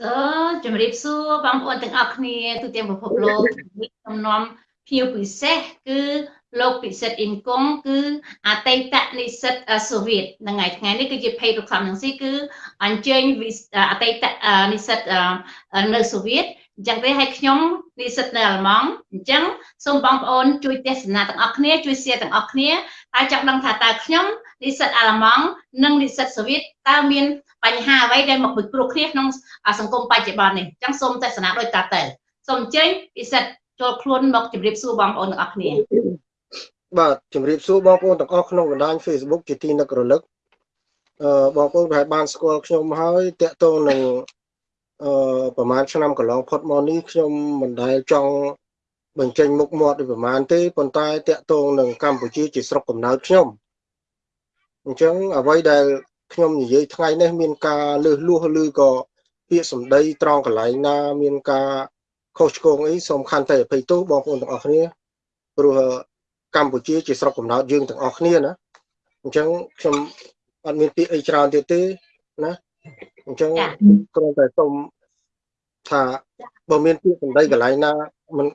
សូជំរាបសួរបងប្អូនទាំងអស់គ្នាទូទាំងពិភពលោកខ្ញុំនាំភ្ញៀវពិសេសគឺលោកពិសិដ្ឋអ៊ីនកុងគឺអតីតនិស្សិតសូវៀតនៅថ្ងៃថ្ងៃនេះគឺជា page រកខំនឹងស៊ីគឺអញ្ជើញអតីតនិស្សិតនៅសូវៀតអញ្ចឹងទេឲ្យខ្ញុំនិស្សិតនៅអាល្លឺម៉ង់អញ្ចឹងសូមបងប្អូនជួយទេសនាទាំងអស់គ្នាជួយ share ទាំងអស់គ្នាតែចង់ដឹងថាតើខ្ញុំ និស្សិតអាល្លឺម៉ង់និងនិស្សិតសូវៀតតើមានបញ្ហាអ្វីដែលមកពិគ្រោះគ្នាក្នុងសង្គមបច្ចុប្បន្ននេះអញ្ចឹងសូមទស្សនាដោយតាតើសូមអញ្ជើញពិសិដ្ឋចូលខ្លួនមកជម្រាបសួរបងប្អូនទាំងអស់គ្នាបាទជម្រាបសួរបងប្អូនទាំងអស់ក្នុងបណ្ដាញ Facebook ជាទីនឹករលឹកអឺបងប្អូនប្រហែលបានស្គាល់ខ្ញុំហើយតកតងនឹងអឺប្រហែលឆ្នាំកន្លងផុតមកនេះខ្ញុំមិនដែលចង់បញ្ចេញមុខមាត់ដូចប្រហែលទេប៉ុន្តែតកតងនឹងកម្ពុជាជាស្រុកកំណើតខ្ញុំ អញ្ចឹងអ្វីដែលខ្ញុំនិយាយថ្ងៃនេះមានការលើសលួសឬក៏ពាក្យសម្ដីត្រង់កន្លែងណា មានការខុសឆ្គងអីសូមខន្តីអភ័យទោសបងប្អូនទាំងអស់គ្នាព្រោះកម្ពុជាជាស្រុកកំណើតយើងទាំងអស់គ្នាណាអញ្ចឹងខ្ញុំអត់មានពាក្យអីច្រើនទៀតទេណាអញ្ចឹងគ្រាន់តែសូមថាបើមានពាក្យសម្ដីកន្លែងណាមិន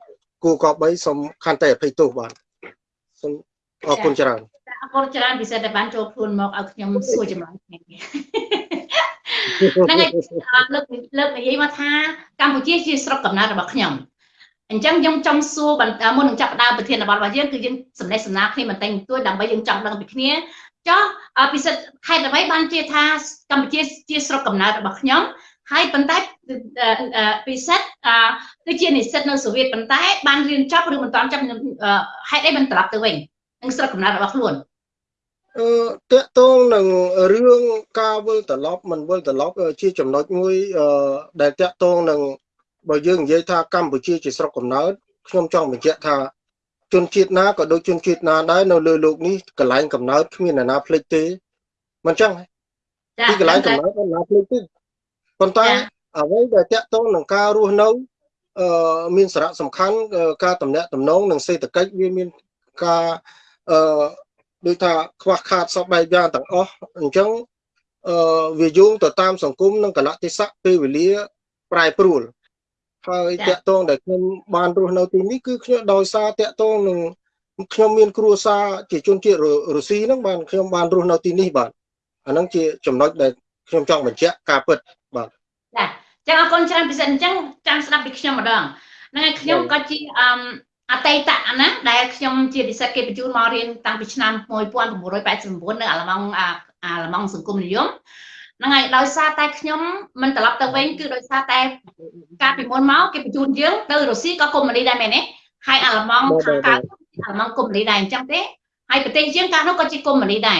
គួរកប់បីសូមខន្តីអភ័យទោសបាទសូមអរគុណច្រើន អរគុណច្រើនពិសេសតែបានចូលខ្លួនមកឲ្យខ្ញុំសួរចម្លើយថ្ងៃនេះហ្នឹងហើយលើកលើកនិយាយមកថាកម្ពុជាជាស្រុកកំណើតរបស់ខ្ញុំអញ្ចឹងខ្ញុំចង់សួរមុននឹងចាប់ដើមប្រធានបទរបស់យើងគឺយើងសំណេះសំណាលគ្នាបន្តិចបន្តួចដើម្បីយើងចង់ដឹងពីគ្នាចុះពិសិដ្ឋខេត្តអ្វីបានជាថាកម្ពុជាជាស្រុកកំណើតរបស់ខ្ញុំហើយប៉ុន្តែពិសិដ្ឋគឺជានិស្សិតនៅសូវៀតប៉ុន្តែបានរៀនចប់ឬមិនទាន់ចប់ហេតុអីមិនត្រឡប់ទៅវិញ នឹងស្រុកកំណើតរបស់ខ្លួនអឺតកតងនឹងរឿងការវិលត្រឡប់មិនវិលត្រឡប់ជាចំណុចមួយដែលតកតងនឹងបើយើងនិយាយថាកម្ពុជាជាស្រុកកំណើតខ្ញុំចង់បញ្ជាក់ថាជនជាតិណាក៏ដូចជនជាតិណាដែរនៅលើលោកនេះកន្លែងកំណើតគ្មានអ្នកណាភ្លេចទេមិនចឹងទីកន្លែងកំណើតមិនណាភ្លេចទេប៉ុន្តែអ្វីដែលតកតងនឹងការរស់នៅអឺមានសារៈសំខាន់ការតំណាក់តំណងនិងសេដ្ឋកិច្ចវាមានការ អឺដូចថាខ្វះខាតសពបែបយ៉ាងទាំងអស់អញ្ចឹងអឺវាយោងទៅតាមសង្គមនិងកលៈទេសៈពេលវេលាប្រែប្រួលហើយតកតងដែលខ្ញុំបានរស់នៅទីនេះគឺខ្ញុំដោយសារតកតងនឹងខ្ញុំមានគ្រួសារជាជនជាតិរុស្ស៊ីហ្នឹងបានខ្ញុំបានរស់នៅទីនេះបាទអាហ្នឹងជាចំណុចដែលខ្ញុំចង់បញ្ជាក់ការពិតបាទចាចឹងអរគុណច្រើនពិសេសអញ្ចឹងចាំស្ដាប់ពីខ្ញុំម្ដងហ្នឹងហើយខ្ញុំក៏ជាអឺ អតីតណាដែលខ្ញុំជានិស្សិតគេបញ្ជូនមករៀនតាំងពីឆ្នាំ1989នៅអាល្លឺម៉ង់អាល្លឺម៉ង់សង្គមនិយមហ្នឹងហើយដោយសារតែខ្ញុំមិនត្រឡប់ទៅវិញគឺដោយសារតែកាលពីមុនមកគេបញ្ជូនយើងទៅរុស្ស៊ីក៏កុម្មុយនីដែរមែនទេហើយអាល្លឺម៉ង់ខាងកើតអាល្លឺម៉ង់កុម្មុយនីដែរអញ្ចឹងទេហើយប្រទេសយើងកាលនោះក៏ជាកុម្មុយនីដែរ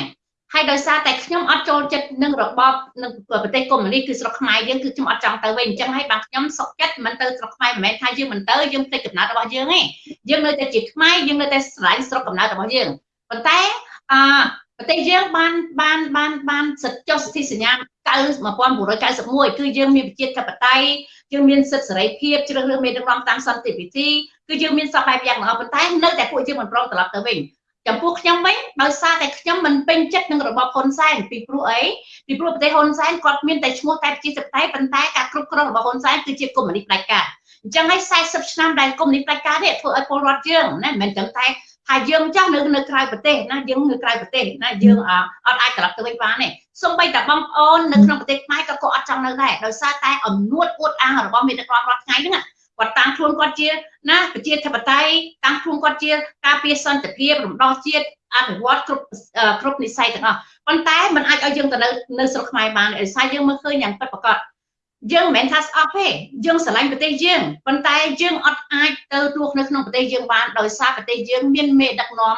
ហើយដោយសារតែខ្ញុំអត់ចូលចិត្តនឹងរបបនឹងប្រទេសកុម្មុយនីគឺស្រុកខ្មែរយើងគឺខ្ញុំអត់ចង់ទៅវិញអញ្ចឹងហើយបាទខ្ញុំសុខចិត្តមិនទៅស្រុកខ្មែរមិនមែនថាយើងមិនទៅយើងផ្ទៃកំណើតរបស់យើងទេយើងនៅតែជាខ្មែរយើងនៅតែស្រឡាញ់ស្រុកកំណើតរបស់យើងប៉ុន្តែអឺប្រទេសយើងបានបានបានបានសិទ្ធិចុះសិទ្ធិសញ្ញា1991គឺយើងមានប្រជាធិបតេយ្យយើងមានសិទ្ធិសេរីភាពជ្រើសរើសមេដឹកនាំតាមសន្តិវិធីគឺយើងមានសពបែបយ៉ាងល្អប៉ុន្តែនៅតែពួកយើងមិនព្រមត្រឡប់ទៅវិញ ចំពោះខ្ញុំវិញដោយសារតែខ្ញុំមិនពេញចិត្តនឹងរបបហ៊ុនសែនពីព្រោះអីពីព្រោះប្រទេសហ៊ុនសែនគាត់មានតែឈ្មោះតែប្រជាធិបតេយ្យប៉ុន្តែការគ្រប់គ្រងរបស់ហ៊ុនសែនគឺជាកុម្មុយនីសផ្ដាច់ការអញ្ចឹងហើយ40ឆ្នាំដែលកុម្មុយនីសផ្ដាច់ការនេះធ្វើឲ្យពលរដ្ឋយើងណាមិនមែនត្រឹមតែថាយើងចាស់នៅនៅក្រៅប្រទេសណាយើងនៅក្រៅប្រទេសណាយើងអត់អាចត្រឡប់ទៅវិញបានទេសូម្បីតែបងប្អូននៅក្នុងប្រទេសខ្មែរក៏គាត់អត់ចង់នៅដែរដោយសារតែអំនួតអួតអាងរបស់មេដឹកនាំរាល់ថ្ងៃហ្នឹង គាត់តាំងខ្លួនគាត់ជាណាប្រជាធិបតេយ្យតាំងខ្លួនគាត់ជា ការពារសន្តិភាពរំដោះជាតិអភិវឌ្ឍគ្រប់គ្រប់និស័យទាំងអស់ប៉ុន្តែมันអាចឲ្យយើងទៅនៅនៅស្រុកខ្មែរបានដោយសារយើងមើលឃើញយ៉ាងពិតប្រាកដយើងមិនមែនថាស្អប់ទេយើងស្រឡាញ់ប្រទេសយើងប៉ុន្តែយើងអត់អាចទៅទោះនៅក្នុងប្រទេសយើងបានដោយសារប្រទេសយើងមានមេដឹកនាំ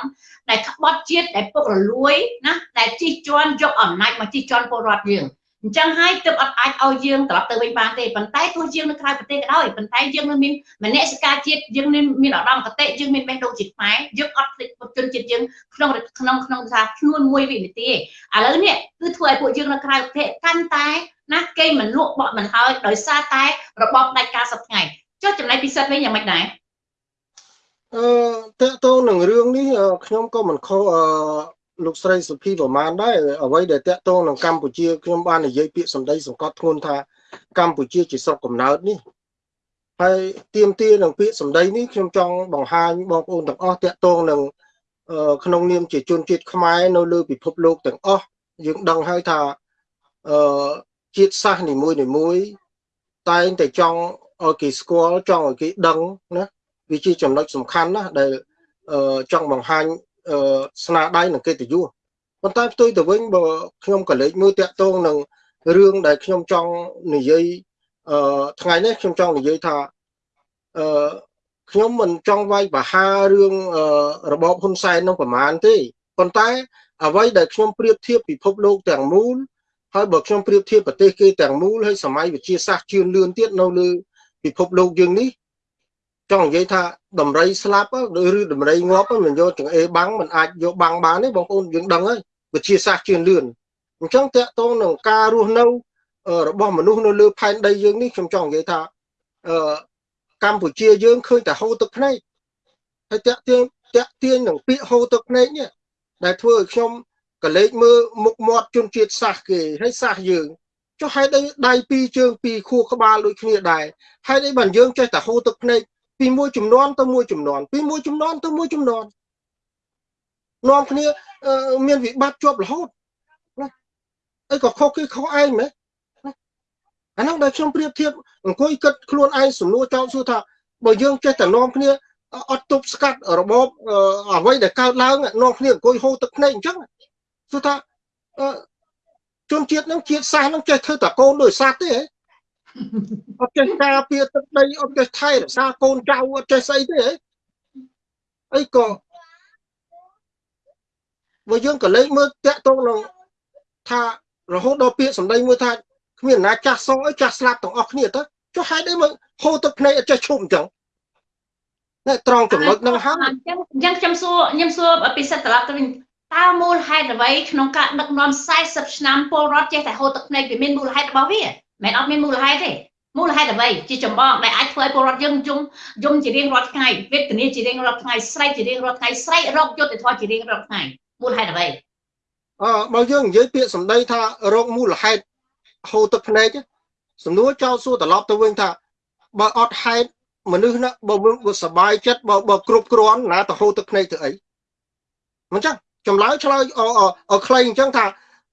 ដែលក្បត់ជាតិដែលពុករលួយណាដែលជិះជាន់យកអំណាចមកជិះជាន់ពលរដ្ឋយើង អញ្ចឹងហើយទើបអត់អាចឲ្យយើងត្រឡប់ទៅវិញបានទេប៉ុន្តែទោះយើងនៅក្រៅប្រទេសក៏ដោយប៉ុន្តែយើងនៅមានមនសិការជាតិយើងមានមានឧត្តមគតិយើងមានបេះដូងជាតិខ្មែរយើងអត់ភ្លេចជនជាតិយើងក្នុងក្នុងក្នុងថាខ្លួនមួយវិនាទីឥឡូវនេះគឺធ្វើឲ្យពួកយើងនៅក្រៅប្រទេសកាន់តែណាគេមិនលក់បក់មិនហើយដោយសារតែរបបដាច់ការសប្តាហ៍ចុះចំណែកពិសិដ្ឋវិញយ៉ាងម៉េចដែរអឺតើតោនឹងរឿងនេះខ្ញុំក៏មិនខុសអឺ លោកស្រីសុភីប្រមាណដែរអ្វីដែលតកតងនឹងកម្ពុជាខ្ញុំបាននិយាយពាក្យសម្ដីសង្កត់ធ្ងន់ថាកម្ពុជាជាស្រុកកំណើតនេះហើយទៀមទានឹងពាក្យសម្ដីនេះខ្ញុំចង់បង្ហាញបងប្អូនទាំងអស់តាក់ទងនឹងក្នុងនាមជាជនជាតិខ្មែរនៅលើពិភពលោកទាំងអស់យើងដឹងហើយថាអឺជាតិសាសន៍នីមួយនីមួយ តែងតែចង់ឲ្យគេស្គាល់ចង់ឲ្យគេដឹងណាវាជាចំណុចសំខាន់ណាស់ដែលចង់បង្ហាញ ស្នាដៃនិងកិត្តិយសប៉ុន្តែផ្ទុយទៅវិញបើខ្ញុំក៏លេចមើលតាក់ទងនឹងរឿងដែលខ្ញុំចង់និយាយអឺថ្ងៃនេះខ្ញុំចង់និយាយថាអឺខ្ញុំមិនចង់វាយប្រហាររឿងរបបហ៊ុនសែននោះប្រមាណទេប៉ុន្តែអ្វីដែលខ្ញុំប្រៀបធៀបពិភពលោកទាំងមូលហើយបើខ្ញុំប្រៀបធៀបប្រទេសគេទាំងមូលហើយសម័យវិជាសាស្ត្រជឿនលឿនទៀតនៅលើពិភពលោកយើងនេះ ចង់និយាយថាដំរីស្លាប់ឬដំរីងាប់មិនយកចង្អេរបាំងមិនអាចយកបាំងបានទេបងប្អូនយើងដឹងហើយវិទ្យាសាស្ត្រជឿនលឿនអញ្ចឹងតកតងនឹងការរស់នៅរបស់មនុស្សនៅលើផែនដីយើងនេះខ្ញុំចង់និយាយថាអឺកម្ពុជាយើងឃើញតែហូរទឹកភ្នែកហើយតាក់ទាញតាក់ទាញនឹងពាក្យហូរទឹកភ្នែកនេះដែលធ្វើឲ្យខ្ញុំក៏លេចមើលមុខមាត់ជនជាតិសាសគេហើយសាសយើងចុះហេតុអីដៃពីរជើងពីរខួរក្បាលដូចគ្នាដែរហេតុអីបានយើងចេះតែហូរទឹកភ្នែក ពីមួយចំនួនទៅមួយចំនួនពីមួយចំនួនទៅមួយចំនួននាំគ្នាមានវិបត្តិជាប់រហូតណាអីក៏ខុសគេខុសឯងមែនអាហ្នឹងដែលខ្ញុំប្រៀបធៀបអង្គុយគិតខ្លួនឯងសំណួរចោទសួរថាបើយើងចេះតែនាំគ្នាអត់ទប់ស្កាត់របបអ្វីដែលកើតឡើងនាំគ្នាអង្គុយហូរទឹកភ្នែកអញ្ចឹងសួរថាជនជាតិហ្នឹងជាតិសាសន៍ហ្នឹងចេះធ្វើតែកូនដោយសត្វទេហ៎ អត់ចេះការពារទឹកដីអត់ចេះថែរក្សាកូនចៅអត់ចេះស្អីទេហ៎អីក៏បើយើងក៏លេចមើលតាក់ទងនឹងថារហូតដល់ពាក្យសម្ដីមួយថាគ្មានណាចាស់សអីចាស់ស្លាប់ទាំងអស់គ្នាទៅចុះហេតុអីមកហូរទឹកភ្នែកអត់ចេះឈប់អញ្ចឹងតែត្រង់ចំណុចហ្នឹងហើយអញ្ចឹងអញ្ចឹងខ្ញុំសួរខ្ញុំសួរពិសិដ្ឋត្រឡប់ទៅវិញតើមូលហេតុអ្វីក្នុងការដឹកនាំ40ឆ្នាំពលរដ្ឋចេះតែហូរទឹកភ្នែកវាមានមូលហេតុរបស់វា មិនអត់មានមូលហេតុទេមូលហេតុអ្វីជាចម្បងដែលអាចធ្វើឲ្យពលរដ្ឋយើងយំយំជារៀងរាល់ថ្ងៃវេទនាជារៀងរាល់ថ្ងៃស្រែកជារៀងរាល់ថ្ងៃស្រែករកយុត្តិធម៌ជារៀងរាល់ថ្ងៃមូលហេតុអ្វីអឺបើយើងនិយាយពាក្យសម្ដីថារោគមូលហេតុហូរទឹកភ្នែកសំណួរចោលសួរត្រឡប់ទៅវិញថាបើអត់ហេតុមនុស្សណាបើវាសบายចិត្តបើបើគ្រប់គ្រាន់ណាទៅហូរទឹកភ្នែកទៅអីមិនចឹងចម្លើយឆ្លើយអអខ្លីអញ្ចឹងថា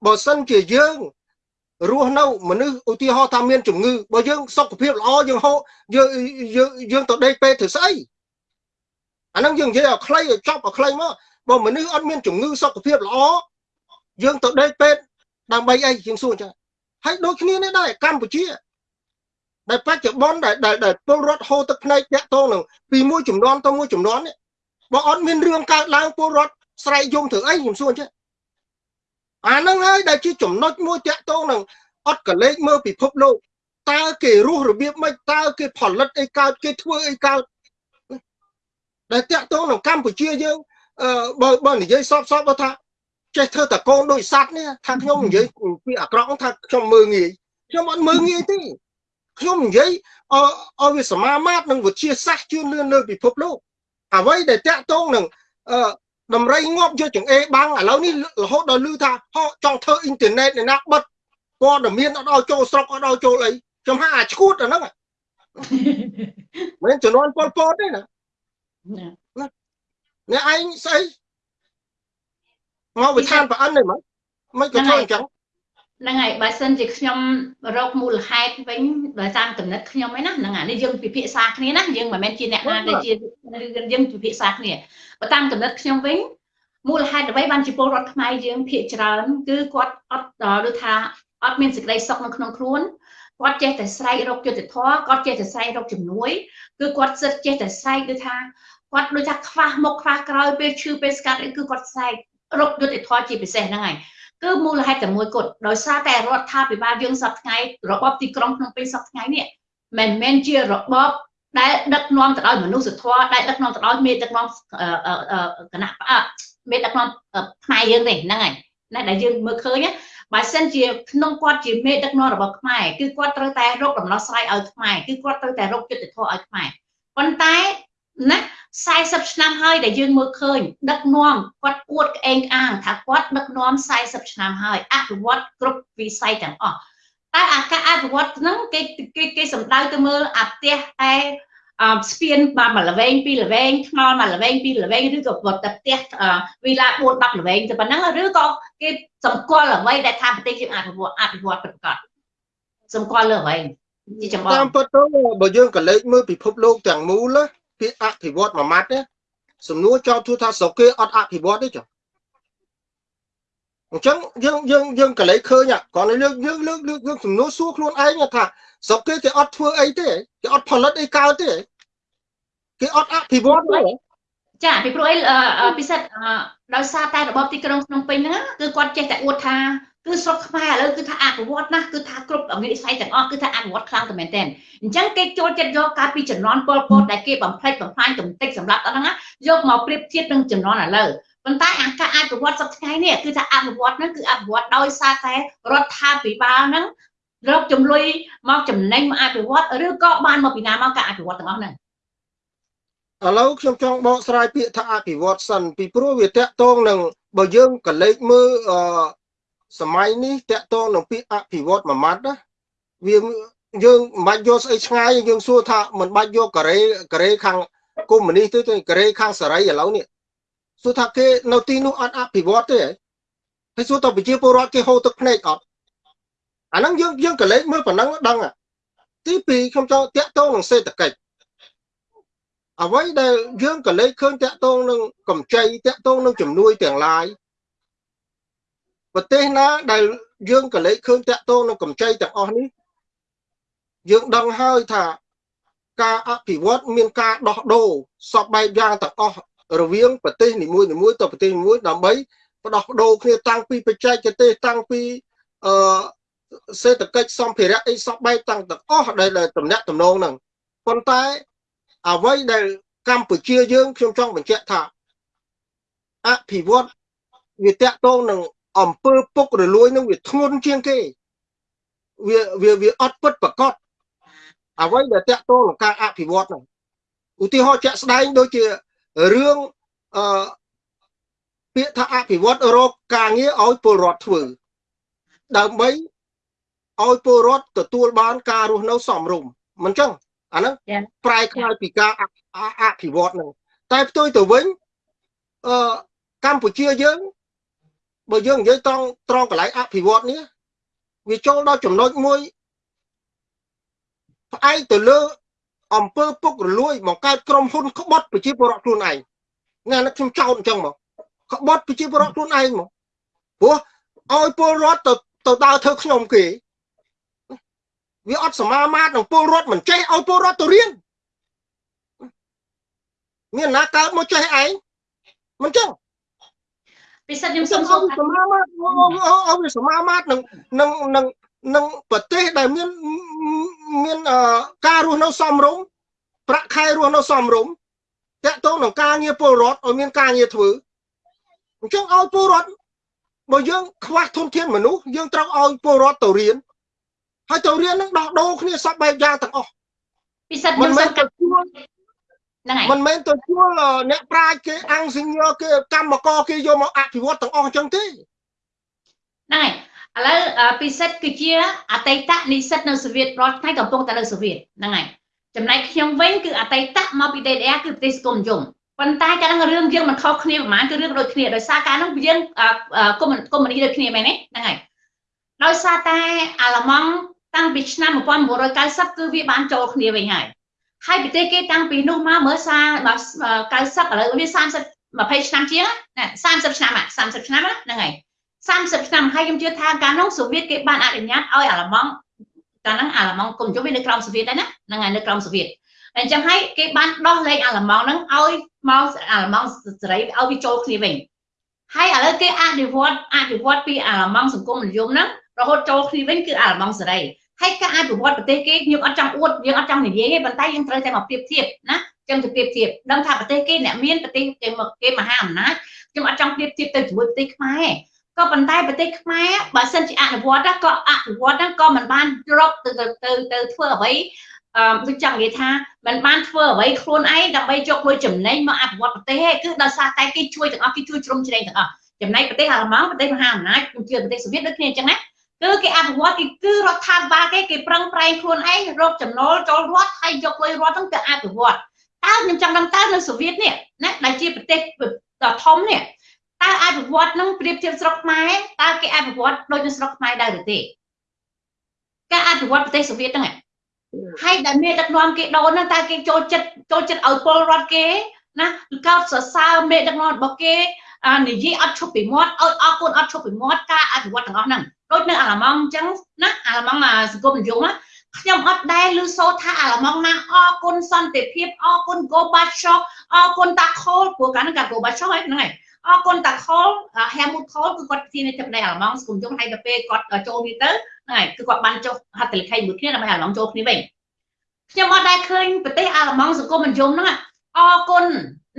បើសិនជាយើង រស់នៅមនុស្សឧទាហរណ៍ថាមានជំងឺបើយើងសុខភាពល្អយើងហូរយើងយើងយើងទៅដេកពេទ្យធ្វើស្អីអាហ្នឹងយើងនិយាយឲ្យខ្លីឲ្យចប់ឲ្យខ្លីមកបើមនុស្សអត់មានជំងឺសុខភាពល្អយើងទៅដេកពេទ្យដើម្បីអីជាងសួរចឹងហើយដូចគ្នានេះដែរកម្ពុជាដែលបច្ចុប្បន្នដែលដែលពលរដ្ឋហូរទឹកភ្នែកតាក់ទងនឹងពីមួយចំនួនទៅមួយចំនួននេះបើអត់មានរឿងកើតឡើងពលរដ្ឋស្រែកយំធ្វើអីខ្ញុំសួរចឹង អាហ្នឹងហើយដែលជាចំណុចមួយតាក់ទងនឹងអត់កលេចមើលពិភពលោកតើគេរស់របៀបម៉េចតើគេផលិតអីកើតគេធ្វើអីកើតដែលតាក់ទងនឹងកម្ពុជាយើងបើបើនិយាយសពសពបើថាចេះធ្វើតកូនដូចសัตว์នេះថាខ្ញុំនិយាយពីអាក្រក់ថាខ្ញុំមើងងាយខ្ញុំអត់មើងងាយទេខ្ញុំនិយាយឲ្យវាសមាមាត្រនឹងវិជាសាស្ត្រជឿនលឿនលើពិភពលោកអ្វីដែលតាក់ទងនឹងអឺ ដំរីងាប់យកចង្អេរបាំងឥឡូវនេះរហូតដល់ឮថាហោចង់ធ្វើអ៊ីនធឺណិតអ្នកណាបិទព័ត៌មានអត់ឲ្យចូលស្រុកអត់ឲ្យចូលអីខ្ញុំហាអាឈួតអាហ្នឹងមិនចំនួនពលពតទេណាអ្នកឯងស្អីមកវិធានប្រអិនទេមកមិនក៏ធ្វើអញ្ចឹង ហ្នឹងហើយបើសិនជាខ្ញុំរកមូលហេតុវិញដោយតាមកំណត់ខ្ញុំឯណាហ្នឹងអានេះយើងពិភាក្សាគ្នាណាយើងមិនមែនជាអ្នកណាដែលជាយើងពិភាក្សាគ្នាបើតាមកំណត់ខ្ញុំវិញមូលហេតុអ្វីបានជាពលរដ្ឋខ្មែរយើងភាកច្រើនគឺគាត់អត់ដូចថាអត់មានសេចក្តីសុខនៅក្នុងខ្លួនគាត់ចេះតែស្រែករកយុត្តិធម៌គាត់ចេះតែស្រែករកជំនួយគឺគាត់សិតចេះតែស្រែកដូចថាគាត់ដូចថាខ្វះមុខខ្វះក្រោយពេលឈឺពេលស្កាត់អីគឺគាត់ស្រែករកយុត្តិធម៌ជាពិសេសហ្នឹងហើយ គឺមូលហេតុតែមួយគត់ដោយសារតែរដ្ឋាភិបាលយើងសប្តាហ៍ថ្ងៃរបបទីក្រុងក្នុងពេលសប្តាហ៍ថ្ងៃនេះមិនមែនជារបបដែលដឹកនាំទៅដោយមនុស្សធម៌ដែលដឹកនាំទៅដោយមេដឹកនាំគណៈមេដឹកនាំខ្មែរយើងទេហ្នឹងហើយណាដែលយើងមើលឃើញបើសិនជាក្នុងគាត់ជាមេដឹកនាំរបស់ខ្មែរគឺគាត់ត្រូវតែរកដំណោះស្រាយឲ្យខ្មែរគឺគាត់ត្រូវតែរកយុត្តិធម៌ឲ្យខ្មែរប៉ុន្តែ ណា40ឆ្នាំហើយដែលយើងមើលឃើញដឹកនាំគាត់អួតក្អេងក្អាងថាគាត់ដឹកនាំ40ឆ្នាំហើយអភិវឌ្ឍគ្រប់វិស័យទាំងអស់តែអាការអភិវឌ្ឍហ្នឹងគេគេគេសំដៅទៅមើលអាផ្ទះតែអឺស្ពានបាទមួយល្វែងពីរល្វែងថ្នល់មួយល្វែងពីរល្វែងឬក៏វត្តតែផ្ទះវីឡា4 10ល្វែងទៅប៉ុណ្ណឹងឬក៏គេសម្គាល់អ្វីដែលថាប្រទេសយើងអភិវឌ្ឍអភិវឌ្ឍប្រកបសម្គាល់លើអ្វីជាចម្បងតាមពិតទៅបើយើងក៏លេចមើលពិភពលោកទាំងមូល ពាក្យអភិវឌ្ឍមួយម៉ាត់ណាសំណួរចោទទូថាស្រុកគេអត់អភិវឌ្ឍទេចុះអញ្ចឹងយើងយើងយើងក៏លេចឃើញគ្រាន់តែលើកយើងលើកលើកយើងសំណួរសួរខ្លួនឯងថាស្រុកគេគេអត់ធ្វើអីទេគេអត់ផលិតអីកើតទេគេអត់អភិវឌ្ឍទេចាពីព្រោះអីពិសេសដោយសារតែរបបទីក្រុងភ្នំពេញហ្នឹងគឺគាត់ចេះតែអួតថា គឺស្រុកខ្មែរឥឡូវគឺថាអភិវឌ្ឍណាស់គឺថាគ្រប់វិស័យទាំងអស់គឺថាអភិវឌ្ឍខ្លាំងតែមែនទែនអញ្ចឹងគេចូលចិត្តយកការពីចំនួនពលពតដែលគេបំផ្លិចបំផ្លាញកំតិចសម្រាប់អត់ហ្នឹងយកមកប្រៀបធៀបនឹងចំនួនឥឡូវប៉ុន្តែអាការអភិវឌ្ឍសប្តាហ៍នេះគឺថាអភិវឌ្ឍហ្នឹងគឺអភិវឌ្ឍដោយសារតែរដ្ឋាភិបាលហ្នឹងរកចំនួនមកចំណេញមកអភិវឌ្ឍឬក៏បានមកពីណាមកការអភិវឌ្ឍទាំងអស់ហ្នឹងឥឡូវខ្ញុំចង់បកស្រាយពាក្យថាអភិវឌ្ឍសិនពីព្រោះវាតកតងនឹងបើយើងកលេចមើលអឺ សម័យនេះតកតងនឹងពាក្យអភិវឌ្ឍមួយម៉ាត់ណាវាយើងមិនបាច់យកស្អីឆ្ងាយយើងសួរថាមិនបាច់យកកូរ៉េកូរ៉េខាងកុម្មុយនីសទេទេកូរ៉េខាងសេរីឥឡូវនេះសួរថាគេនៅទីនោះអត់អភិវឌ្ឍទេហើយសួរតើប្រជាពលរដ្ឋគេហូរទឹកភ្នែកអត់អាហ្នឹងយើងយើងកលេចមើលប៉ុណ្ណឹងដឹងទី2ខ្ញុំចង់តាក់ទងនឹងសេដ្ឋកិច្ចអ្វីដែលយើងកលេចឃើញតាក់ទងនឹងកម្ចីតាក់ទងនឹងជំនួយទាំងឡាយ ប្រទេសណាដែលយើងកលេចឃើញតាក់ទងនឹងកម្ចីទាំងអស់នេះយើងដឹងហើយថាការអភិវឌ្ឍមានការដោះដូរសពបែបយ៉ាងទាំងអស់រវាងប្រទេសនីមួយៗទៅប្រទេសមួយដើម្បីផ្ដោះដូរគ្នាតាំងពីបច្ចេកទេសតាំងពីអឺសេដ្ឋកិច្ចសម្ភារៈអីសពបែបតាំងទាំងអស់ដែលតំណាក់តំណងហ្នឹងប៉ុន្តែអ្វីដែលកម្ពុជាយើងខ្ញុំចង់បញ្ជាក់ថាអភិវឌ្ឍវាតាក់ទងនឹង អំពើពុករលួយនឹងវាធ្ងន់ជាងគេវាវាវាអត់ពិតប្រកបអ្វីដែលតាក់ទងនឹងការអភិវឌ្ឍហ្នឹងឧទាហរណ៍ជាក់ស្ដែងដូចជារឿងអឺពាក្យថាអភិវឌ្ឍរកការងារឲ្យពលរដ្ឋធ្វើដើម្បីឲ្យពលរដ្ឋទទួលបានការរស់នៅសមរម្យមិនចឹងអាហ្នឹងប្រែក្លាយពីការអភិវឌ្ឍហ្នឹងតែផ្ទុយទៅវិញអឺកម្ពុជាយើង បើយើងនិយាយត្រង់ត្រង់កន្លែងអភិវឌ្ឍនេះវាចូលដល់ចំណុចមួយផ្អែកទៅលើអំពើពុករលួយមកកើតក្រុមហ៊ុនក្បត់ប្រជាពលរដ្ឋខ្លួនឯងងានេះខ្ញុំចោទអញ្ចឹងមកក្បត់ប្រជាពលរដ្ឋខ្លួនឯងមកព្រោះឲ្យពលរដ្ឋទៅទៅដើរធ្វើខ្ញុំគេវាអត់សមាមាត្រនឹងពលរដ្ឋមិនចេះឲ្យពលរដ្ឋទៅរៀនមានណាកើតមកចេះឯងមិនចឹង ពិសេសខ្ញុំសូមសូមសមាមាត្រអូវាសមាមាត្រនឹងនឹងនឹងនឹងប្រទេសដែលមានមានការរស់នៅសមរម្យប្រាក់ខែរស់នៅសមរម្យតកតងនឹងការងារពលរដ្ឋឲ្យមានការងារធ្វើអញ្ចឹងឲ្យពលរដ្ឋបើយើងខ្វះធនធានមនុស្សយើងត្រូវឲ្យពលរដ្ឋទៅរៀនហើយទៅរៀននឹងដោះដូរគ្នាសពបែបយ៉ាងទាំងអស់ពិសេសខ្ញុំសូមកាត់ជួល ហ្នឹងហើយមិនមែនទៅជួលអ្នកប្រាជ្ញគេអង្គសញ្ញគេកម្មករគេយកមកអភិវឌ្ឍទាំងអស់អញ្ចឹងទេហ្នឹងហើយឥឡូវពិសិដ្ឋគឺជាអតីតនិស្សិតនៅសូវៀតរាល់ថ្ងៃកំពុងតែនៅសូវៀតហ្នឹងហើយចំណែកខ្ញុំវិញគឺអតីតមកពី DDR គឺប្រទេសស្គមនិយមប៉ុន្តែកាលហ្នឹងរឿងយើងមិនខុសគ្នាប្រហែលគឺរឿងដូចគ្នាដោយសារកាលហ្នឹងយើងកុំកុំនីដូចគ្នាមែនទេហ្នឹងហើយដោយសារតែអាឡម៉ង់តាំងពីឆ្នាំ1990គឺវាបានចូលគ្នាវិញហើយ ហើយប្រទេសគេតាំងពីនោះមកមើលសា90ឥឡូវវា30 20ឆ្នាំជាងណា30ឆ្នាំ30ឆ្នាំហ្នឹងហើយ30ឆ្នាំហើយខ្ញុំជឿថាកាលនោះសូវៀតគេបានអនុញ្ញាតឲ្យអាល្លឺម៉ង់កាលហ្នឹងអាល្លឺម៉ង់គុំជុំវានៅក្រោមសូវៀតដែរណាហ្នឹងហើយនៅក្រោមសូវៀតអញ្ចឹងហើយគេបានដោះលែងអាល្លឺម៉ង់ហ្នឹងឲ្យមកអាល្លឺម៉ង់សេរីឲ្យវាចូលគ្នាវិញហើយឥឡូវគេអនុវត្តអនុវត្តពីអាល្លឺម៉ង់សង្គមនិយមហ្នឹងរហូតចូលគ្នាវិញគឺអាល្លឺម៉ង់សេរី ហើយការអភិវឌ្ឍប្រទេសគេយើងអត់ចង់អួតយើងអត់ចង់និយាយទេប៉ុន្តែយើងត្រូវតែមកប្រៀបធៀបណាចឹងទៅប្រៀបធៀបដឹងថាប្រទេសគេអ្នកមានប្រទេសគេគេមហាអំណាចខ្ញុំអត់ចង់ប្រៀបធៀបទៅជាមួយប្រទេសខ្មែរក៏ប៉ុន្តែប្រទេសខ្មែរបើសិនជាអនុវត្តក៏អនុវត្តហ្នឹងក៏មិនបានរកទៅទៅទៅធ្វើអ្វីអឺដូចចង់និយាយថាมันបានធ្វើអ្វីខ្លួនឯងដើម្បីយកមួយចំណេញមកអភិវឌ្ឍប្រទេសទេគឺដោយសារតែគេជួយទាំងអស់គេជួយជ្រុំជ្រែងទាំងអស់ចំណែកប្រទេសអាល្លឺម៉ង់ប្រទេសមហាអំណាចខ្ញុំជឿប្រទេសសូវៀតដូចគ្នាអញ្ចឹងណា គឺគេអភិវឌ្ឍគេគឺរដ្ឋាភិបាលគេគេប្រឹងប្រែងខ្លួនឯងរកចំណូលចូលរដ្ឋហើយយកលុយរដ្ឋហ្នឹងទៅអភិវឌ្ឍតើខ្ញុំចង់ដឹងតើនៅសូវៀតនេះណាដែលជាប្រទេសដ៏ធំនេះតើអភិវឌ្ឍនឹងប្រៀបធៀបស្រុកខ្មែរតើគេអភិវឌ្ឍដូចនៅស្រុកខ្មែរដែរឬទេការអភិវឌ្ឍប្រទេសសូវៀតហ្នឹងហើយដែលមេដឹកនាំគេដូនហ្នឹងតើគេចូលចិត្តចូលចិត្តឲ្យពលរដ្ឋគេណាកោតសរសើរមេដឹកនាំរបស់គេ និយាយអត់ឈប់ពីមាត់ឲ្យអរគុណអត់ឈប់ពីមាត់ការអភិវឌ្ឍទាំងអស់ហ្នឹងដូចនៅអាឡម៉ង់អញ្ចឹងណាអាឡម៉ង់សង្គមនិយមខ្ញុំអត់ដែលឮសូរថាអាឡម៉ង់ណាអរគុណសន្តិភាពអរគុណ Go Back Shock អរគុណតាខូលព្រោះកាលហ្នឹងកា Go Back Shock ហ្នឹងហើយអរគុណតាខល Helmut Kohl គឺគាត់ជាអ្នកទឹកដីអាឡម៉ង់សង្គមយងហើយទៅពេលគាត់ចូលនេះទៅហ្នឹងហើយគឺគាត់បានចុះហត្ថលេខីមួយគ្នាដើម្បីអាឡម៉ង់ចូលគ្នាវិញខ្ញុំអត់ដែលឃើញប្រទេសអាឡម៉ង់សង្គមនិយមហ្នឹងអរគុណ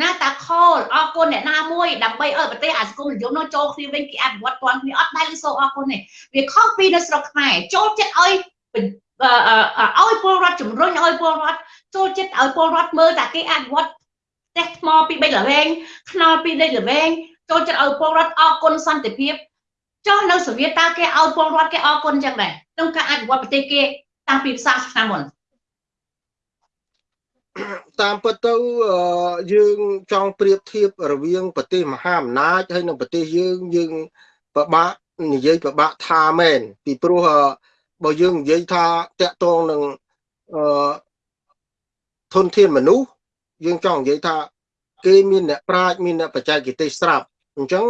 ណាតាខលអរគុណអ្នកណាមួយដើម្បីឲ្យប្រទេសអាសង្គមនិយមនោះចូលគ្នាវិញគេអភិវឌ្ឍគាត់គ្នាអត់ដែលសូអរគុណទេវាខុសពីនៅស្រុកខ្មែរចូលចិត្តឲ្យឲ្យពលរដ្ឋជំរុញឲ្យពលរដ្ឋចូលចិត្តឲ្យពលរដ្ឋមើលតែគេអភិវឌ្ឍផ្ទះថ្មពី3ល្វែងថ្នល់ពី3ល្វែងចូលចិត្តឲ្យពលរដ្ឋអរគុណសន្តិភាពចុះនៅសូវៀតតើគេឲ្យពលរដ្ឋគេអរគុណចឹងដែរក្នុងការអភិវឌ្ឍប្រទេសគេតាំងពី40ឆ្នាំមុន តាមពិតទៅយើងចង់ប្រៀបធៀបរវាងប្រទេសមហាអំណាចហើយនិងប្រទេសយើងយើងពិបាកនិយាយពិបាកថាមែនពីព្រោះបើយើងនិយាយថាតកតងនឹងអឺធនធានមនុស្សយើងចង់និយាយថា គេមានអ្នកប្រាជ្ញមានអ្នកបច្ចេកទេសស្រាប់អញ្ចឹង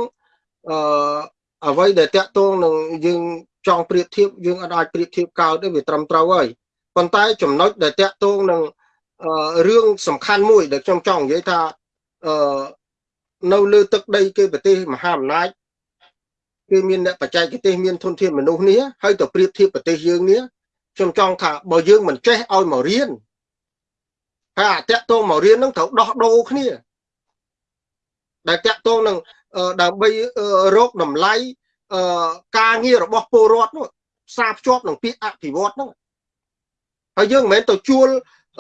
អឺអ្វីដែលតកតងនឹងយើងចង់ប្រៀបធៀបយើងអាចប្រៀបធៀបកោតទេវាត្រឹមត្រូវហើយប៉ុន្តែចំណុចដែលតកតងនឹង រឿងសំខាន់មួយដែលខ្ញុំចង់និយាយថាអឺនៅលើទឹកដីគេប្រទេសមហាអំណាចគឺមានអ្នកបច្ចេកទេសមានធនធានមនុស្សនេះហើយទៅប្រៀបធៀបប្រទេសយើងនេះខ្ញុំចង់ថាបើយើងមិនចេះឲ្យមករៀនហើយអាតកតងមករៀននឹងត្រូវដោះដូរគ្នាដែលតកតងនឹងដើម្បីរកតម្លៃការងាររបស់ពលរដ្ឋនោះផ្សារភ្ជាប់នឹងពាក្យអភិវឌ្ឍហ្នឹងហើយយើងមិនមែនទៅជួល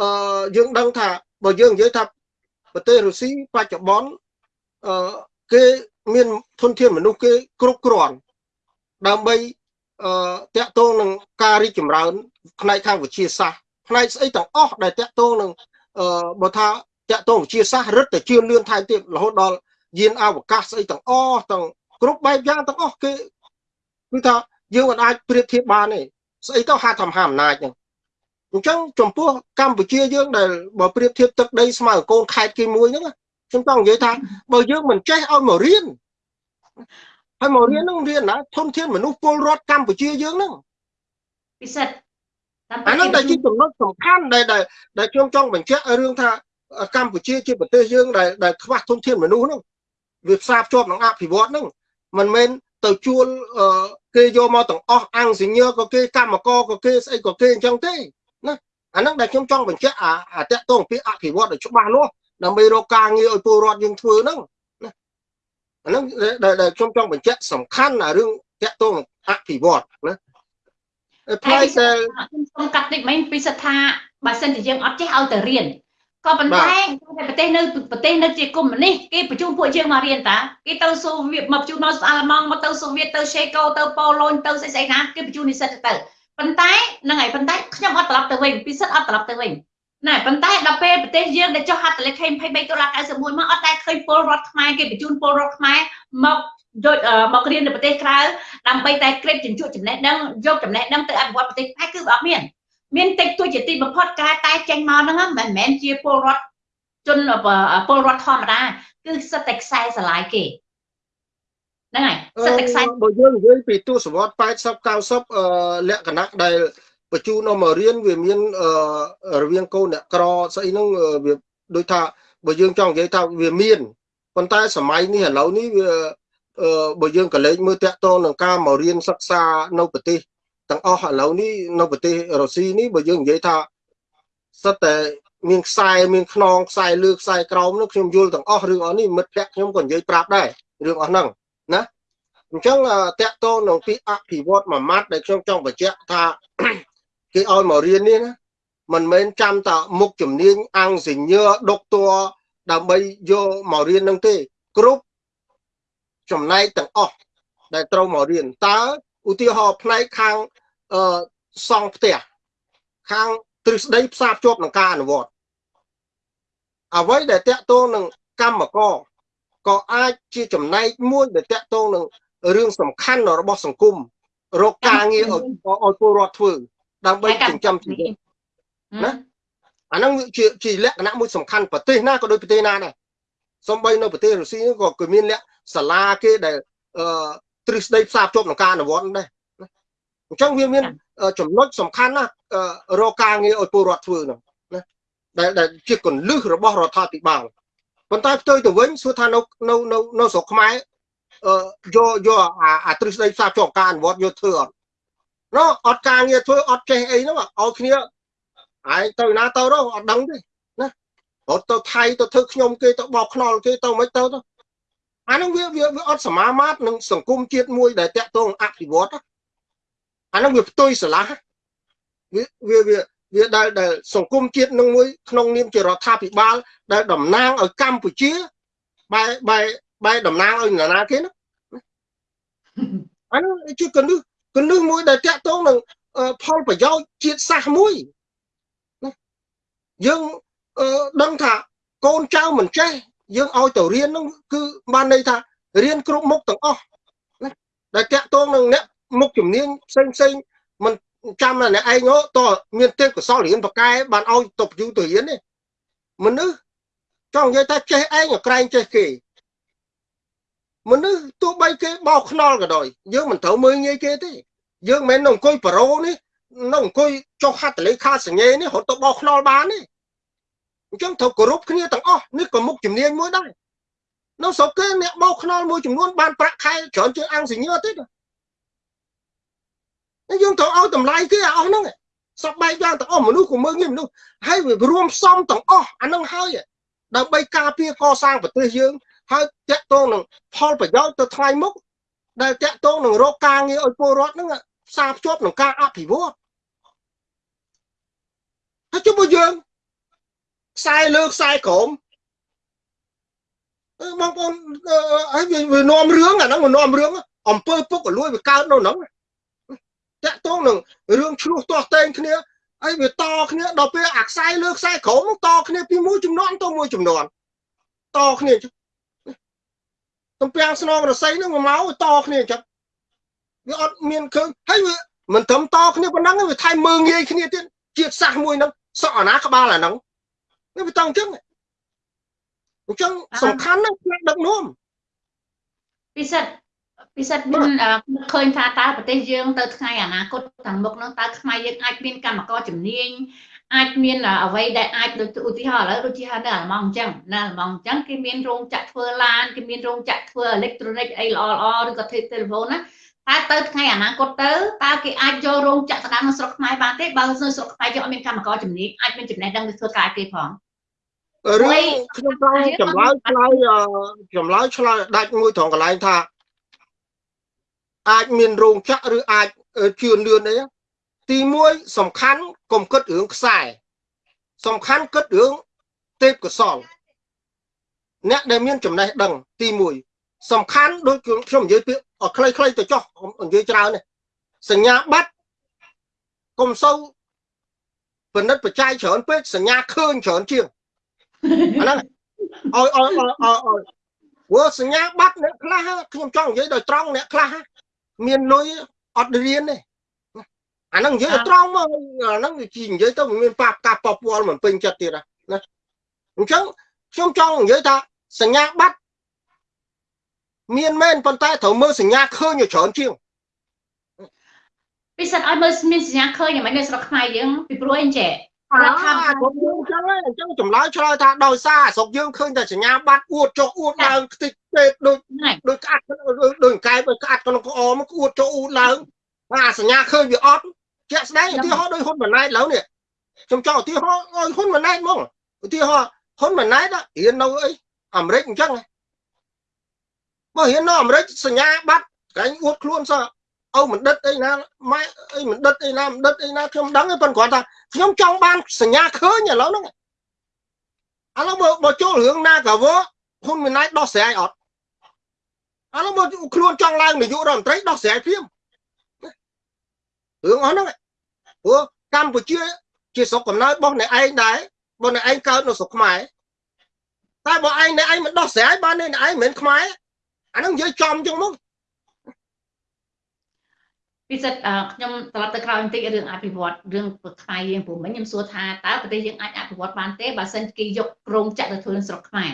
អឺយើងដឹងថាបើយើងនិយាយថាប្រទេសរុស្ស៊ីបច្ចុប្បន្នអឺគេមានធនធានមនុស្សគេគ្រប់គ្រាន់ដើម្បីអឺតាក់ទងនឹងការរីកចម្រើនផ្នែកខាងវិទ្យាសាស្ត្រផ្នែកស្អីទាំងអស់ដែលតាក់ទងនឹងអឺបើថាតាក់ទងវិទ្យាសាស្ត្ររឹតតែជឿនលឿនថែមទៀតរហូតដល់យានអវកាសស្អីទាំងអស់ទាំងគ្រប់បែបយ៉ាងទាំងអស់គេគឺថាយើងមិនអាចប្រៀបធៀបបានទេស្អីទៅហាត់ធម្មហាអំណាចហ្នឹង អញ្ចឹងចំពោះកម្ពុជាយើងដែលបើប្រៀបធៀបទឹកដីស្មើកូនខេត្តគេមួយហ្នឹងខ្ញុំចង់និយាយថាបើយើងមិនចេះឲ្យមករៀនហើយមករៀនហ្នឹងរៀនណាធនធានមនុស្សពលរដ្ឋកម្ពុជាយើងហ្នឹងពិសិដ្ឋអាហ្នឹងដែលជាចំណុចសំខាន់ដែលដែលខ្ញុំចង់បញ្ជាក់រឿងថាកម្ពុជាជាប្រទេសយើងដែលដែលខ្វះធនធានមនុស្សហ្នឹងវាផ្សារភ្ជាប់នឹងអភិវឌ្ឍហ្នឹងមិនមែនទៅជួលគេយកមកទាំងអស់អង្គសញ្ញក៏គេកម្មករក៏គេស្អីក៏គេអញ្ចឹងទេ អាហ្នឹងដែលខ្ញុំចង់បញ្ជាក់អាតកតងពីអភិវឌ្ឍឲ្យច្បាស់លាស់ដើម្បីរកការងារឲ្យពលរដ្ឋយើងធ្វើហ្នឹងណាអាហ្នឹងដែលខ្ញុំចង់បញ្ជាក់សំខាន់អារឿងតកតងអភិវឌ្ឍណាផ្នែកដែលខ្ញុំសូមកាត់តិចមិញពីស្ថាបើសិនជាយើងអត់ចេះឲ្យទៅរៀនក៏ប៉ុន្តែប្រទេសនៅប្រទេសនៅជាកុម្មុយនីសគេបញ្ជូនពួកយើងមករៀនតាគេទៅសូវៀតមកបញ្ជូនមកអាល្លឺម៉ង់មកទៅសូវៀតទៅឆេកូទៅប៉ូឡូញទៅស្អីស្អីណាគេបញ្ជូននិស្សិតទៅ ប៉ុន្តែហ្នឹងហើយប៉ុន្តែខ្ញុំអត់ត្រឡប់ទៅវិញពិសិដ្ឋអត់ត្រឡប់ទៅវិញណែប៉ុន្តែដល់ពេលប្រទេសយើងដែលចុះហត្ថលេខី23ដុល្លារ91មកអត់តែឃើញពលរដ្ឋខ្មែរគេបញ្ជូនពលរដ្ឋខ្មែរមកយកមករៀននៅប្រទេសក្រៅដើម្បីតែក្រេបជញ្ជក់ចំណេះដឹងយកចំណេះដឹងទៅអភិវឌ្ឍប្រទេសខ្មែរគឺអត់មានមានតិចតួចជាទីបំផុតការតែចេញមកហ្នឹងមិនមែនជាពលរដ្ឋជនពលរដ្ឋធម្មតាគឺសិតតែខ្សែស្រឡាយគេ ហ្នឹងហើយសិតតែខ្សែបើយើងនិយាយពីទស្សវត្ស80 90លក្ខណៈដែលបញ្ជូនអមករៀនវាមានរវាងកូនអ្នកក្រស្អីហ្នឹងវាដូចថាបើយើងចង់និយាយថាវាមានប៉ុន្តែសម័យនេះឥឡូវនេះវាបើយើងក៏លេចមើលតាក់ទងនឹងការមករៀនសិក្សានៅប្រទេសទាំងអស់ឥឡូវនេះនៅប្រទេសរុស្ស៊ីនេះបើយើងនិយាយថាសិតតែមានខ្សែមានខ្នងខ្សែលើខ្សែក្រោមនោះខ្ញុំយល់ទាំងអស់រឿងអស់នេះមិត្តភ័ក្ដិខ្ញុំក៏និយាយប្រាប់ដែររឿងអស់ហ្នឹងណា អញ្ចឹងតកតងនឹងពីអភិវឌ្ឍមួយម៉ាត់ដែលខ្ញុំចង់បញ្ជាក់ថាគេឲ្យមករៀននេះណាមិនមែនចាំតែមុខជំនាញអង្គសញ្ញើដុកទ័រដើម្បីយកមករៀននឹងទេ គ្រប់ចំណែកទាំងអស់ដែលត្រូវមករៀនតើឧទាហរណ៍ផ្នែកខាងអឺសង់ផ្ទះខាងទ្រឹស្ដីផ្សារភ្ជាប់នឹងការអនុវត្តអ្វីដែលតកតងនឹងកម្មករក៏អាចជាចំណែកមួយដែលតកតងនឹង រឿងសំខាន់របស់សង្គមរកការងារឲ្យឲ្យពលរដ្ឋធ្វើ ដើម្បីចិញ្ចឹមជីវិតណាអាហ្នឹងជាជាលក្ខណៈមួយសំខាន់ប្រទេសណាក៏ដូចប្រទេសណាដែរសំបីនៅប្រទេសរុស្ស៊ីក៏គឺមានលក្ខសាលាគេដែលអឺទ្រឹស្ដីផ្សារភ្ជាប់នឹងការអនុវត្តដែរអញ្ចឹងវាមានចំណុចសំខាន់ណារកការងារឲ្យពលរដ្ឋធ្វើហ្នឹងណាដែលដែលជាកលឹះរបស់រដ្ឋាភិបាលប៉ុន្តែផ្ទុយទៅវិញសួរថានៅនៅនៅនៅស្រុកខ្មែរអឺ យកយកអាទ្រឹស្ដីផ្សារភ្ជាប់ការអនុវត្តយកធ្វើអត់ណោះអត់ការងារធ្វើអត់ចេះអីហ្នឹងឲ្យគ្នាឯងទៅណាទៅទៅអត់ដឹងទេណារត់ទៅថៃទៅធ្វើខ្ញុំគេទៅបោកខ្នល់គេទៅមិនទៅទៅអាហ្នឹងវាវាអត់សមាមាត្រនឹងសង្គមជាតិមួយដែលតាក់ទងអភិវឌ្ឍអាហ្នឹងវាផ្ទុយស្រឡះវាវាវាវាដែលដែលសង្គមជាតិនឹងមួយក្នុងនាមជារដ្ឋាភិបាលដែលតំណាងឲ្យកម្ពុជាបែបែ បែតំណាងឲ្យនរណាគេណាអានោះជាកលឹះកលឹះមួយដែលតាក់ទងនឹងផលប្រយោជន៍ជាតិសាសន៍មួយយើងដឹងថាកូនចៅមិនចេះយើងឲ្យទៅរៀននោះគឺបានន័យថារៀនគ្រប់មុខទាំងអស់ដែលតាក់ទងនឹងអ្នកមុខជំនាញផ្សេងផ្សេងមិនចាំតែអ្នកឯងតមានទេពកោសលរៀនបកែបានឲ្យទៅយូរទៅរៀនទេមនុស្សចង់និយាយថាចេះឯងក្រែងចេះគេ មនុស្សទោះបីគេបោកខ្នល់ក៏ដោយយើងមិនត្រូវមើលងាយគេទេយើងមិនមែននៅអង្គុយប្រូនេះនៅអង្គុយចុះហត្ថលេខាសញ្ញេនេះរត់ទៅបោកខ្នល់បានទេអញ្ចឹងត្រូវគោរពគ្នាទាំងអស់នេះក៏មុខជំនាញមួយដែរនៅស្រុកគេអ្នកបោកខ្នល់មួយចំនួនបានប្រាក់ខែច្រើនជាងអង្គសញ្ញទេយើងត្រូវឲ្យតម្លៃគេអស់ហ្នឹងសពបែបយ៉ាងទាំងអស់មនុស្សក៏មើលងាយមនុស្សហើយវារួមផ្សំទាំងអស់អាហ្នឹងហើយដើម្បីការពារកសាងប្រទេសយើង ហើយតាក់ទងនឹងផលប្រយោជន៍ទៅថ្ងៃមុខដែលតាក់ទងនឹងរកការងារឲ្យពលរដ្ឋហ្នឹងផ្សារភ្ជាប់នឹងការអភិវឌ្ឍហើយជុំមកយើងខ្សែលើខ្សែក្រោមបងប្អូនហើយវានាំរឿងអាហ្នឹងវានាំរឿងអំពើពុករលួយវាកើតនៅហ្នឹងតាក់ទងនឹងរឿងឆ្លោះទាស់តែងគ្នាហើយវាតគ្នាដល់ពេលអាខ្សែលើខ្សែក្រោមតគ្នាពីមួយចំនួនទៅមួយចំនួនតគ្នា ទំពាំងស្នងរស័យហ្នឹងមកតគ្នាអញ្ចឹងវាអត់មានឃើញហើយវាមិនត្រឹមតគ្នាប៉ុណ្ណឹងវាថែមមើងងាយគ្នាទៀតជាតិសាសមួយហ្នឹងសក់អាណាក្បាលអាហ្នឹងវាបន្តអញ្ចឹងអញ្ចឹងសំខាន់ណាស់ផ្នែកដឹកនាំពិសិដ្ឋពិសិដ្ឋមានឃើញថាតើប្រទេសយើងទៅថ្ងៃអនាគតខាងមុខនោះតើខ្មែរយើងអាចមានកម្មករជំនាញ អាចមានអ្វីដែលអាចដូចឧទាហរណ៍ឥឡូវដូចជានៅអាល្លឺម៉ង់អញ្ចឹងនៅអាល្លឺម៉ង់អញ្ចឹងគេមានរោងចក្រធ្វើឡានគេមានរោងចក្រធ្វើអេឡិចត្រូនិកអីល្អល្អឬក៏ទេលេហ្វូនណាតែទៅថ្ងៃអនាគតទៅតើគេអាចយករោងចក្រស្ដាំនៅស្រុកខ្មែរបានទេបើនៅស្រុកខ្មែរយើងអត់មានកម្មករជំនាញអាចមានចំណេះដឹងទៅធ្វើការគេផងរឿងខ្ញុំចង់ចម្លើយឆ្លើយចម្លើយឆ្លើយដាច់មួយត្រង់កន្លែងថាអាចមានរោងចក្រឬអាចជឿនលឿនអី ទី1សំខាន់កុំគិតរឿងខ្សែសំខាន់គិតរឿងទេពកោសលអ្នកដែលមានចំណេះដឹងទី1សំខាន់ដូចខ្ញុំនិយាយពាក្យខ្លីៗទៅចោះនិយាយច្រើននេះសញ្ញាបត្រកុំសូវពិនិត្យបច្ច័យច្រើនពេកសញ្ញាឃើញច្រើនជាងអាហ្នឹងឲ្យឲ្យឲ្យឲ្យព្រោះសញ្ញាបត្រអ្នកខ្លះខ្ញុំចង់និយាយដោយត្រង់អ្នកខ្លះមានលុយអត់រៀនទេ អាហ្នឹងនិយាយត្រង់មកអាហ្នឹងនិយាយទៅមានប៉ះការប៉ះពាល់មិនពេញចិត្តទៀតណាអញ្ចឹងខ្ញុំចង់និយាយថាសញ្ញាបត្រមានមែនប៉ុន្តែត្រូវមើលសញ្ញាឃើញឲ្យច្រើនជាងពិសិដ្ឋឲ្យមើលមានសញ្ញាឃើញមិននៅស្រុកខ្មែរយើងពីព្រោះអីចេះរដ្ឋាភិបាលយើងចឹងអញ្ចឹងចម្លើយឆ្លើយថាដោយសារស្រុកយើងឃើញតែសញ្ញាបត្រអួតចុះអួតឡើងខ្ទេចពេកដូចដូចក្អាត់ដូចកែបក្អាត់ក្នុងក្អមអួតចុះអួតឡើងអាសញ្ញាឃើញវាអត់ ជាក់ស្ដែងឧទាហរណ៍ដោយហ៊ុនម៉ាណែតឡើយនេះខ្ញុំចង់ឧទាហរណ៍ឲ្យហ៊ុនម៉ាណែតមកឧទាហរណ៍ហ៊ុនម៉ាណែតរៀននៅអីអាមេរិកអញ្ចឹងបើរៀននៅអាមេរិកសញ្ញាបត្រកែងអួតខ្លួនសោះឪមិនដិតអីណាម៉ែអីមិនដិតអីណាមិនដិតអីណាខ្ញុំដឹងទេប៉ុន្តែគាត់ថាខ្ញុំចង់បានសញ្ញាឃើញឥឡូវហ្នឹងឥឡូវបើបើចូលរឿងណាកាវហ៊ុនម៉ាណែតដោះស្រាយអត់ឥឡូវបើខ្លួនចង់ឡើងនាយករដ្ឋមន្ត្រីដោះស្រាយព្រាម រឿងអស់ហ្នឹងព្រោះកម្ពុជាជាស្រុកកំណើតរបស់អ្នកឯងដែររបស់អ្នកឯងកើតនៅស្រុកខ្មែរតែបើឯងអ្នកឯងមិនដោះស្រាយបានអ្នកឯងមិនមែនខ្មែរអាហ្នឹងនិយាយចំចឹងមកពិសិដ្ឋខ្ញុំត្រឡប់ទៅក្រោយបន្តិចរឿងអភិវឌ្ឍរឿងខ្មែរយើងព្រោះមិញខ្ញុំសួរថាតើប្រទេសយើងអាចអភិវឌ្ឍបានទេបើសិនគេយករោងចក្រទៅធ្វើនៅស្រុកខ្មែរ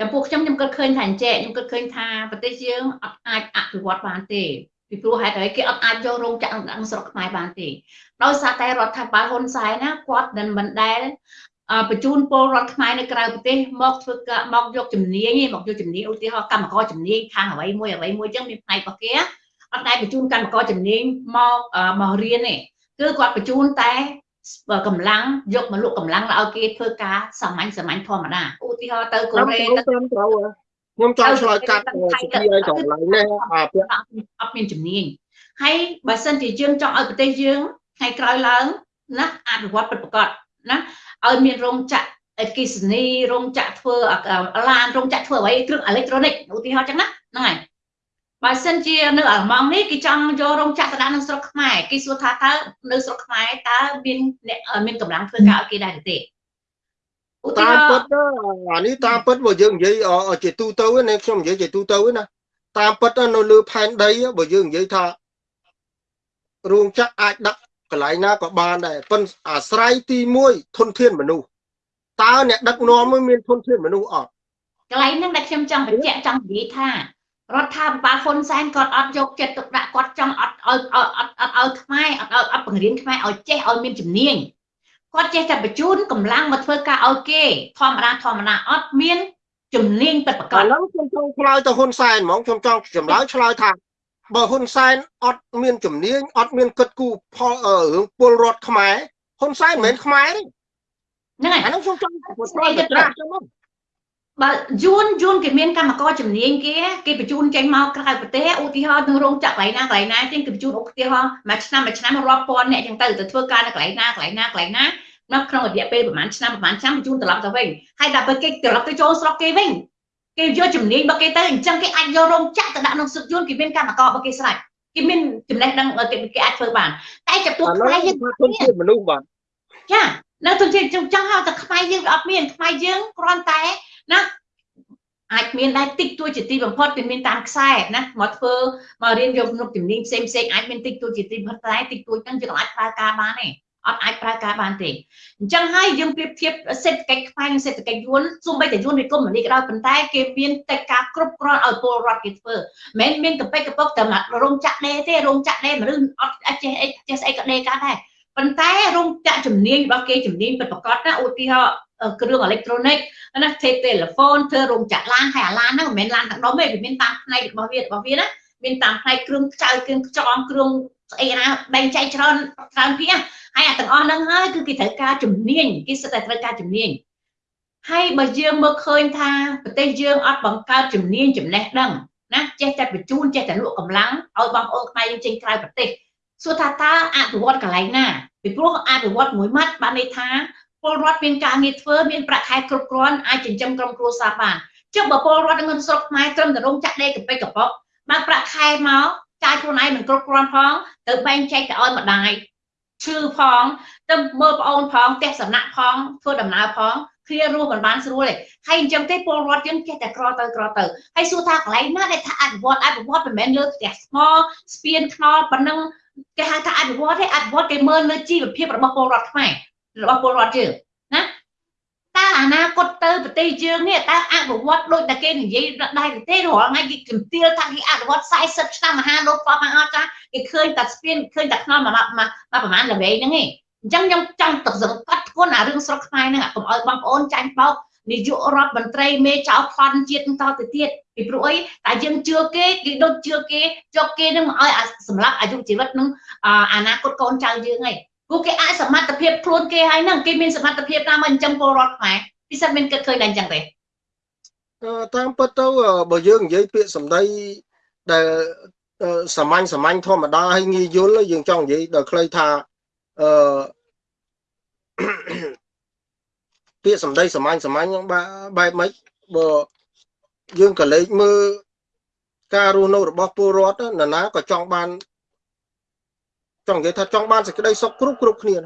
ចំពោះខ្ញុំខ្ញុំគិតឃើញថាអញ្ចេះខ្ញុំគិតឃើញថាប្រទេសយើងអត់អាចអភិវឌ្ឍបានទេ ពីព្រោះហេតុអីគេអត់អាចយករោងចក្រនៅស្រុកខ្មែរបានទេដោយសារតែរដ្ឋាភិបាលហ៊ុនសែនណាគាត់មិនមិនដែលបញ្ជូនពលរដ្ឋខ្មែរនៅក្រៅប្រទេសមកធ្វើការមកយកជំនាញមកយកជំនាញឧទាហរណ៍កម្មករជំនាញខាងអ្វីមួយអ្វីមួយអញ្ចឹងមានផ្នែករបស់គេអត់ដែលបញ្ជូនកម្មករជំនាញមកមករៀនទេគឺគាត់បញ្ជូនតែកម្លាំងយកមកលក់កម្លាំងឲ្យគេធ្វើការសាមញ្ញសាមញ្ញធម្មតាឧទាហរណ៍ទៅកូរ៉េទៅត្រូវ ខ្ញុំចង់ឆ្លើយកាត់សុភីឲ្យកន្លែងនេះអាពាក់អត់មានជំនាញហើយបើសិនជាយើងចង់ឲ្យប្រទេសយើងថ្ងៃក្រោយឡើងណាអភិវឌ្ឍពិតប្រាកដណាឲ្យមានរោងចក្រអេគិសនីរោងចក្រធ្វើឡានរោងចក្រធ្វើអ្វីគ្រឿងអេឡិចត្រូនិកឧទាហរណ៍ចឹងណាហ្នឹងហើយបើសិនជានៅអាល្លឺម៉ង់នេះគេចង់យករោងចក្រទៅដាក់នៅស្រុកខ្មែរគេសួរថាតើនៅស្រុកខ្មែរតើមានអ្នកមានកម្លាំងធ្វើការឲ្យគេដែរទេ ឧទាហរណ៍ពិតអានេះតាមពិតបើយើងនិយាយជាទូទៅណាខ្ញុំនិយាយជាទូទៅណាតាមពិតនៅលើផែនដីបើយើងនិយាយថារោងចក្រអាចដាក់កន្លែងណាក៏បានដែរប៉ុន្តែអាស្រ័យទី1ធនធានមនុស្សតើអ្នកដឹកនាំមានធនធានមនុស្សអត់កន្លែងហ្នឹងដែលខ្ញុំចង់បញ្ជាក់ចង់និយាយថារដ្ឋាភិបាលហ៊ុនសែនគាត់អត់យកចិត្តទុកដាក់គាត់ចង់អត់ឲ្យអត់អត់ឲ្យខ្មែរអត់ឲ្យអត់បង្រៀនខ្មែរឲ្យចេះឲ្យមានជំនាញ គាត់ចេះតែបញ្ជូនកម្លាំងមកធ្វើការឲ្យគេធម្មតាធម្មតាអត់មានជំនាញពិតប្រាកដឥឡូវខ្ញុំចង់ឆ្លើយទៅហ៊ុនសែនហ្មងខ្ញុំចង់ចម្លើយឆ្លើយថាបើហ៊ុនសែនអត់មានជំនាញអត់មានគិតគូរផលរឿងពលរដ្ឋខ្មែរហ៊ុនសែនមិនមែនខ្មែរទេហ្នឹងហើយអានោះខ្ញុំចង់ឆ្លើយទៅត្រាស់ចឹងមក បើយួនយួនគេមានកម្មករជំនាញគេគេបញ្ជូនចេញមកក្រៅប្រទេសឧទាហរណ៍នៅរោងចក្រកន្លែងណាកន្លែងណាជាងគេបញ្ជូនឧទាហរណ៍មួយឆ្នាំមួយឆ្នាំរាប់ពាន់អ្នកចឹងទៅទៅធ្វើការនៅកន្លែងណាកន្លែងណាកន្លែងណានៅក្នុងរយៈពេលប្រហែលឆ្នាំប្រហែលឆ្នាំបញ្ជូនត្រឡប់ទៅវិញហើយដល់ពេលគេត្រឡប់ទៅចូលស្រុកគេវិញគេយកជំនាញរបស់គេទៅអញ្ចឹងគេអាចយករោងចក្រទៅដាក់ក្នុងស្រុកយួនគេមានកម្មកររបស់គេស្រេចគេមានចំណេះដឹងគេអាចធ្វើបានតែចំពោះខ្មែរយើងទុនជាមនុស្សបាទចានៅទុនជាចង់ហៅតែខ្មែរយើងអត់មានខ្មែរយើងគ្រាន់តែ ណាអាចមានដែរតិចតួចជាទីបំផុតគឺមានតាមខ្សែណាមកធ្វើមករៀនយកនុកជំនាញផ្សេងផ្សេងអាចមានតិចតួចជាទីបំផុតតែតិចតួចហ្នឹងយើងអាចប្រើការបានទេអត់អាចប្រើការបានទេអញ្ចឹងហើយយើងប្រៀបធៀបសេដ្ឋកិច្ចខ្មែរនិងសេដ្ឋកិច្ចយួនសូម្បីតែយួនវាគុំមនីក៏ដោយប៉ុន្តែគេមានកិច្ចការគ្រប់គ្រាន់ឲ្យពលរដ្ឋគេធ្វើមិនមែនមានកប៉ិកកពុកតែរោងចក្រដេទេរោងចក្រដេមនុស្សអត់ចេះអីចេះស្អីក៏ដេកើតដែរប៉ុន្តែរោងចក្រជំនាញរបស់គេជំនាញពិតប្រាកដណាឧទាហរណ៍ គ្រឿងអេឡិចត្រូនិកណាទេទូរហ្វូនធ្វើរោងចក្រឡានហើយអាឡានហ្នឹងមិនមែនឡានទាំងដុំទេវាមានតាមផ្នែករបស់វារបស់វាណាមានតាមផ្នែកគ្រឿងខ្ចៅគ្រឿងខ្ចងគ្រឿងស្អីណាបែងចែកច្រើនច្រើនពីហើយអាទាំងអស់ហ្នឹងហើយគឺគេត្រូវការជំនាញគេសិតតែត្រូវការជំនាញហើយបើយើងមើលឃើញថាប្រទេសយើងអត់បង្កើតជំនាញចំណេះដឹងណាចេះតែបញ្ជូនចេះតែលក់កម្លាំងឲ្យបងប្អូនខ្មែរយើងចេញក្រៅប្រទេសសួរថាតើអភិវឌ្ឍកន្លែងណាពីព្រោះអភិវឌ្ឍមួយម៉ាត់បានន័យថា ពលរដ្ឋមានការងារធ្វើមានប្រាក់ខែគ្រប់គ្រាន់អាចចិញ្ចឹមក្រុមគ្រួសារបានចុះបើពលរដ្ឋនៅស្រុកខ្មែរត្រឹមតែរោងចក្រដេកកប៉ិកកប៉ុកបានប្រាក់ខែមកចាយខ្លួនឯងមិនគ្រប់គ្រាន់ផងទៅបែងចែកទៅឲ្យម្ដាយឈឺផងទៅមើលប្អូនផងផ្ទះសំណាក់ផងធ្វើដំណើរផងគ្នារស់មិនបានស្រួលទេហើយអញ្ចឹងទេពលរដ្ឋយើងចេះតែក្រទៅក្រទៅហើយសួរថាកន្លែងណាដែលថាអភិវឌ្ឍអភិវឌ្ឍមិនមែនលើផ្ទះស្មោស្ពានថ្នល់ប៉ុណ្ណឹងគេហៅថាអភិវឌ្ឍទេអភិវឌ្ឍគេមើលលើជីវភាពរបស់ពលរដ្ឋខ្មែរ របស់ពលរដ្ឋយើងណាតើអនាគតទៅប្រទេសយើងនេះតើអភិវឌ្ឍដូចតែគេនិយាយដែរទេរាល់ថ្ងៃគេជំទាវថាគេអភិវឌ្ឍ40ឆ្នាំមហាលោកបបមកអត់ចាគេឃើញតែស្ពានឃើញតែខ្នល់មកមកប្រហែលល្វែងហ្នឹងឯងអញ្ចឹងខ្ញុំចង់ទឹកសង្កត់ធ្ងន់អារឿងស្រុកខ្មែរហ្នឹងកុំឲ្យបងប្អូនចាញ់បោកនាយករដ្ឋមន្ត្រីមេចៅផនជាតិតទៅទៀតពីព្រោះអីតែយើងជឿគេគេដូចជឿគេយកគេនឹងមកឲ្យសម្រាប់អាយុជីវិតនឹងអនាគតកូនចៅយើងឯង ព្រោះគេអាចសមត្ថភាពខ្លួនគេហើយហ្នឹងគេមានសមត្ថភាពតាមអញ្ចឹងពលរដ្ឋខ្មែរពិសេសមានគិតឃើញតែអញ្ចឹងទេតាមពិតទៅបើយើងនិយាយពាក្យសម្ដីដែលសាមញ្ញសាមញ្ញធម្មតាហើយងាយយល់យើងចង់និយាយដល់ខ្លីថាអឺពាក្យសម្ដីសាមញ្ញសាមញ្ញហ្នឹងបែបម៉េចបើយើងក៏លេចមើលការរស់នៅរបស់ពលរដ្ឋនរណាក៏ចង់បាន ចង់និយាយថាចង់បានសេចក្តីសុខគ្រប់គ្រប់គ្នា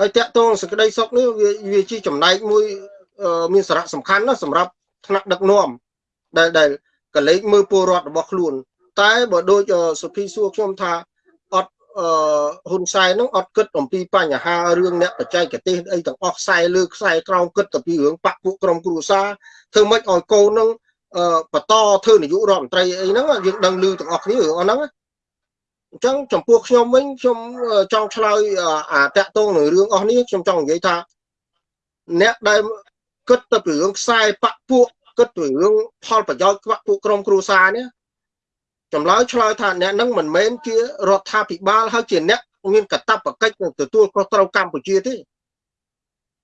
ហើយតាក់ទងសេចក្តីសុខនេះវាវាជាចំណែកមួយមានសារៈសំខាន់ណាស់សម្រាប់ថ្នាក់ដឹកនាំដែលដែលកលេចមើលពលរដ្ឋរបស់ខ្លួន តែបើដូចសុភីសួរខ្ញុំថាអត់អឺហ៊ុនសែននឹងអត់គិតអំពីបញ្ហារឿងអ្នកបច្ចេកទេសអីទាំងអស់ខ្សែលើខ្សែក្រោមគិតទៅពីរឿងបាក់ពួកក្រុមគ្រួសារធ្វើម៉េចឲ្យកូននឹងបន្តធ្វើនាយករដ្ឋមន្ត្រីអីហ្នឹងយើងដឹងឮទាំងអស់គ្នារឿងអស់ហ្នឹង អញ្ចឹងចំពោះខ្ញុំវិញខ្ញុំចង់ឆ្លើយអាតាក់ទងនឹងរឿងអស់នេះខ្ញុំចង់និយាយថាអ្នកដែលគិតទៅពីរឿងខ្សែបាក់ពួកគិតពីរឿងផលប្រយោជន៍ក្បាក់ពួកក្រុមគ្រួសារនេះចម្លើយឆ្លើយថាអ្នកនឹងមិនមែនជារដ្ឋាភិបាលហើយជាអ្នកមានកាតព្វកិច្ចនឹងទទួលខុសត្រូវកម្ពុជាទេ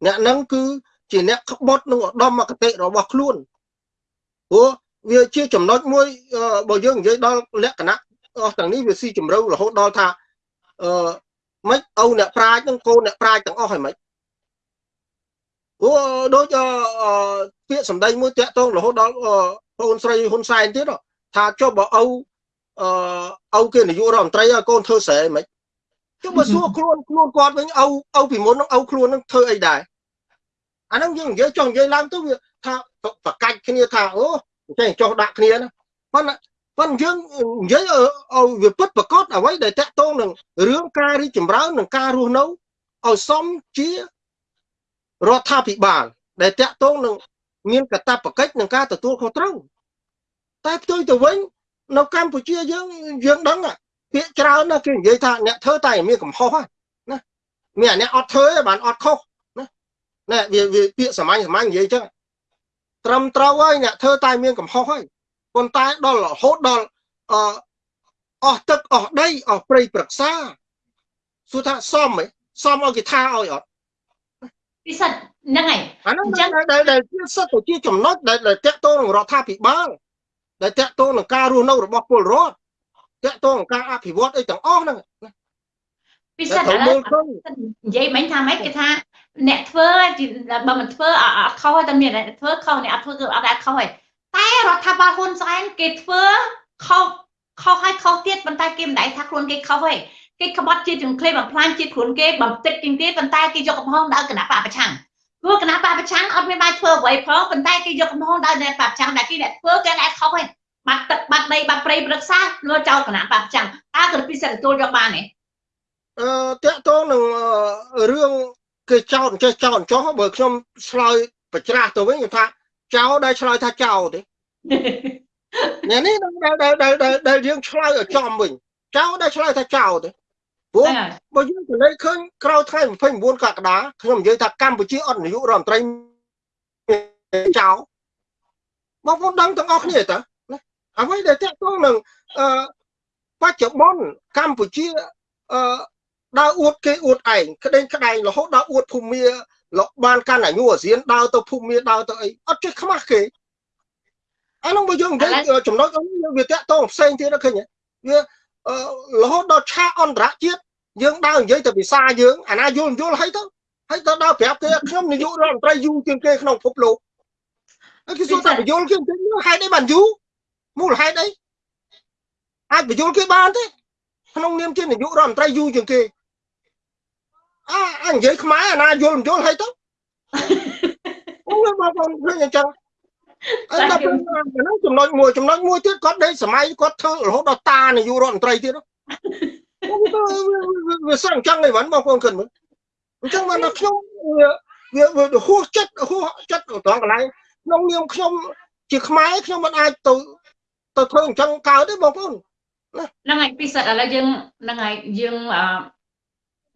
អ្នកនឹងគឺជាអ្នកក្បត់នឹងឧត្តមគតិរបស់ខ្លួនព្រោះវាជាចំណុចមួយបើយើងនិយាយដល់លក្ខណៈ អស់ទាំងនេះវាស៊ីជម្រៅរហូតដល់ថាអឺមិនឪអ្នកប្រាជ្ញនឹងកូនអ្នកប្រាជ្ញទាំងអស់ហើយមិនអូដូចពាក្យសម្ដីមួយតាក់ទងរហូតដល់បងស្រីហ៊ុនសែនទៀតថាចុះបើឪអឺឪគេនាយករដ្ឋមន្ត្រីកូនធ្វើស្រែមិនចុះបើសួរខ្លួនខ្លួនគាត់វិញឪឪពីមុននឹងឪខ្លួននឹងធ្វើអីដែរអាហ្នឹងយើងនិយាយចង់និយាយឡើងទៅវាថាប្រកាច់គ្នាថាអូចេះចុះដាក់គ្នាណាប៉ុន្តែ ប៉ុន្តែយើងនិយាយឲ្យវាពិតប្រកបអ្វីដែលតាក់ទងនឹងរឿងការរីកចម្រើននិងការរស់នៅឲ្យសមជារដ្ឋាភិបាល ដែលតាក់ទងនឹងមានកាតព្វកិច្ចនឹងការទទួលខុសត្រូវតែផ្ទុយទៅវិញនៅកម្ពុជាយើងយើងដឹងពាក្យច្រើនណាគេនិយាយថាអ្នកធ្វើតែមានកំហុសណាមានអ្នកអត់ធ្វើឯងបានអត់ខុសណាណែវាវាពាក្យសាមញ្ញសាមញ្ញនិយាយចឹងត្រឹមត្រូវហើយអ្នកធ្វើតែមានកំហុសហើយ ប៉ុន្តែដល់រហូតដល់អអស់ទឹកអស់ដីអស់ព្រៃប្រឹក្សាសួរថាសមហ៎សមឲ្យគេថាឲ្យអត់ពិសិដ្ឋហ្នឹងហើយអាហ្នឹងដែលដែលជាសិទ្ធិជាចំណុចដែលតាក់ទងនឹងរដ្ឋាភិបាលដែលតាក់ទងនឹងការរស់នៅរបស់ពលរដ្ឋតាក់ទងនឹងការអភិវឌ្ឍអីទាំងអស់ហ្នឹងពិសេសឥឡូវនិយាយមិញថាម៉េចគេថាអ្នកធ្វើបើមិនធ្វើអត់ខុសតែមានអ្នកធ្វើខុសអ្នកអត់ធ្វើគឺអត់ដែរខុសហើយ តែរដ្ឋាភិបាលហ៊ុនសែនគេធ្វើខុសខុសហើយខុសទៀតប៉ុន្តែគេមិនដែរថាខ្លួនគេខុសទេគេក្បត់ជាតិជំក្លេបំផ្លាញជាតិខ្លួនគេបំទឹកជាងទៀតប៉ុន្តែគេយកកំហុសដល់គណៈបកប្រឆាំងព្រោះគណៈបកប្រឆាំងអត់មានបាយធ្វើអ្វីផងប៉ុន្តែគេយកកំហុសដល់អ្នកបកប្រឆាំងដែលគេអ្នកធ្វើគេដែរខុសហើយបាត់ទឹកបាត់ដីបាត់ព្រៃព្រឹក្សាលើចោលគណៈបកប្រឆាំងតើក្រពីសិទ្ធិទទួលយកបានទេអឺតាក់ទងនឹងរឿងគេចោតចេះចោតចោះបើខ្ញុំឆ្លើយប្រច្រាស់ទៅវិញគេថា ចោលដែលឆ្លើយថាចោលទេនេះនេះដែលដែលដែលដែលយើងឆ្លើយឲ្យចំវិញចោលដែលឆ្លើយថាចោលទេព្រោះបើយើងទៅលេខឃើញក្រោយថ្ងៃ29កក្កដាខ្ញុំនិយាយថាកម្ពុជាអត់នាយករដ្ឋមន្ត្រីចោលបងប្អូនដឹងទាំងអស់គ្នាតើអ្វីដែលតាក់ទងនឹងអឺបច្ចុប្បន្នកម្ពុជាអឺដើរអួតគេអួតឯងក្តែងក្តែងរហូតដល់អួតភូមិ លោកបានកាន់អាយុអាស៊ានដើរទៅភូមិដើរទៅអីអត់ចេះខ្មាស់គេអានោះបើយើងនិយាយចំណុចយើងវាតាក់ទងផ្សេងទៀតឃើញវារហូតដល់ឆាកអន្តរជាតិយើងដើរនិយាយទៅភាសាយើងអាណាយល់យល់ហើយទៅហើយទៅដល់ប្រាប់គេខ្ញុំនាយករដ្ឋមន្ត្រីយូរជាងគេក្នុងពិភពលោកហើយគេសួរថាបញ្យល់គេទៅហេតុអីបានយូរមូលហេតុអីអាចបញ្យល់គេបានទេក្នុងនាមជានាយករដ្ឋមន្ត្រីយូរជាងគេ អាអនិយាយខ្មែរអាណាយល់យល់ហើយទៅអូបងប្អូនឃើញអញ្ចឹងអត់ដល់ហ្នឹងចំណុចមួយចំណុចមួយទៀតគាត់ដេកសម័យគាត់ធ្វើរហូតដល់តានាយករដ្ឋមន្ត្រីទៀតវាសឹងអញ្ចឹងឯងបងប្អូនគិតមើលអញ្ចឹងបានដល់ខ្ញុំវាវាហួសចិត្តហួសចិត្តត្រង់កន្លែងក្នុងនាមខ្ញុំជាខ្មែរខ្ញុំមិនអាចទៅទៅធ្វើអញ្ចឹងកើតទេបងប្អូនហ្នឹងហើយពិសិដ្ឋឥឡូវយើងហ្នឹងហើយយើងអឺ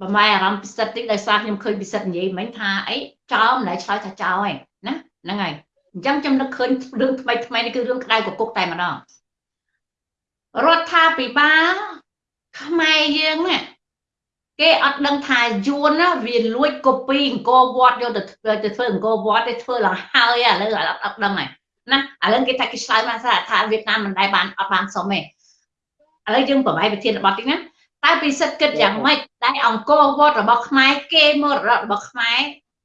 ប្រម៉ែអារម្មណ៍ពិសិដ្ឋតិចដោយសារខ្ញុំឃើញពិសិដ្ឋនិយាយមិញថាអីចោលមិនដែលឆ្លើយថាចោលឯងណាហ្នឹងហើយអញ្ចឹងខ្ញុំនឹកឃើញរឿងថ្មីថ្មីនេះគឺរឿងក្តៅកគុកតែម្ដងរដ្ឋាភិបាលខ្មែរយើងណាគេអត់ដឹងថាយួនណាវាលួចកូពីអង្គរវត្តយកទៅទៅធ្វើអង្គរវត្តទៅធ្វើឡើងហើយឥឡូវអត់ដឹងហើយណាឥឡូវគេថាគេឆ្លើយមកថាវៀតណាមមិនដែលបានអត់បានសុំទេឥឡូវយើងប្រហែលវិធានបទតិចណា តែពិសិដ្ឋគិតយ៉ាងម៉េចតែអង្គរវត្តរបស់ខ្មែរគេមរតករបស់ខ្មែរ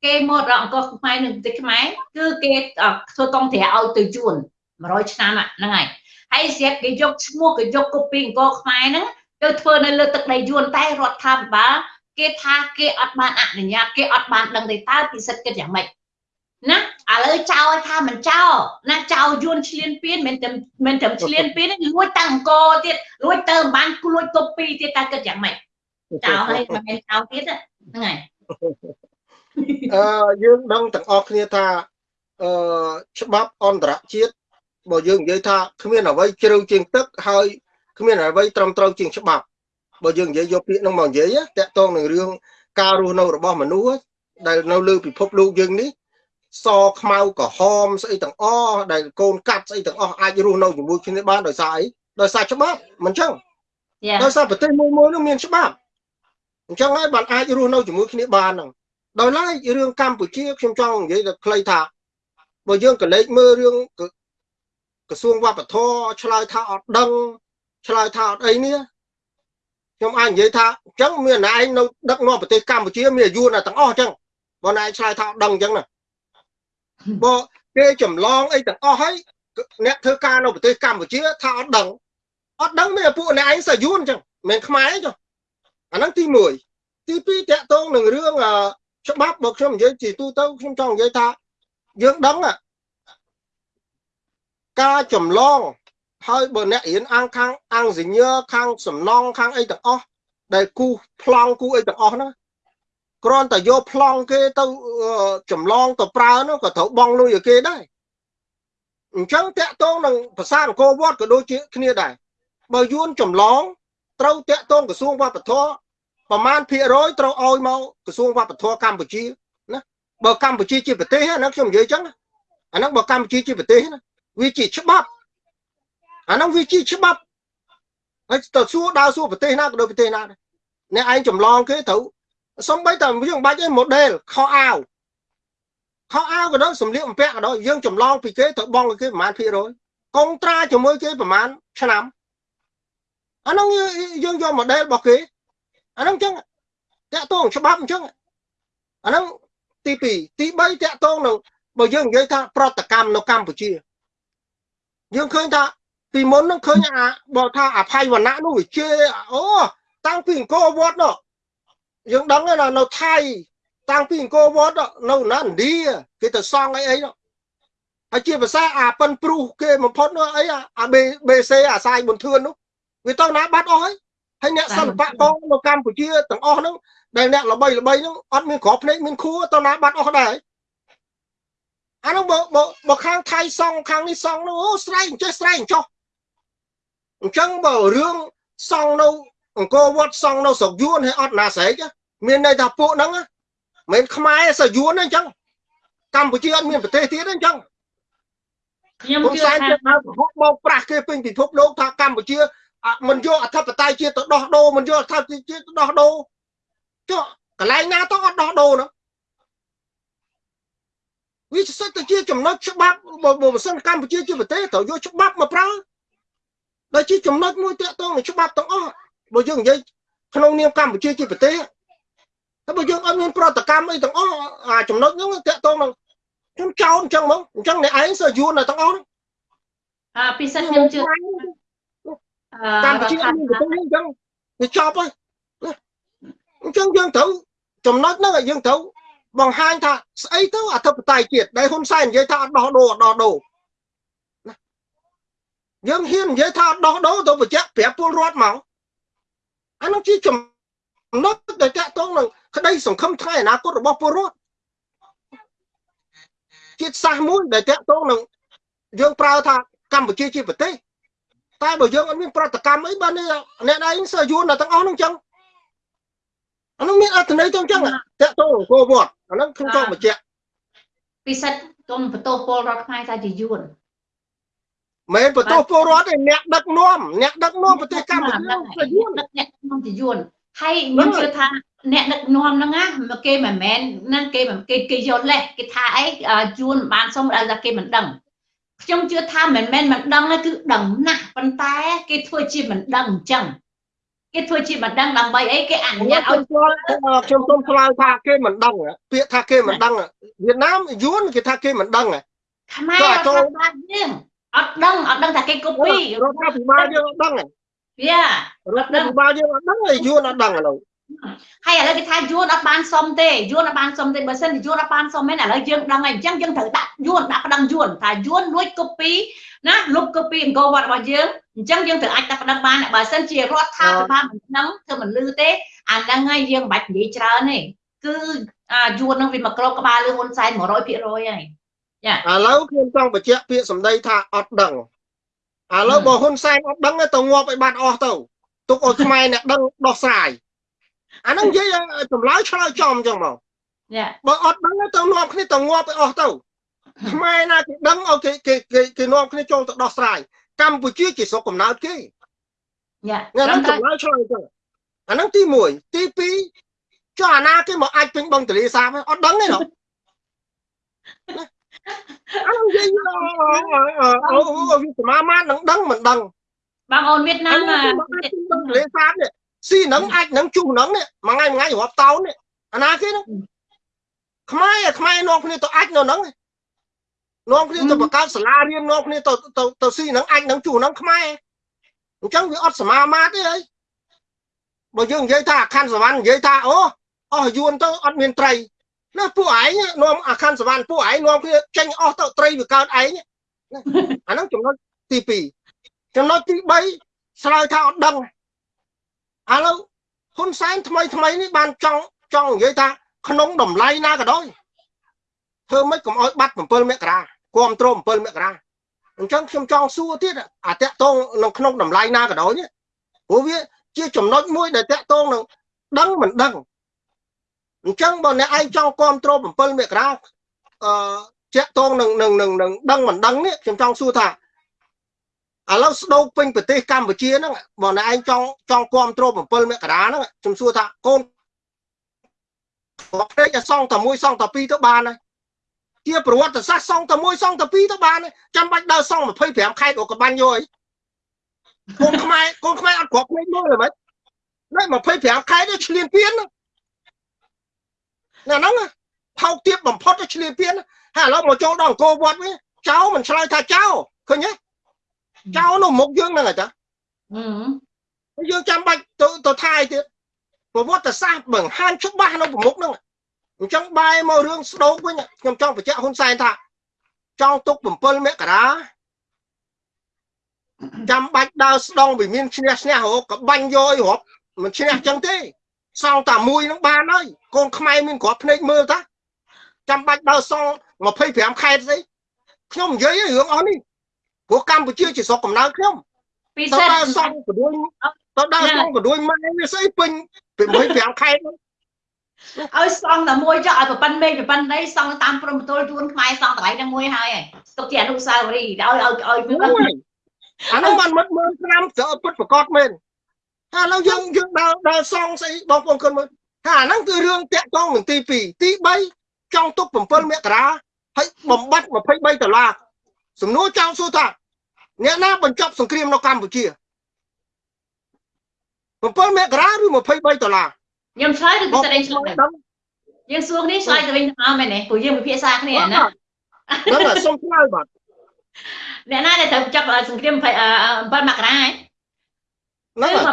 គេមរតកអង្គរខ្មែរនៅប្រទេសខ្មែរគឺគេធ្វើកងត្រាឲ្យទៅយួន100ឆ្នាំហ្នឹងហើយហើយស្រាប់គេយកឈ្មោះគេយកកូពីអង្គរខ្មែរហ្នឹងទៅធ្វើនៅលើទឹកដីយួនតែរដ្ឋាភិបាលគេថាគេអត់បានអនុញ្ញាតគេអត់បានដឹងទេតើពិសិដ្ឋគិតយ៉ាងម៉េច ណាឥឡូវចោលថាមិនចោលណាចោលយួនឆ្លៀនពៀនមិនតែមិនតែឆ្លៀនពៀនលួចតាំងអង្គទៀតលួចទៅបានលួចកូពីទៀតតើគិតយ៉ាងម៉េចចោលហើយមិនមែនចោលទៀតហ្នឹងហើយអឺយើងដឹងទាំងអស់គ្នាថាអឺច្បាប់អន្តរជាតិបើយើងនិយាយថាគ្មានអ្វីជ្រៅជាងទឹកហើយគ្មានអ្វីត្រឹមត្រូវជាងច្បាប់បើយើងនិយាយយកពាក្យនោះមកនិយាយតាក់ទងនឹងរឿងការរស់នៅរបស់មនុស្សដែលនៅលើពិភពលោកយើងនេះ សខ្មៅក្រហមស្អីទាំងអស់ដែលកូនកាត់ស្អីទាំងអស់អាចរស់នៅជាមួយគ្នាបានដោយសារអីដោយសារច្បាប់មិនចឹងដោយសារប្រទេសមួយមួយនោះមានច្បាប់អញ្ចឹងហើយបានអាចរស់នៅជាមួយគ្នាបានហ្នឹងដោយឡែករឿងកម្ពុជាខ្ញុំចង់និយាយតែខ្លីថាបើយើងក៏លេចមើលរឿងក្រសួងវប្បធម៌ឆ្លើយថាអត់ដឹងឆ្លើយថាអត់អីនេះខ្ញុំអាចនិយាយថាអញ្ចឹងមានឯងនៅដឹកនាំប្រទេសកម្ពុជាមានអាយុណាទាំងអស់អញ្ចឹងបើណែឆ្លើយថាអត់ដឹងអញ្ចឹងណា បើគេចម្លងអីទាំងអស់ហើយអ្នកធ្វើការនៅប្រទេសកម្ពុជាថាអត់ដឹងអត់ដឹងមានពួកអ្នកឯងសាយួនអញ្ចឹងមិនខ្មែរទេអាហ្នឹងទី1ទី2តកតងនឹងរឿងច្បាប់បើខ្ញុំនិយាយជាទូទៅខ្ញុំចង់និយាយថាយើងដឹងការចម្លងហើយបើអ្នករៀនអាំងខាងអាំងសញ្ញើខាងសំណងខាងអីទាំងអស់ដែលគូប្លង់គូអីទាំងអស់ហ្នឹង គ្រាន់តែយកប្លង់គេទៅចម្លងទៅប្រើនោះក៏ត្រូវបង់លុយឲ្យគេដែរអញ្ចឹងតាក់ទងនឹងភាសាអង្គរវត្តក៏ដូចជាគ្នាដែរបើយួនចម្លងត្រូវតាក់ទងក្រសួងវប្បធម៌ប្រមាណភាគរយត្រូវឲ្យមកក្រសួងវប្បធម៌កម្ពុជាណាបើកម្ពុជាជាប្រទេសណាខ្ញុំនិយាយអញ្ចឹងអាហ្នឹងបើកម្ពុជាជាប្រទេសណាវាជាច្បាប់អាហ្នឹងវាជាច្បាប់ហើយទៅសួរដើរសួរប្រទេសណាក៏ដូចប្រទេសណាដែរអ្នកឯងចម្លងគេត្រូវ សំបីតែយើងបាច់ឯ model ខោអាវខោអាវក៏ដោយសម្លៀកបំពាក់ក៏ដោយយើងចម្លងពីគេទៅបងគេប្រហែលភាគរយកុងត្រាជាមួយគេប្រហែលឆ្នាំអាហ្នឹងយើងយក model របស់គេអាហ្នឹងអញ្ចឹងតាក់ទងច្បាប់អញ្ចឹងអាហ្នឹងទី2ទី3តាក់ទងនឹងបើយើងនិយាយថាប្រតិកម្មនៅកម្ពុជាយើងឃើញថាពីមុននឹងឃើញអាបើថាអភ័យវណ្ណៈនោះវាជេអូតាំងពីអង្គរវត្តនោះ យើងដឹងណានៅថៃតាំងពីអង្គរវត្តនៅណាឥណ្ឌាគេទៅសង់អីអីនោះហើយជាភាសាអាប៉ិនព្រុសគេបំផុតនោះអីអា BC អាសាយប៊ុនធឿននោះវាទៅណាបាត់អស់ហើយហើយអ្នកសិល្បករនៅកម្ពុជាទាំងអស់ហ្នឹងដែលអ្នកល្បីល្បីហ្នឹងអត់មានក្របភ្នែកមានខួរទៅណាបាត់អស់ដែរអានោះបើបើខាងថៃសង់ខាងនេះសង់នោះអូស្រែកចេះស្រែកចុះអញ្ចឹងបើរឿងសង់នៅអង្គរវត្តសង់នៅស្រុកយួនហើយអត់ណាស្រែក មានន័យថាពួកហ្នឹងមិនខ្មែរសយួនទេអញ្ចឹងកម្ពុជាអត់មានប្រទេសទៀតទេអញ្ចឹងខ្ញុំជឿថាបោកប្រាស់គេពេញពិភពលោកថាកម្ពុជាមិនយកអធិបតេយ្យជាតិទៅដោះដូរមិនយកអធិបតេយ្យជាតិទៅដោះដូរចុះកន្លែងណាទៅអត់ដោះដូរនោះវាសិតទៅជាចំណុចច្បាប់បើមិនសិនកម្ពុជាជាប្រទេសត្រូវយកច្បាប់មកប្រើដែលជាចំណុចមួយតាក់ទងនឹងច្បាប់ទាំងអស់បើយើងនិយាយក្នុងនាមកម្ពុជាជាប្រទេស តែបើយើងអត់មានប្រតិកម្មអីទាំងអស់អាចំណុចហ្នឹងតាក់ទងនឹងខ្ញុំចោលអញ្ចឹងមកអញ្ចឹងអ្នកឯងសើយួនតែទាំងអស់អាពិសេសខ្ញុំជឿកម្ពុជាមានប្រទេសអញ្ចឹងវាចប់ហើយអញ្ចឹងយើងត្រូវចំណុចហ្នឹងយើងត្រូវបង្ហាញថាស្អីទៅអធិបតេយ្យជាតិដែលហ៊ុនសែននិយាយថាអត់ដោះដូរអត់ដោះដូរយើងហ៊ាននិយាយថាអត់ដោះដូរទៅបញ្ជាក់ប្រាប់ពលរដ្ឋមកអានោះជាចំណុចដែលតាក់ទងនឹង ក្តីសង្ឃឹមថ្ងៃអនាគតរបស់ពលរដ្ឋជាតិសាសន៍មួយដែលតាក់ទងនឹងយើងប្រើថាកម្ពុជាជាប្រទេសតែបើយើងអត់មានប្រតិកម្មអីបានអ្នកឯងសើយួនដល់ទាំងអស់ហ្នឹងចឹងអានោះមានអត្ថន័យទៅចឹងតាក់ទងអង្គរវត្តអាហ្នឹងខ្ញុំចង់បញ្ជាក់ពិសិដ្ឋកុំបន្ទោសពលរដ្ឋខ្មែរថាជាយួនមែនបន្ទោសពលរដ្ឋឯអ្នកដឹកនាំអ្នកដឹកនាំប្រទេសកម្ពុជាជាយួនដឹកអ្នកនាំជាយួនហើយខ្ញុំជឿថា អ្នកដឹកនាំហ្នឹងណាគេមិនមែនហ្នឹងគេគេគេយល់លេះគេថាអីយួនបានសុំដល់ថាគេមិនដឹងខ្ញុំជឿថាមិនមែនមិនដឹងទេគឺដឹងណាស់ប៉ុន្តែ គេធ្វើជាមិនដឹងអញ្ចឹងគេធ្វើជាមិនដឹងដើម្បីអីគេអនុញ្ញាតឲ្យខ្ញុំសូមឆ្លើយថាគេមិនដឹងពាក្យថាគេមិនដឹងវៀតណាមយួនគេថាគេមិនដឹងខ្មែររដ្ឋាភិបាលយើងអត់ដឹងអត់ដឹងថាគេកូពីរដ្ឋាភិបាលយើងអត់ដឹងវារដ្ឋាភិបាលយើងអត់ដឹងហើយយួនអត់ដឹងឥឡូវ ហើយឥឡូវគេថាយួនអត់បានសុំទេយួនអត់បានសុំទេបើសិនជាយួនអត់បានសុំមែនឥឡូវយើងដឹងហើយអញ្ចឹងយើងត្រូវដាក់យួនដាក់ប្តឹងយួនថាយួនលួច copy ណាលុប copy អង្គរវត្តរបស់យើងអញ្ចឹងយើងត្រូវអាចដាក់ប្តឹងបានបើសិនជារដ្ឋាភិបាលមិនដឹងធ្វើមិនលឺទេអាហ្នឹងហើយយើងមិនបាច់និយាយច្រើនទេគឺអាយួនហ្នឹងវាមកក្របក្បាលលឺហ៊ុនសែន100%ហើយឥឡូវខ្ញុំចង់បញ្ជាក់ពាក្យសម្ដីថាអត់ដឹងឥឡូវបើហ៊ុនសែនអត់ដឹងទៅងាប់ឲ្យបាត់អស់ទៅទុកឲ្យខ្មែរអ្នកដឹងដោះស្រាយ អាហ្នឹងនិយាយចម្លើយឆ្លើយចំអញ្ចឹងមកយ៉ាបើអត់ដឹងទៅនាំគ្នាទៅងាប់ឲ្យអស់ទៅខ្មែរណាគេដឹងឲ្យគេគេគេគេនាំគ្នាចូលទៅដោះស្រាយកម្ពុជាជាស្រុកកំណើតគេយ៉ាអាហ្នឹងចម្លើយឆ្លើយអញ្ចឹងអាហ្នឹងទី1ទី2ចុះអាណាគេមកអាចពេញបឹងទលេសាបអត់ដឹងទេណោះអាហ្នឹងនិយាយអូវាសមាមាត្រនឹងដឹងមិនដឹងបងអូនវៀតណាអាមហ្នឹងមកអាចពេញបឹងទលេសាបនេះ ស៊ីហ្នឹងអាចនឹងជុះហ្នឹងនេះមួយថ្ងៃមួយថ្ងៃរាប់តោននេះអាណាគេហ្នឹងខ្មែរខ្មែរនាំគ្នាទៅអាចនៅហ្នឹងនាំគ្នាទៅបង្កើតសាលារៀននាំគ្នាទៅទៅទៅស៊ីហ្នឹងអាចនឹងជុះហ្នឹងខ្មែរអញ្ចឹងវាអត់សមាមាត្រទេអីបើយើងនិយាយថាអាខណ្ឌសវណ្ណនិយាយថាអូអស់យួនទៅអត់មានត្រីណាពួកឯងនាំអាខណ្ឌសវណ្ណពួកឯងនាំគ្នាចេញអស់ទៅត្រីវាកើតឯងអាហ្នឹងចំណុចទី2ចំណុចទី3ឆ្លើយថាអត់ដឹង ឥឡូវហ៊ុនសែនថ្មីថ្មីនេះបានចង់ចង់និយាយថាក្នុងតម្លៃណាក៏ដោយធ្វើម៉េចកុំឲ្យបាត់7មករាគ្រប់គ្រង7មករាអញ្ចឹងខ្ញុំចង់សួរទៀតអាតកតងនៅក្នុងតម្លៃណាក៏ដោយនេះព្រោះវាជាចំណុចមួយដែលតកតងនឹងដឹងមិនដឹងអញ្ចឹងបើអ្នកឯងចង់គ្រប់គ្រង7មករាអឺតកតងនឹងនឹងនឹងនឹងដឹងមិនដឹងនេះខ្ញុំចង់សួរថា ឥឡូវស្ដោកពេញប្រទេសកម្ពុជាហ្នឹងបើអ្នកឯងចង់ចង់គ្រប់គ្រង7មករាហ្នឹងខ្ញុំសួរថាកូនគាត់ភ្លេចឲ្យសងតែមួយសងតែពីរទៅបានហើយជាប្រវត្តិសាស្ត្រសងតែមួយសងតែពីរទៅបានហើយចាំបាច់ដើរសង25ខេត្តអូកបាញ់យកអីកូនខ្មែរកូនខ្មែរអត់គ្រប់ភ្លេចមើលហ្មងណែ25ខេត្តនេះឆ្លៀនពៀនណាហ្នឹងថោកទាបបំផុតទៅឆ្លៀនពៀនហើយឥឡូវមកចូលដល់អង្គរវត្តវិញចៅមិនឆ្លើយថាចៅឃើញទេ ចៅនៅមុខយើងហ្នឹងហ៎ចាអឺយើងចាំបាច់ទៅទៅថាយទៀតប្រវត្តិសាស្ត្របង្ហាញច្បាស់នៅប្រមុខហ្នឹងអញ្ចឹងបែរមករឿងស្ដោកវិញខ្ញុំចង់បញ្ជាក់ហ៊ុនសែនថា ចង់ទុក7មករាចាំបាច់ដើរស្ដងវិមានឈ្នះឈ្នះរកក៏បាញ់យកអីរាប់មិនឈ្នះអញ្ចឹងទេសងតែមួយនឹងបានហើយកូនខ្មែរមានគ្រាប់ភ្នែកមើលតាចាំបាច់ដើរសង25ខេត្តស្អីខ្ញុំនិយាយរឿងអស់នេះ ព្រោះកម្ពុជាជាស្រុកកំណើតខ្ញុំពិទៅសេសដើរសងកដួយទៅដើរសងកដួយម៉ែវាស្អីពេញ25ខេត្តហ្នឹងឲ្យសងតែមួយចុះឲ្យប្រប៉ិនមេឃប្រប៉ិនដីសងតាមព្រំប្រទល់ជួនខ្មែរសងតម្លៃហ្នឹងមួយហើយទុកជាអនុស្សាវរីយ៍ឲ្យឲ្យឲ្យអូយអានោះมันមើលមើលឆ្នាំត្រូវពិតប្រកបមែនហើយឥឡូវយើងយើងដើរដើរសងស្អីបងប្អូនគាត់មើលថាអាហ្នឹងគឺរឿងតាក់ទងនឹងទី2ទី3ចង់ទុក7មករាហើយបំបត្តិ23ដុល្លារ សំណួរចង់សួរថាអ្នកណាបញ្ចប់សង្គ្រាមនៅកម្ពុជា7មករាឬ23ដុល្លារខ្ញុំឆ្លើយឬពិសេសឆ្លើយដឹងយើងសួរគ្នាឆ្លើយទៅវិញទៅមកមែនទេព្រោះយើងពិភាក្សាគ្នាណាហ្នឹងហើយសុំឆ្លើយបាទអ្នកណាដែលត្រូវចាប់សង្គ្រាម7មករាហ៎ហ្នឹងគឺហើ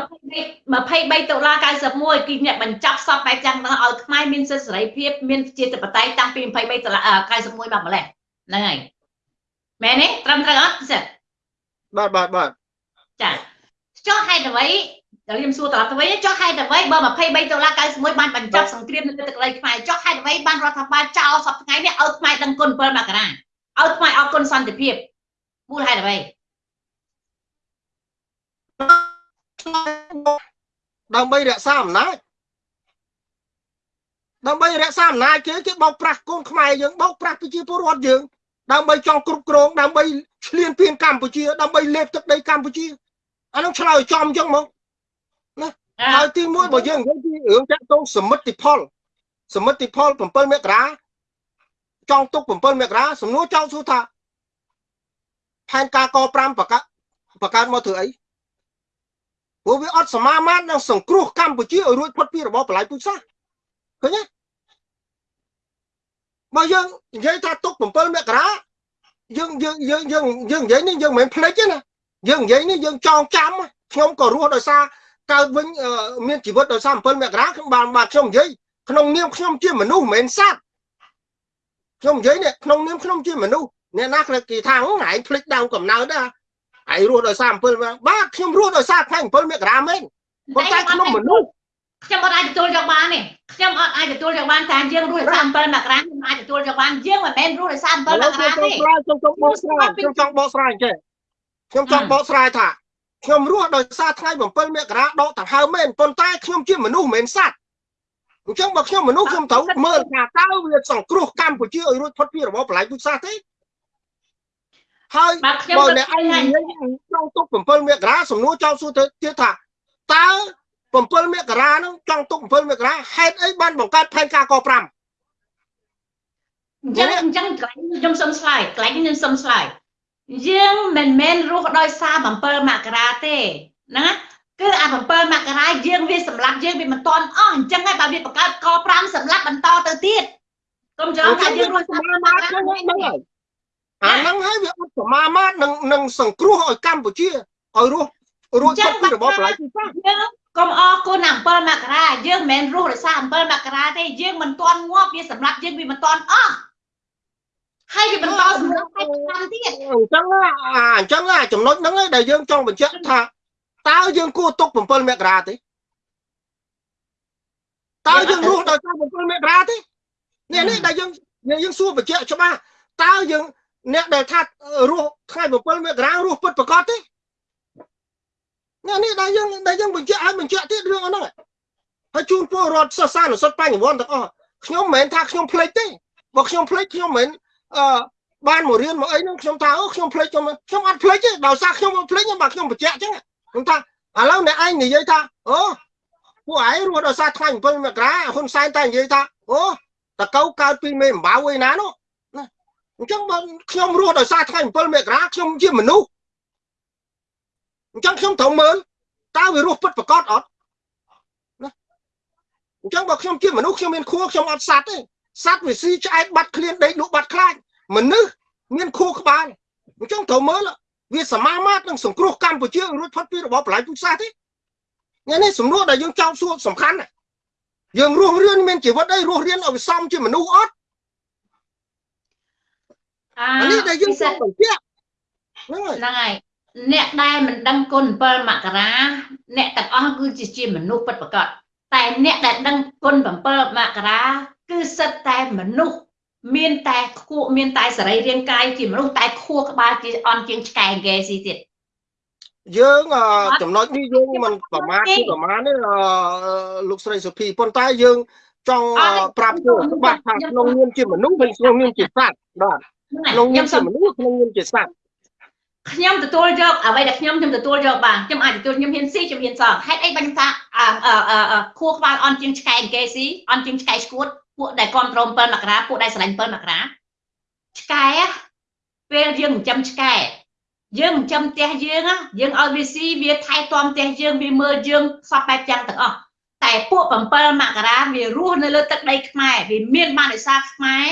យ23ដុល្លារ91គឺអ្នកបញ្ចប់សពបែបយ៉ាងហ្នឹងឲ្យខ្មែរមានសិទ្ធិសេរីភាពមានជាធិបតេយ្យតាំងពី23ដុល្លារ91មកម្លេះហ្នឹងហើយ មែនទេត្រឹមត្រូវអត់ពិសេសបាទបាទបាទចាចុះហេតុអ្វីដល់ខ្ញុំសួរត្រឡប់ទៅវិញចុះហេតុអ្វីបើ23ដុល្លារ91បានបញ្ចប់សង្គ្រាមនៅទឹកដីខ្មែរចុះហេតុអ្វីបានរដ្ឋាភិបាលចោលសពថ្ងៃនេះឲ្យខ្មែរដឹងគុណ7មករាឲ្យខ្មែរអរគុណសន្តិភាពមូលហេតុអ្វីដើម្បីរក្សាអំណាចដើម្បីរក្សាអំណាចគេគេបោកប្រាស់កូនខ្មែរយើងបោកប្រាស់ប្រជាពលរដ្ឋយើង ដើម្បីចង់គ្រប់គ្រងដើម្បីឆ្លៀនពៀនកម្ពុជា ដើម្បីលេបទឹកដីកម្ពុជាអានោះឆ្លើយចំអញ្ចឹងមកហើយទីមួយបើយើងនិយាយពីរឿងតាក់ទងសមិទ្ធផលសមិទ្ធផល7មករាចង់ទុក7មករាសំណួរចង់សួរថាផែនការក5បកបកើតមកធ្វើអីព្រោះវាអត់សមាមាត្រនឹងសង្គ្រោះកម្ពុជាឲ្យរួចផុតពីរបបបល្ល័យពូជសាសន៍ឃើញទេ បើយើងនិយាយថាទុក7មករាយើងយើងយើងយើងយើងនិយាយនេះយើងមិនមែនភ្លេចទេណាយើងនិយាយនេះយើងចងចាំខ្ញុំក៏រស់ដោយសារកើតវិញមានជីវិតដោយសារ7មករាខ្ញុំបានបានខ្ញុំនិយាយក្នុងនាមខ្ញុំជាមនុស្សមិនមែនសត្វខ្ញុំនិយាយនេះក្នុងនាមខ្ញុំជាមនុស្សអ្នកណាគេថាឯងភ្លេចដើមកំណើតដែរឯងរស់ដោយសារ7មកបាទខ្ញុំរស់ដោយសារថ្ងៃ7មករាមែនប៉ុន្តែក្នុងមនុស្ស ខ្ញុំអត់អាចទទួលយកបានទេខ្ញុំអត់អាចទទួលយកបានតែយើងរស់ដោយសារ7មករាខ្ញុំអាចទទួលយកបានយើងមិនមែនរស់ដោយសារ7មករាទេខ្ញុំចង់បកស្រាយខ្ញុំចង់បកស្រាយចេះខ្ញុំចង់បកស្រាយថាខ្ញុំរស់ដោយសារថ្ងៃ7មករាដកដង្ហើមមែនប៉ុន្តែខ្ញុំជាមនុស្សមិនមែនសត្វអញ្ចឹងបើខ្ញុំមនុស្សខ្ញុំត្រូវមើលថាតើវាសង្គ្រោះកម្ពុជាឲ្យរួចផុតពីរបបបល្ល័ង្កពុជសាសទេហើយបើអ្នកឯងនិយាយចង់ទុក7មករាសំណួរចោលសួរទៅទៀតថាតើ 7មករាហ្នឹងចង់ទុក7មករាហេតុអីបានបង្កើតផែនការក5អញ្ចឹងអញ្ចឹងកន្លែងខ្ញុំសុំឆ្លើយកន្លែងខ្ញុំសុំឆ្លើយយើងមិនមែនរស់ដោយសារ7មករាទេណាគឺអា7មករាយើងវាសម្លាប់យើងវាមិនតន់អស់អញ្ចឹងហើយបើវាបង្កើតក5សម្លាប់បន្តទៅទៀតកុំច្រឡំថាយើងរស់សារមកហ្នឹងហើយអាហ្នឹងហើយវាអត់សមាមាត្រនឹងនឹងសង្គ្រោះឲ្យកម្ពុជាឲ្យរស់រួចពីរបបបល្ល័ង្កទីយើង កុំអរគុណ7មករាយើងមិនមែនរស់ដោយសារ7មករាទេយើងមិនតន់ងាប់វាសម្រាប់យើងវាមិនតន់អស់ហើយវាបន្តសម្រាប់ឲ្យឆ្នាំទៀតអញ្ចឹងអញ្ចឹងចំណុចហ្នឹងដែលយើងចង់បញ្ជាក់ថាតើយើងគួរទុក7មករាទេតើយើងរស់ដោយសារ7មករាទេនេះនេះដែលយើងយើងសួរបញ្ជាក់ច្បាស់តើយើងអ្នកដែលថារស់ថ្ងៃ7មករារស់ពិតប្រកបទេ នេះនេះដែលយើងដែលយើងបញ្ជាក់ឲ្យបញ្ជាក់ទៀតរឿងហ្នឹងហើយជូនពលរដ្ឋសិស្សានុសិទ្ធបញ្ញវន្តទាំងអស់ខ្ញុំមិនមែនថាខ្ញុំភ្លេចទេបើខ្ញុំភ្លេចខ្ញុំមិនអឺបានមករៀនមកអីហ្នឹងខ្ញុំថាអូខ្ញុំភ្លេចខ្ញុំខ្ញុំអត់ភ្លេចទេដោយសារខ្ញុំភ្លេចបើខ្ញុំបញ្ជាក់អញ្ចឹងខ្ញុំថាឥឡូវអ្នកឯងនិយាយថាអូពួកឯងរស់ដោយសារថ្ងៃ7មករាហ៊ុនសែនតែនិយាយថាអូតកៅកើតពីមេអំបៅឯណានោះណាអញ្ចឹងបើខ្ញុំរស់ដោយសារថ្ងៃ7មករាខ្ញុំជាមនុស្ស អញ្ចឹងខ្ញុំត្រូវមើលតើវារស់ពិតប្រកបអត់ណាអញ្ចឹងបើខ្ញុំជាមនុស្សខ្ញុំមានខួរខ្ញុំអត់សัตว์ទេសัตว์វាស៊ីឆ្អែតបាត់ឃ្លានដេកលក់បាត់ខ្លាចមនុស្សមានខួរក្បាលអញ្ចឹងត្រូវមើលវាសមាមាត្រនឹងសង្គ្រោះកម្ពុជារួចផុតពីរបបបល្ល័ង្កពុជសាសទេនេះនេះសំណួរដែលយើងចោទសួរសំខាន់យើងរស់រៀនមានជីវិតអីរស់រៀនឲ្យវាសមជាមនុស្សអត់អានេះដែលយើងចង់បញ្ជាក់ហ្នឹងហើយ អ្នកដែលមិនដឹងគុណ7មករាអ្នកទាំងអស់គឺជាជាមនុស្សពិតប្រាកដតែអ្នកដែលដឹងគុណ7មករាគឺសិតតែមនុស្សមានតែខួរមានតែសរីរាង្គកាយជាមនុស្សតែខួរក្បាលជាអន់ជាងឆ្កែហ្គេស៊ីទៀតយើងចំណុចនេះយើងមិនប្រមាថគឺប្រមាណនេះលោកស្រីសុភីប៉ុន្តែយើងចង់ប្រាប់ទៅច្បាស់ថាក្នុងនាមជាមនុស្សហើយក្នុងនាមជាសត្វបាទក្នុងនាមជាមនុស្សក្នុងនាមជាសត្វ ខ្ញុំទទួលយកអ្វីដែលខ្ញុំខ្ញុំទទួលយកបានខ្ញុំអាចទទួលខ្ញុំហ៊ានស៊ីខ្ញុំហ៊ានសងហេតុអីបាញ់ថាខួរក្បាលអន់ជាងឆ្កែអង្គេស៊ីអន់ជាងឆ្កែឈួតពួកដែលគ្រប់គ្រង7មករាពួកដែលស្រឡាញ់7មករាឆ្កែពេលយើងចិញ្ចឹមឆ្កែយើងចិញ្ចឹមផ្ទះយើងយើងឲ្យវាស៊ីវាថែទាំផ្ទះយើងវាមើលយើងសពបែបយ៉ាងទាំងអស់តែពួក7មករាវារស់នៅលើទឹកដីខ្មែរវាមានបានដោយសារខ្មែរ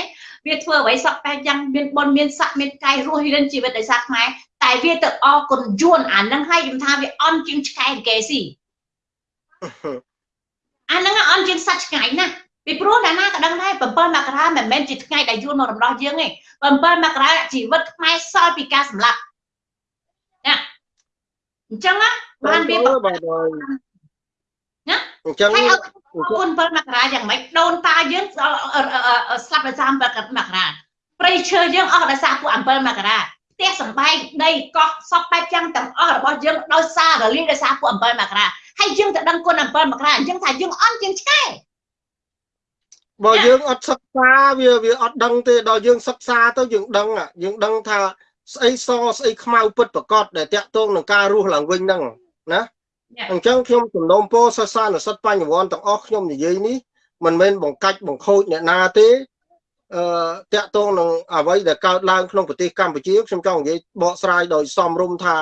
វាធ្វើអ្វីសពបែបយ៉ាងមានបុណ្យមានស័ក្តិមានកាយរស់រៀនជីវិតដោយសារខ្មែរ តែវាទៅអគុណយួនអាហ្នឹងហើយខ្ញុំថាវាអន់ជាងឆ្កែគេស៊ីអាហ្នឹងអន់ជាងសត្វឆ្កែណាពីព្រោះអ្នកណាក៏ដឹងដែរ7មករាមិនមែនជាថ្ងៃដែលយួនមករំដោះយើងទេ7មករាជីវិតខ្មែរសល់ពីការសម្លាប់ណាអញ្ចឹងណាបានវាណាអញ្ចឹងហើយគុណ7មករាយ៉ាងម៉េចដូនតាយើងស្លាប់ដោយសារ7មករាព្រៃឈើយើងអស់ដោយសារពួក7មករាផ្ទះសំបែងដីកោះសពបែបយ៉ាងទាំងអស់របស់យើងដោយសាររលាយដោយសារពួក7មករាហើយយើងទៅដឹងគុណ7មករាអញ្ចឹងថាយើងអន់ជាងឆ្កែបើយើងអត់សិក្សាវាវាអត់ដឹងទេដល់យើងសិក្សាទៅយើងដឹងយើងដឹងថាស្អីសស្អីខ្មៅពិតប្រកបដែលតាក់ទងនឹងការរស់ឡើងវិញហ្នឹងណាអញ្ចឹងខ្ញុំសំណូមពរសិស្សានុសិទ្ធបញ្ញវន្តទាំងអស់ខ្ញុំនិយាយនេះមិនមែនបង្កាច់បង្ខូចអ្នកណាទេ អឺតាក់ទងនឹងអ្វីដែលកើតឡើងក្នុងប្រទេសកម្ពុជាខ្ញុំចង់និយាយបកស្រាយដោយសមរម្យថា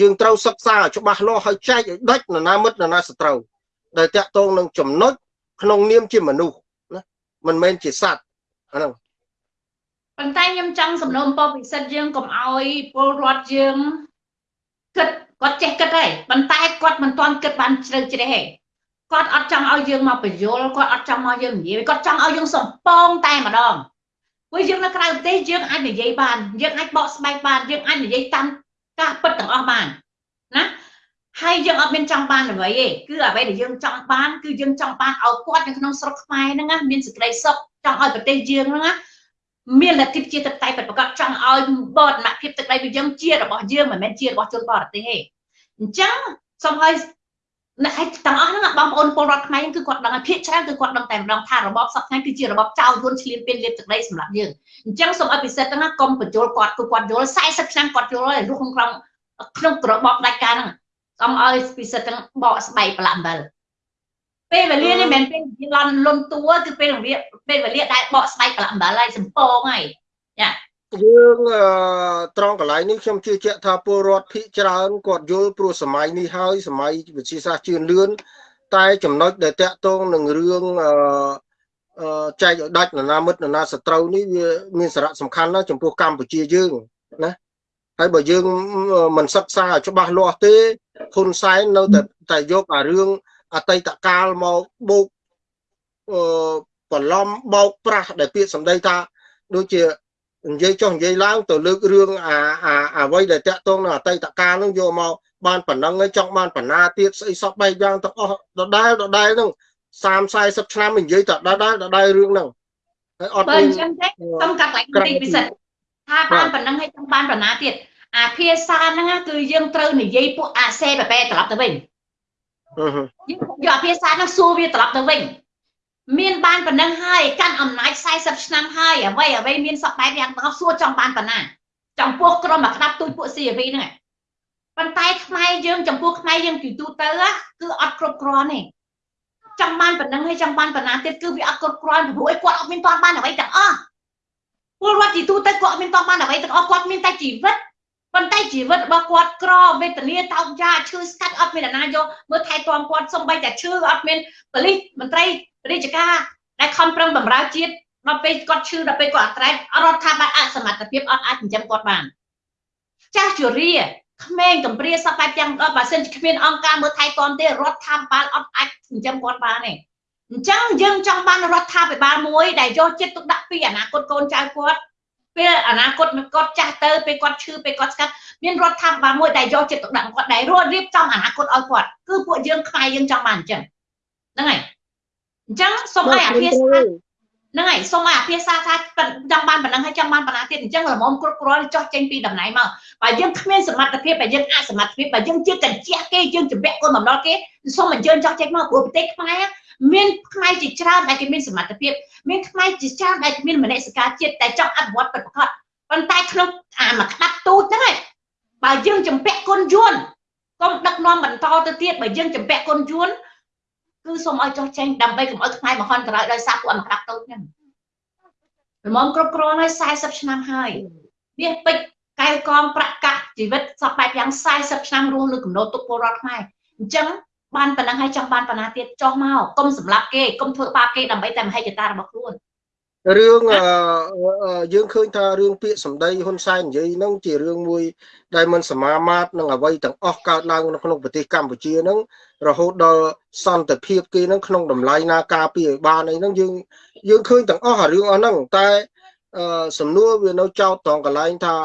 យើងត្រូវសិក្សាច្បាស់លាស់ហើយចែកឲ្យដាច់នរណាមិត្តនរណាសត្រូវដែលតាក់ទងនឹងចំណុចក្នុងនាមជាមនុស្សមិនមែនជាសត្វអាហ្នឹងប៉ុន្តែខ្ញុំចង់សំណូមពរពិសិដ្ឋយើងកុំឲ្យពលរដ្ឋយើងគិតគាត់ចេះគិតហើយប៉ុន្តែគាត់មិនទាន់គិតបានជ្រៅជ្រះទេ គាត់អត់ចង់ឲ្យយើងមកបញ្យល់គាត់អត់ចង់មកយើងនិយាយគាត់ចង់ឲ្យយើងសំពងតែម្ដងព្រោះយើងនៅក្រៅប្រទេសយើងអាចនិយាយបានយើងអាចបកស្បែកបានយើងអាចនិយាយតាមការពិតទាំងអស់បានណាហើយយើងអត់មានចង់បានអ្វីទេគឺអ្វីដែលយើងចង់បានគឺយើងចង់បានឲ្យគាត់នៅក្នុងស្រុកខ្មែរហ្នឹងណាមានសេចក្តីសុខចង់ឲ្យប្រទេសយើងហ្នឹងណាមានលទ្ធិប្រជាធិបតេយ្យពិតប្រាកដចង់ឲ្យបដនភាពទឹកដីរបស់យើងជារបស់យើងមិនមែនជារបស់ជនបរទេសទេអញ្ចឹងសូមឲ្យ អ្នកទាំងអស់ហ្នឹងបងប្អូនពលរដ្ឋខ្មែរគឺគាត់ដឹងហើយភាគច្រើនគឺគាត់ដឹងតែម្ដងថារបបសពថ្ងៃគឺជារបបចោលយួនឈ្លានពានលាបទឹកដីសម្រាប់យើងអញ្ចឹងសូមឲ្យពិសិដ្ឋហ្នឹងកុំបញ្យល់គាត់គឺគាត់យល់40ឆ្នាំគាត់យល់ហើយរស់ក្នុងក្នុងរបបដាច់ការហ្នឹងសូមឲ្យពិសិដ្ឋទាំងបកស្បែកប្រឡាក់អំបិលពេលវេលានេះមិនមែនពេលវេលាលន់លន់តួគឺពេលវេលាពេលវេលាដែលបកស្បែកប្រឡាក់អំបិលហើយសំពងហើយចា យើងត្រង់កន្លែងនេះខ្ញុំជឿជាក់ថាពលរដ្ឋភិកច្រើនគាត់យល់ព្រោះសម័យនេះហើយសម័យវិទ្យាសាស្ត្រជឿនលឿនតែចំណុចដែលតាក់ទងនឹងរឿងអឺចែកឲ្យដាច់នរណាមិត្តនរណាសត្រូវនេះវាមានសារៈសំខាន់ណាស់ចំពោះកម្ពុជាយើងណាហើយបើយើងមិនសិក្សាឲ្យច្បាស់លាស់ទេហ៊ុនសែននៅតែតែយកអារឿងអតីតកាលមកបូកអឺបន្លំបោកប្រាស់ដែលពាក្យសម្ដីថាដូចជា និយាយចុះនិយាយឡើងទៅលើករឿងអាអាអ្វីដែលតាក់ទងនឹងអតីតកាលនឹងយកមកបានប៉ុណ្ណឹងហើយចង់បានបណ្ណាទៀតស្អីសពបែបយ៉ាងទាំងអស់ដដែលដដែលនឹង30 40ឆ្នាំនិយាយតែដដែលដដែលរឿងហ្នឹងហើយអត់មានអញ្ចឹងទេសុំកាត់ឡើងទីពិសេសថាបានប៉ុណ្ណឹងហើយចង់បានបណ្ណាទៀតអាភាសាហ្នឹងគឺយើងត្រូវនិយាយពួកអាសេបបែត្រឡប់ទៅវិញយើងយកអាភាសាហ្នឹងសួរវាត្រឡប់ទៅវិញ មានបានប៉ុណ្ណឹងហើយកាន់អំណាច40ឆ្នាំហើយអ្វីអ្វីមានសពបែបយ៉ាងទាំងអស់សួរចង់បានប៉ុណ្ណាចំពោះក្រុមអាក្តាប់ទូចពួក CV ហ្នឹងប៉ុន្តែខ្មែរយើងចំពោះខ្មែរយើងពីទូទៅគឺអត់គ្រប់គ្រាន់ទេចង់បានប៉ុណ្ណឹងហើយចង់បានប៉ុណ្ណាទៀតគឺវាអត់គ្រប់គ្រាន់ព្រោះគាត់អត់មានតបានអ្វីទាំងអស់ពលរដ្ឋទីទូទៅគាត់អត់មានតបានអ្វីទាំងអស់គាត់មានតែជីវិតប៉ុន្តែជីវិតរបស់គាត់ក្រវេទនាតោកយ៉ាឈឺស្កាត់អត់មានអ្នកណាយកមើលថែទាំគាត់សំបីតែឈឺអត់មានប៉ូលីសមន្ត្រី រាជការដែលខំប្រឹងបម្រើជាតិដល់ពេលគាត់ឈឺដល់ពេលគាត់អត់ត្រេតរដ្ឋាភិបាលអសមត្ថភាពអត់អាចចិញ្ចឹមគាត់បានចាស់ជរាក្មេងកំព្រាសពបែបទាំងដល់បើសិនជាគ្មានអង្គការមើលថែទាំទេរដ្ឋាភិបាលអត់អាចចិញ្ចឹមគាត់បានទេអញ្ចឹងយើងចង់បានរដ្ឋាភិបាលមួយដែលយកចិត្តទុកដាក់ពីអនាគតកូនចៅគាត់ពេលអនាគតគាត់ចាស់ទៅពេលគាត់ឈឺពេលគាត់ស្កាត់មានរដ្ឋាភិបាលមួយដែលយកចិត្តទុកដាក់គាត់ដែលរួចរៀបចំអនាគតឲ្យគាត់គឺពួកយើងខ្មែរយើងចង់បានអញ្ចឹងហ្នឹងហើយ អញ្ចឹងសូមឲ្យអភិសាហ្នឹងហើយសូមឲ្យអភិសាថាចង់បានប៉ុណ្ណឹងហើយចង់បានប៉ុណ្ណាទៀតអញ្ចឹងល្មមគ្រប់គ្រាន់ចោះចេញពីតំណែងមកបើយើងគ្មានសមត្ថភាពបើយើងអសមត្ថភាពបើយើងជាកញ្ជះគេយើងជំពាក់គុណបំណុលគេសូមអញ្ជើញចោះចេញមកព្រោះប្រទេសខ្មែរមានខ្មែរជាច្រើនដែលគេមានសមត្ថភាពមានខ្មែរជាច្រើនដែលមានមនសិការជាតិតែចង់អភិវឌ្ឍពិតប្រាកដប៉ុន្តែក្នុងអាមកក្តាប់ទូចហ្នឹងឯងបើយើងជំពាក់គុណយួនកុំដឹកនាំបន្តទៅទៀតបើយើងជំពាក់គុណយួន គឺសូមឲ្យចោះចេញដើម្បីកុំឲ្យខ្មែរមហន្តរាយដោយសារពួកអមកក្តាប់តូចហ្នឹងល្មមគ្រប់គ្រាន់ហើយ40ឆ្នាំហើយវាពេជ្រកែវកងប្រកាសជីវិតសពបែបយ៉ាង40ឆ្នាំរស់លើកំណត់ទុកពលរដ្ឋខ្មែរអញ្ចឹងបានប៉ុណ្ណឹងហើយចង់បានប៉ុណ្ណាទៀតចោះមកកុំសម្លាប់គេកុំធ្វើបាបគេដើម្បីតែមហិច្ឆតារបស់ខ្លួន រឿងយើងឃើញថារឿងពាក្យសម្ដីហ៊ុនសែននិយាយហ្នឹងជារឿងមួយដែលមិនសមាមាត្រនឹងអ្វីទាំងអស់កើតឡើងនៅក្នុងប្រទេសកម្ពុជាហ្នឹងរហូតដល់សន្តិភាពគេហ្នឹងក្នុងតម្លៃណាការពារឲ្យបានអីហ្នឹងយើងយើងឃើញទាំងអស់អារឿងអស់ហ្នឹងតែសំណួរវានៅចោតត្រង់កន្លែងថា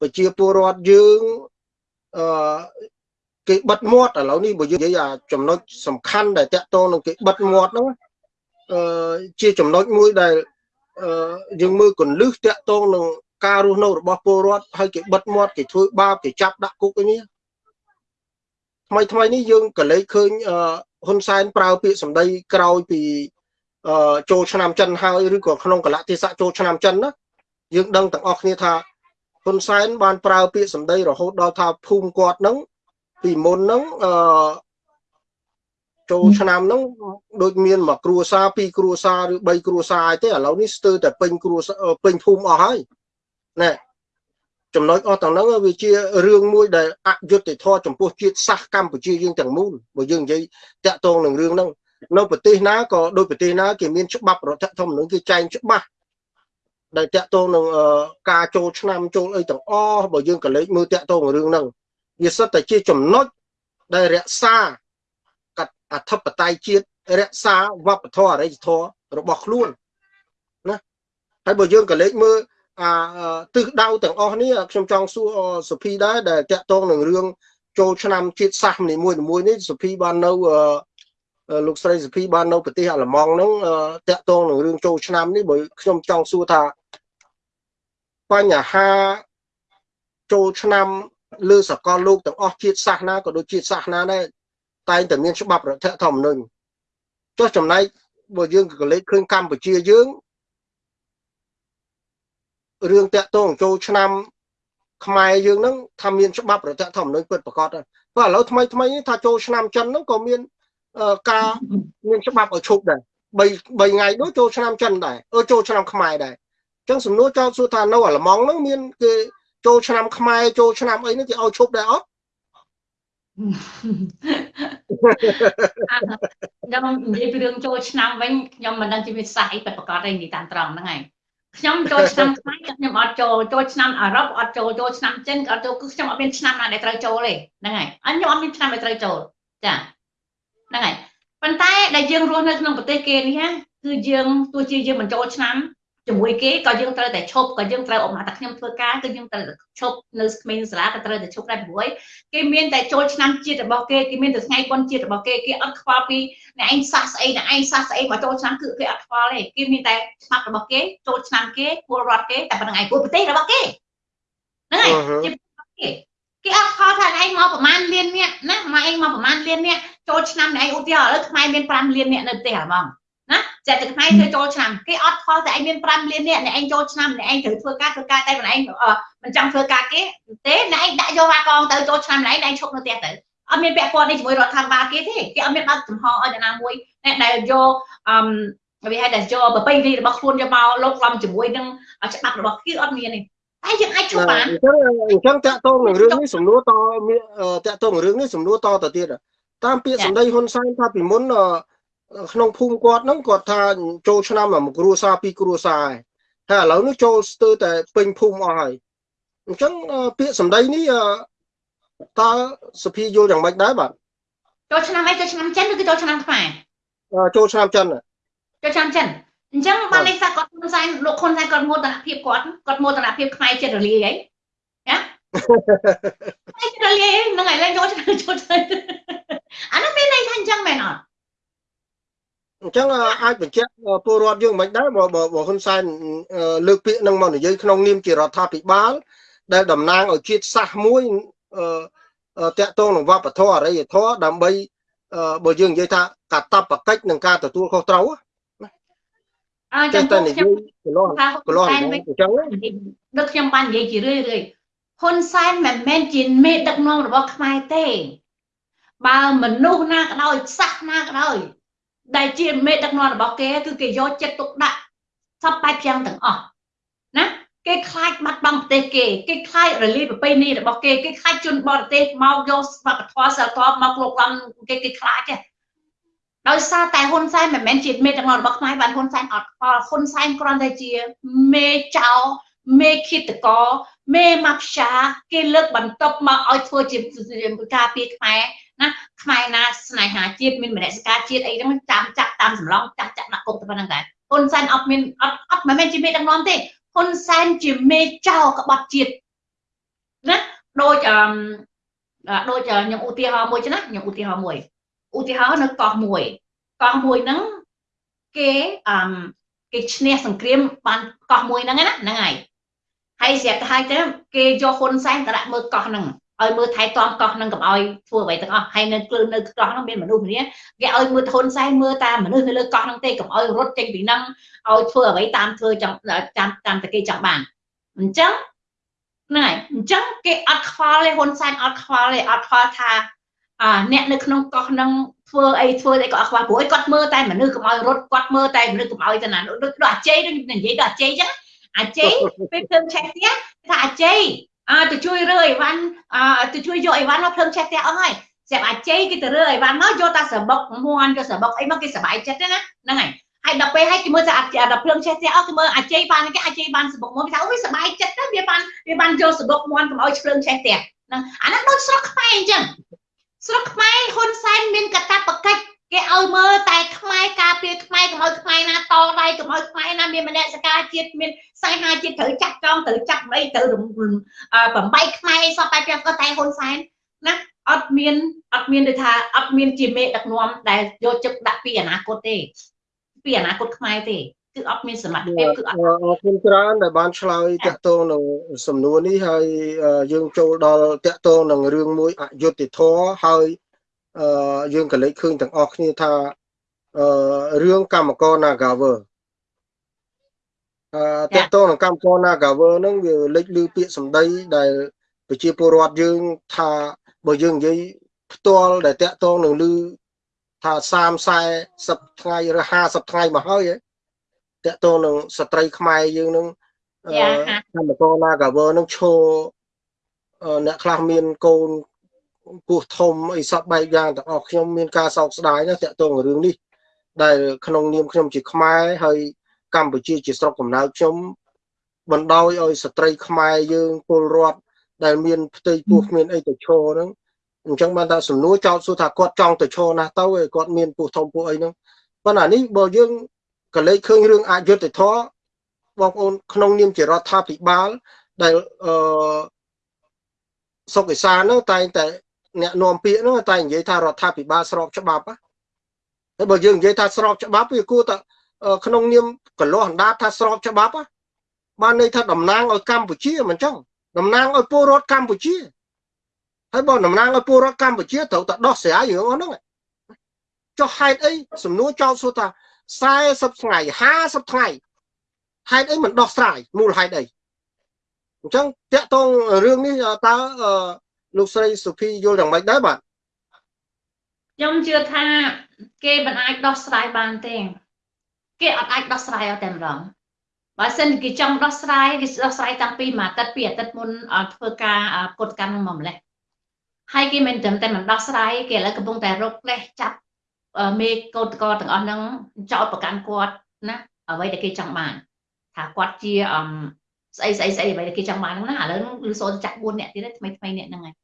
ប្រជាពលរដ្ឋយើងអឺគេបិទមាត់ឥឡូវនេះបើយើងនិយាយអាចំណុចសំខាន់ដែលតាក់ទងនឹងគេបិទមាត់ហ្នឹងអឺជាចំណុចមួយដែលអឺ យើងមើលកលឹះតាក់ទងនឹងការរស់នៅរបស់ពលរដ្ឋហើយគេបិទមាត់គេធ្វើបាបគេចាប់ដាក់គុកអីនេះថ្មីថ្មីនេះយើងក៏លេចឃើញហ៊ុនសែនប្រើពាក្យសម្ដីក្រោយពីចូលឆ្នាំចិនហើយឬក៏ក្នុងកលៈទេសៈចូលឆ្នាំចិនណាយើងដឹងទាំងអស់គ្នាថាហ៊ុនសែនបានប្រើពាក្យសម្ដីរហូតដល់ថាភូមិគាត់នឹងពីមុនហ្នឹងអឺ ចូលឆ្នាំហ្នឹងដូចមានមួយគ្រួសារពីរគ្រួសារឬបីគ្រួសារទេឥឡូវនេះស្ទើរតែពេញគ្រួសារពេញភូមិអស់ហើយណែចំណុចអស់ទាំងហ្នឹងវាជារឿងមួយដែលអយុត្តិធម៌ចំពោះជាតិសាសន៍កម្ពុជាយើងទាំងមូលបើយើងនិយាយតាក់ទងនឹងរឿងហ្នឹងនៅប្រទេសណាក៏ដូចប្រទេសណាគេមានច្បាប់រដ្ឋធម្មនុញ្ញគេចែងច្បាស់ដែលតាក់ទងនឹងការចូលឆ្នាំចូលអីទាំងអស់បើយើងក៏លេចមើលតាក់ទងរឿងហ្នឹងវាសិតតែជាចំណុចដែលរក្សាក អធិបតេយ្យជាតិរក្សាវប្បធម៌អរិយធម៌របស់ខ្លួនណាហើយបើយើងក៏លេចមើលអាទិសដៅទាំងអស់នេះខ្ញុំចង់សួរសុភីដែរដែលតាក់ទងនឹងរឿងចូលឆ្នាំជាតិសាសន៍នីមួយៗនេះសុភីបាននៅលោកស្រីសុភីបាននៅប្រទេសអាល្លឺម៉ង់ហ្នឹងតាក់ទងនឹងរឿងចូលឆ្នាំនេះបើខ្ញុំចង់សួរថាបញ្ហាចូលឆ្នាំលើសកលលោកទាំងអស់ជាតិសាសនាក៏ដូចជាតិសាសនាដែរ តែងតែមានច្បាប់រដ្ឋធម្មនុញ្ញចុះចំណែកបើយើងក៏លេខឃើញកម្ពុជាយើងរឿងតាក់ទងចូលឆ្នាំខ្មែរយើងហ្នឹងថាមានច្បាប់រដ្ឋធម្មនុញ្ញពិតប្រាកដហើយព្រោះឥឡូវថ្មីថ្មីថាចូលឆ្នាំចិនហ្នឹងក៏មានការមានច្បាប់ឲ្យឈប់ដែរ3 3ថ្ងៃនោះចូលឆ្នាំចិនដែរអឺចូលឆ្នាំខ្មែរដែរអញ្ចឹងសំណួរចោទសួរថានៅអាល្លឺម៉ង់ហ្នឹងមានគេចូលឆ្នាំខ្មែរចូលឆ្នាំអីហ្នឹងគេឲ្យឈប់ដែរអត់ ខ្ញុំនិយាយពីរឿងចូលឆ្នាំវិញខ្ញុំមិនដឹងជាវាសាសអីពិតប្រាកដទេនិយាយតាមត្រង់ហ្នឹងហើយខ្ញុំចូលឆ្នាំខ្មែរខ្ញុំអត់ចូលចូលឆ្នាំអឺរ៉ុបអត់ចូលចូលឆ្នាំចិនក៏អត់ចូលគឺខ្ញុំអត់មានឆ្នាំណាដែលត្រូវចូលទេហ្នឹងហើយអញខ្ញុំអត់មានឆ្នាំដែលត្រូវចូលចាហ្នឹងហើយប៉ុន្តែដែលយើងរស់នៅក្នុងប្រទេសគេនេះគឺយើងទោះជាយើងមិនចូលឆ្នាំ ជាមួយគេក៏យើងត្រូវតែឈប់ក៏យើងត្រូវអមថាខ្ញុំធ្វើការគឺយើងត្រូវតែឈប់នៅក្មេងសាលាក៏ត្រូវតែឈប់ដែរព្រោះគេមានតែចូលឆ្នាំជាតិរបស់គេគេមានតែថ្ងៃបុណ្យជាតិរបស់គេគេអត់ខ្វល់ពីអ្នកឯងសាសស្អីអ្នកឯងសាសស្អីមកចូលឆ្នាំគឺគេអត់ខ្វល់ទេគេមានតែច្បាប់របស់គេចូលឆ្នាំគេពលរដ្ឋគេតែប៉ុណ្្នឹងឯងពលប្រទេសរបស់គេហ្នឹងហើយជាគេគេអត់ខលថាឯងមកប្រហែលលានអ្នកណាមកឯងមកប្រហែលលានអ្នកចូលឆ្នាំឯងឧទាហរណ៍ឥឡូវខ្មែរមាន5លានអ្នកនៅប្រទេសហ្មង ណាចេះតែខ្មែរធ្វើចូលឆ្នាំគេអត់ខលតែឯងមាន5លានអ្នកអ្នកឯងចូលឆ្នាំអ្នកឯងត្រូវធ្វើការធ្វើការតែម្នាក់ឯងមិនចង់ធ្វើការគេទេអ្នកឯងដាក់យកវ៉ាកងទៅចូលឆ្នាំម្នាក់ឯងអ្នកឯងឈប់នៅផ្ទះទៅអត់មានពាក់ព័ន្ធនេះជាមួយរដ្ឋាភិបាលគេទេគេអត់មានបើកចំហឲ្យអ្នកណាមួយអ្នកដែលយកអឺវាហៅតែយកប្រពៃណីរបស់ខ្លួនយកមកលោកឡំជាមួយនឹងច្បាប់របស់គេអត់មានទេតែយើងអាចជួបបានអញ្ចឹងអញ្ចឹងតាក់ទងនឹងរឿងនេះសំណួរតមានតាក់ទងនឹងរឿងនេះសំណួរតទៅទៀតតាមពាក្យសម្ដីហ៊ុនសែនថាពីមុន ក្នុងភូមិគាត់ហ្នឹងគាត់ថាចូលឆ្នាំមួយគ្រួសារពីរគ្រួសារហើយឥឡូវនេះចូលស្ទើរតែពេញភូមិអស់ហើយអញ្ចឹងពាក្យសម្ដីនេះតើសុភីយល់យ៉ាងម៉េចដែរបាទចូលឆ្នាំអីចូលឆ្នាំចិនឬក៏ចូលឆ្នាំខ្មែរចូលឆ្នាំចិនចូលឆ្នាំចិនអញ្ចឹងបាននេះថាគាត់ហ៊ុនសែនលោកហ៊ុនសែនគាត់មោទនភាពគាត់គាត់មោទនភាពខ្មែរចិត្តរលាយហីណាចិត្តរលាយហ្នឹងហើយឡើងចូលឆ្នាំចូលអានោះមានន័យថាអញ្ចឹងមែនអត់ អញ្ចឹងអាចបញ្ជាក់ពលរដ្ឋយើងមិនដែរបើបើហ៊ុនសែនលើកពាក្យនឹងមកនិយាយក្នុងនាមជារដ្ឋាភិបាល ដែលតំណាងឲ្យជាតិសាសន៍មួយតាក់ទងនឹងវប្បធម៌អរិយធម៌ដើម្បីបើយើងនិយាយថាកាតព្វកិច្ចនឹងការទទួលខុសត្រូវអញ្ចឹងតែនិយាយកន្លោះកន្លោះអញ្ចឹងដឹកខ្ញុំបាននិយាយជារឿយរឿយហ៊ុនសែនមិនមែនជាមេដឹកនាំរបស់ខ្មែរទេបើមនុស្សណាក៏ដោយសាសណាក៏ដោយ ដែលជាមេដឹកនាំរបស់គេគឺគេយកចិត្តទុកដាក់សពបែបយ៉ាងទាំងអស់ណាគេខ្លាចបាត់បង់ប្រទេសគេគេខ្លាចរលាយប្រពៃណីរបស់គេគេខ្លាចជនបរទេសមកយកវប្បធម៌សិលធម៌មកលោកឡំគេគេខ្លាចទេដោយសារតែហ៊ុនសែនមិនមែនជាមេដឹកនាំរបស់ខ្មែរបានហ៊ុនសែនអត់ខ្វល់ហ៊ុនសែនគ្រាន់តែជាមេចៅមេឃាតកមេម៉ាប់ឆាគេលើកបន្ទប់មកឲ្យធ្វើជាការពារខ្មែរណា ខ្មែរណាស្នេហាជាតិមានមនសិការជាតិអីហ្នឹងចាំចាក់តាមសម្លងចាក់ចាក់ដាក់គុកទៅប៉ុណ្្នឹងដែរហ៊ុនសែនអត់មានអត់អត់មិនមែនជាមេដឹកនាំទេហ៊ុនសែនជាមេចៅក្បត់ជាតិណាដូចអឺដូចខ្ញុំឧទាហរណ៍មួយចឹងណាខ្ញុំឧទាហរណ៍មួយឧទាហរណ៍នៅកោះមួយកោះមួយហ្នឹងគេអឺគេឈ្នះសង្គ្រាមបានកោះមួយហ្នឹងណាហ្នឹងហើយហើយស្រាប់តែហើយទៅគេយកហ៊ុនសែនទៅដាក់មើលកោះហ្នឹង ឲ្យមើលថែទាំកោះនឹងកុំឲ្យធ្វើអ្វីទាំងអស់ហើយនៅគ្លឿននៅកោះនោះមានមនុស្សម្នាគេឲ្យមើលហ៊ុនសែនមើលតាមមនុស្សនៅលើកោះនោះទេកុំឲ្យរត់ចេញពីនឹងឲ្យធ្វើអ្វីតាមធ្វើចង់តាមតាមតែគេចង់បានអញ្ចឹងហ្នឹងហើយអញ្ចឹងគេអត់ខ្វល់ទេហ៊ុនសែនអត់ខ្វល់ទេអត់ខ្វល់ថាអាអ្នកនៅក្នុងកោះនឹងធ្វើអីធ្វើអីក៏អត់ខ្វល់ព្រោះគាត់មើលតែមនុស្សកុំឲ្យរត់គាត់មើលតែមនុស្សកុំឲ្យទៅណាដូចអាជ័យដូចនិយាយដល់អាជ័យអញ្ចឹងអាជ័យពេលធ្វើឆេះទៀតថាអាជ័យ អើទៅជួយរើអីវ៉ាន់អើទៅជួយយកអីវ៉ាន់មកភ្លើងឆេះផ្ទះអស់ហើយស្រាប់អាច័យគេទៅរើអីវ៉ាន់មកយកតែស្របុកមួនយកស្របុកអីមកគេសប្បាយចិត្តទេណាហ្នឹងហើយហើយដល់ពេលហើយគេមើលថាដល់ភ្លើងឆេះផ្ទះអស់គេមើលអាច័យបានគេអាច័យបានស្របុកមួនគេថាអូយសប្បាយចិត្តទៅវាបានវាបានយកស្របុកមួនកុំឲ្យភ្លើងឆេះផ្ទះហ្នឹងអាហ្នឹងដូចស្រុកខ្មែរអញ្ចឹងស្រុកខ្មែរហ៊ុនសែនមានកតាបកិច្ច គេឲ្យមើលតែខ្មែរការពារខ្មែរកុំឲ្យខ្មែរណាតដៃកុំឲ្យខ្មែរណាមានមនសិការជាតិមានសៃហាជាតិត្រូវចាក់ចងត្រូវចាក់អីត្រូវបំបីខ្មែរសពតែពីក៏តែហ៊ុនសែនណាអត់មានអត់មានដូចថាអត់មានជាមេដឹកនាំដែលយកចិត្តដាក់ពីអនាគតទេ ពីអនាគតខ្មែរទេគឺអត់មានសមត្ថភាពគឺអត់អរគុណច្រើនដែលបានឆ្លើយតកតងនឹងសំណួរនេះហើយយើងចូលដល់តកតងនឹងរឿងមួយអយុត្តិធម៌ហើយ យើងក៏លេចឃើញទាំងអស់គ្នាថារឿងកម្មករ Nagawer អឺតកតងនឹងកម្មករ Nagawer ហ្នឹងវាលេចលឺពាក្យសម្ដីដែលប្រជាពលរដ្ឋយើងថាបើយើងនិយាយផ្ទាល់ដែលតាក់ទងនឹងលឺថា30 40ថ្ងៃឬ50ថ្ងៃមកហើយតាក់ទងនឹងស្ត្រីខ្មែរយើងនឹងកម្មករ Nagawer នឹងឈរអ្នកខ្លះមានកូន ពោះធំអីសពបែបយ៉ាងទាំងអស់ខ្ញុំមានការសោកស្ដាយណាស់តាក់ទងរឿងនេះដែលក្នុងនាមខ្ញុំជាខ្មែរហើយកម្ពុជាជាស្រុកកំណើតខ្ញុំបណ្ដោយឲ្យស្ត្រីខ្មែរយើងពលរដ្ឋដែលមានផ្ទៃពោះគ្មានអីទៅឈរហ្នឹងអញ្ចឹងបានថាសំណួរចោទសួរថាគាត់ចង់ទៅឈរណាស់ទៅឯគាត់មានពោះធំពោះអីហ្នឹងប៉ុន្តែនេះបើយើងក៏លេចឃើញរឿងអយុត្តិធម៌បងប្អូនក្នុងនាមជារដ្ឋាភិបាលដែលអឺសុកឯសានហ្នឹងតែងតែ អ្នកនាំពាក្យហ្នឹងតែនិយាយថារដ្ឋាភិបាលស្របច្បាប់ហើយបើយើងនិយាយថាស្របច្បាប់វាគួរតែក្នុងនាមកលាស់អណ្ដាតថាស្របច្បាប់បានន័យថាតំណាងឲ្យកម្ពុជាមិនចឹងតំណាងឲ្យពលរដ្ឋកម្ពុជាហើយបើតំណាងឲ្យពលរដ្ឋកម្ពុជាត្រូវតែដោះស្រាយរឿងហ្នឹងចុះហេតុអីសំណួរចោទសួរថា40ថ្ងៃ50ថ្ងៃហេតុអីមិនដោះស្រាយមូលហេតុអីអញ្ចឹងតាក់ទងរឿងនេះតើ លោកស្រីសុភីយល់យ៉ាងម៉េចដែរបាទខ្ញុំជឿថាគេមិនអាចដោះស្រាយបានទេគេអត់អាចដោះស្រាយឲ្យតែម្ដងបើសិនគេចង់ដោះស្រាយគេដោះស្រាយតាំងពីមួយអាទិត្យពីរអាទិត្យមុនធ្វើការកត់កម្មមកម្លេះហើយគេមិនត្រឹមតែមិនដោះស្រាយគេឥឡូវកំពុងតែរកលេសចាប់មេកោតកទាំងអស់ហ្នឹងចោតប្រកាន់គាត់ណាអ្វីដែលគេចង់បានថាគាត់ជាអមស្អីស្អីស្អីអ្វីដែលគេចង់បានហ្នឹងណាឥឡូវលឺសូនចាក់4នាក់ទៀតថ្មីថ្មីអ្នកហ្នឹងហើយ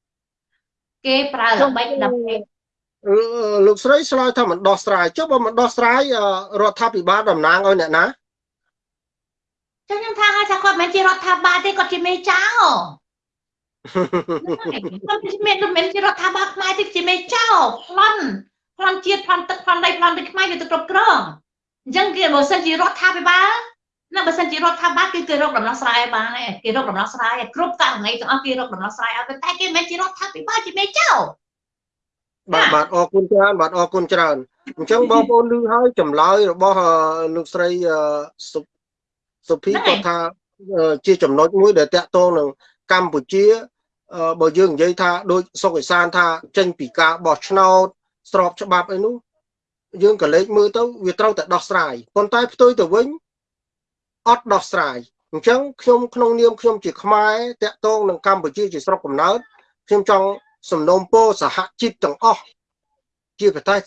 គេប្រើល្បិចដើម្បីលោកស្រីឆ្លើយថាមិនដោះស្រាយចុះបើមិនដោះស្រាយរដ្ឋាភិបាលតំណាងឲ្យអ្នកណាចឹងខ្ញុំថាថាគាត់មិនជារដ្ឋាភិបាលទេគាត់ជាមេចៅគាត់មានមិនជារដ្ឋាភិបាលខ្មែរទេជាមេចៅប្លន់ប្លន់ជាតិប្លន់ទឹកប្លន់ដីប្លន់ទឹកខ្មែរវាទៅគ្រប់គ្រងអញ្ចឹងគេបើសិនជារដ្ឋាភិបាល ណាបើសិនជារដ្ឋាភិបាលគឺគេរកដំណោះស្រាយបានឯងគេរកដំណោះស្រាយគ្រប់ករណីទាំងអស់គេរកដំណោះស្រាយឲ្យតែគេមិនជារដ្ឋាភិបាលជាមេចៅបាទបាទអរគុណច្រើនបាទអរគុណច្រើនអញ្ចឹងបងប្អូនឮហើយចម្លើយរបស់លោកស្រីសុភីគាត់ថាជាចំណុចមួយដែលតាក់ទងនឹងកម្ពុជាបើយើងនិយាយថាដូចសុកឯសានថាចេញពីការបោះឆ្នោតស្របច្បាប់អីនោះយើងក៏លេចមើលទៅវាត្រូវតែដោះស្រាយប៉ុន្តែផ្ទុយទៅវិញ អត់ដោះស្រាយអញ្ចឹងខ្ញុំក្នុងនាមខ្ញុំជាខ្មែរតាក់ទងនឹងកម្ពុជាជាស្រុកកំណើតខ្ញុំចង់សំណូមពរសហជីពទាំងអស់ជាប្រទេស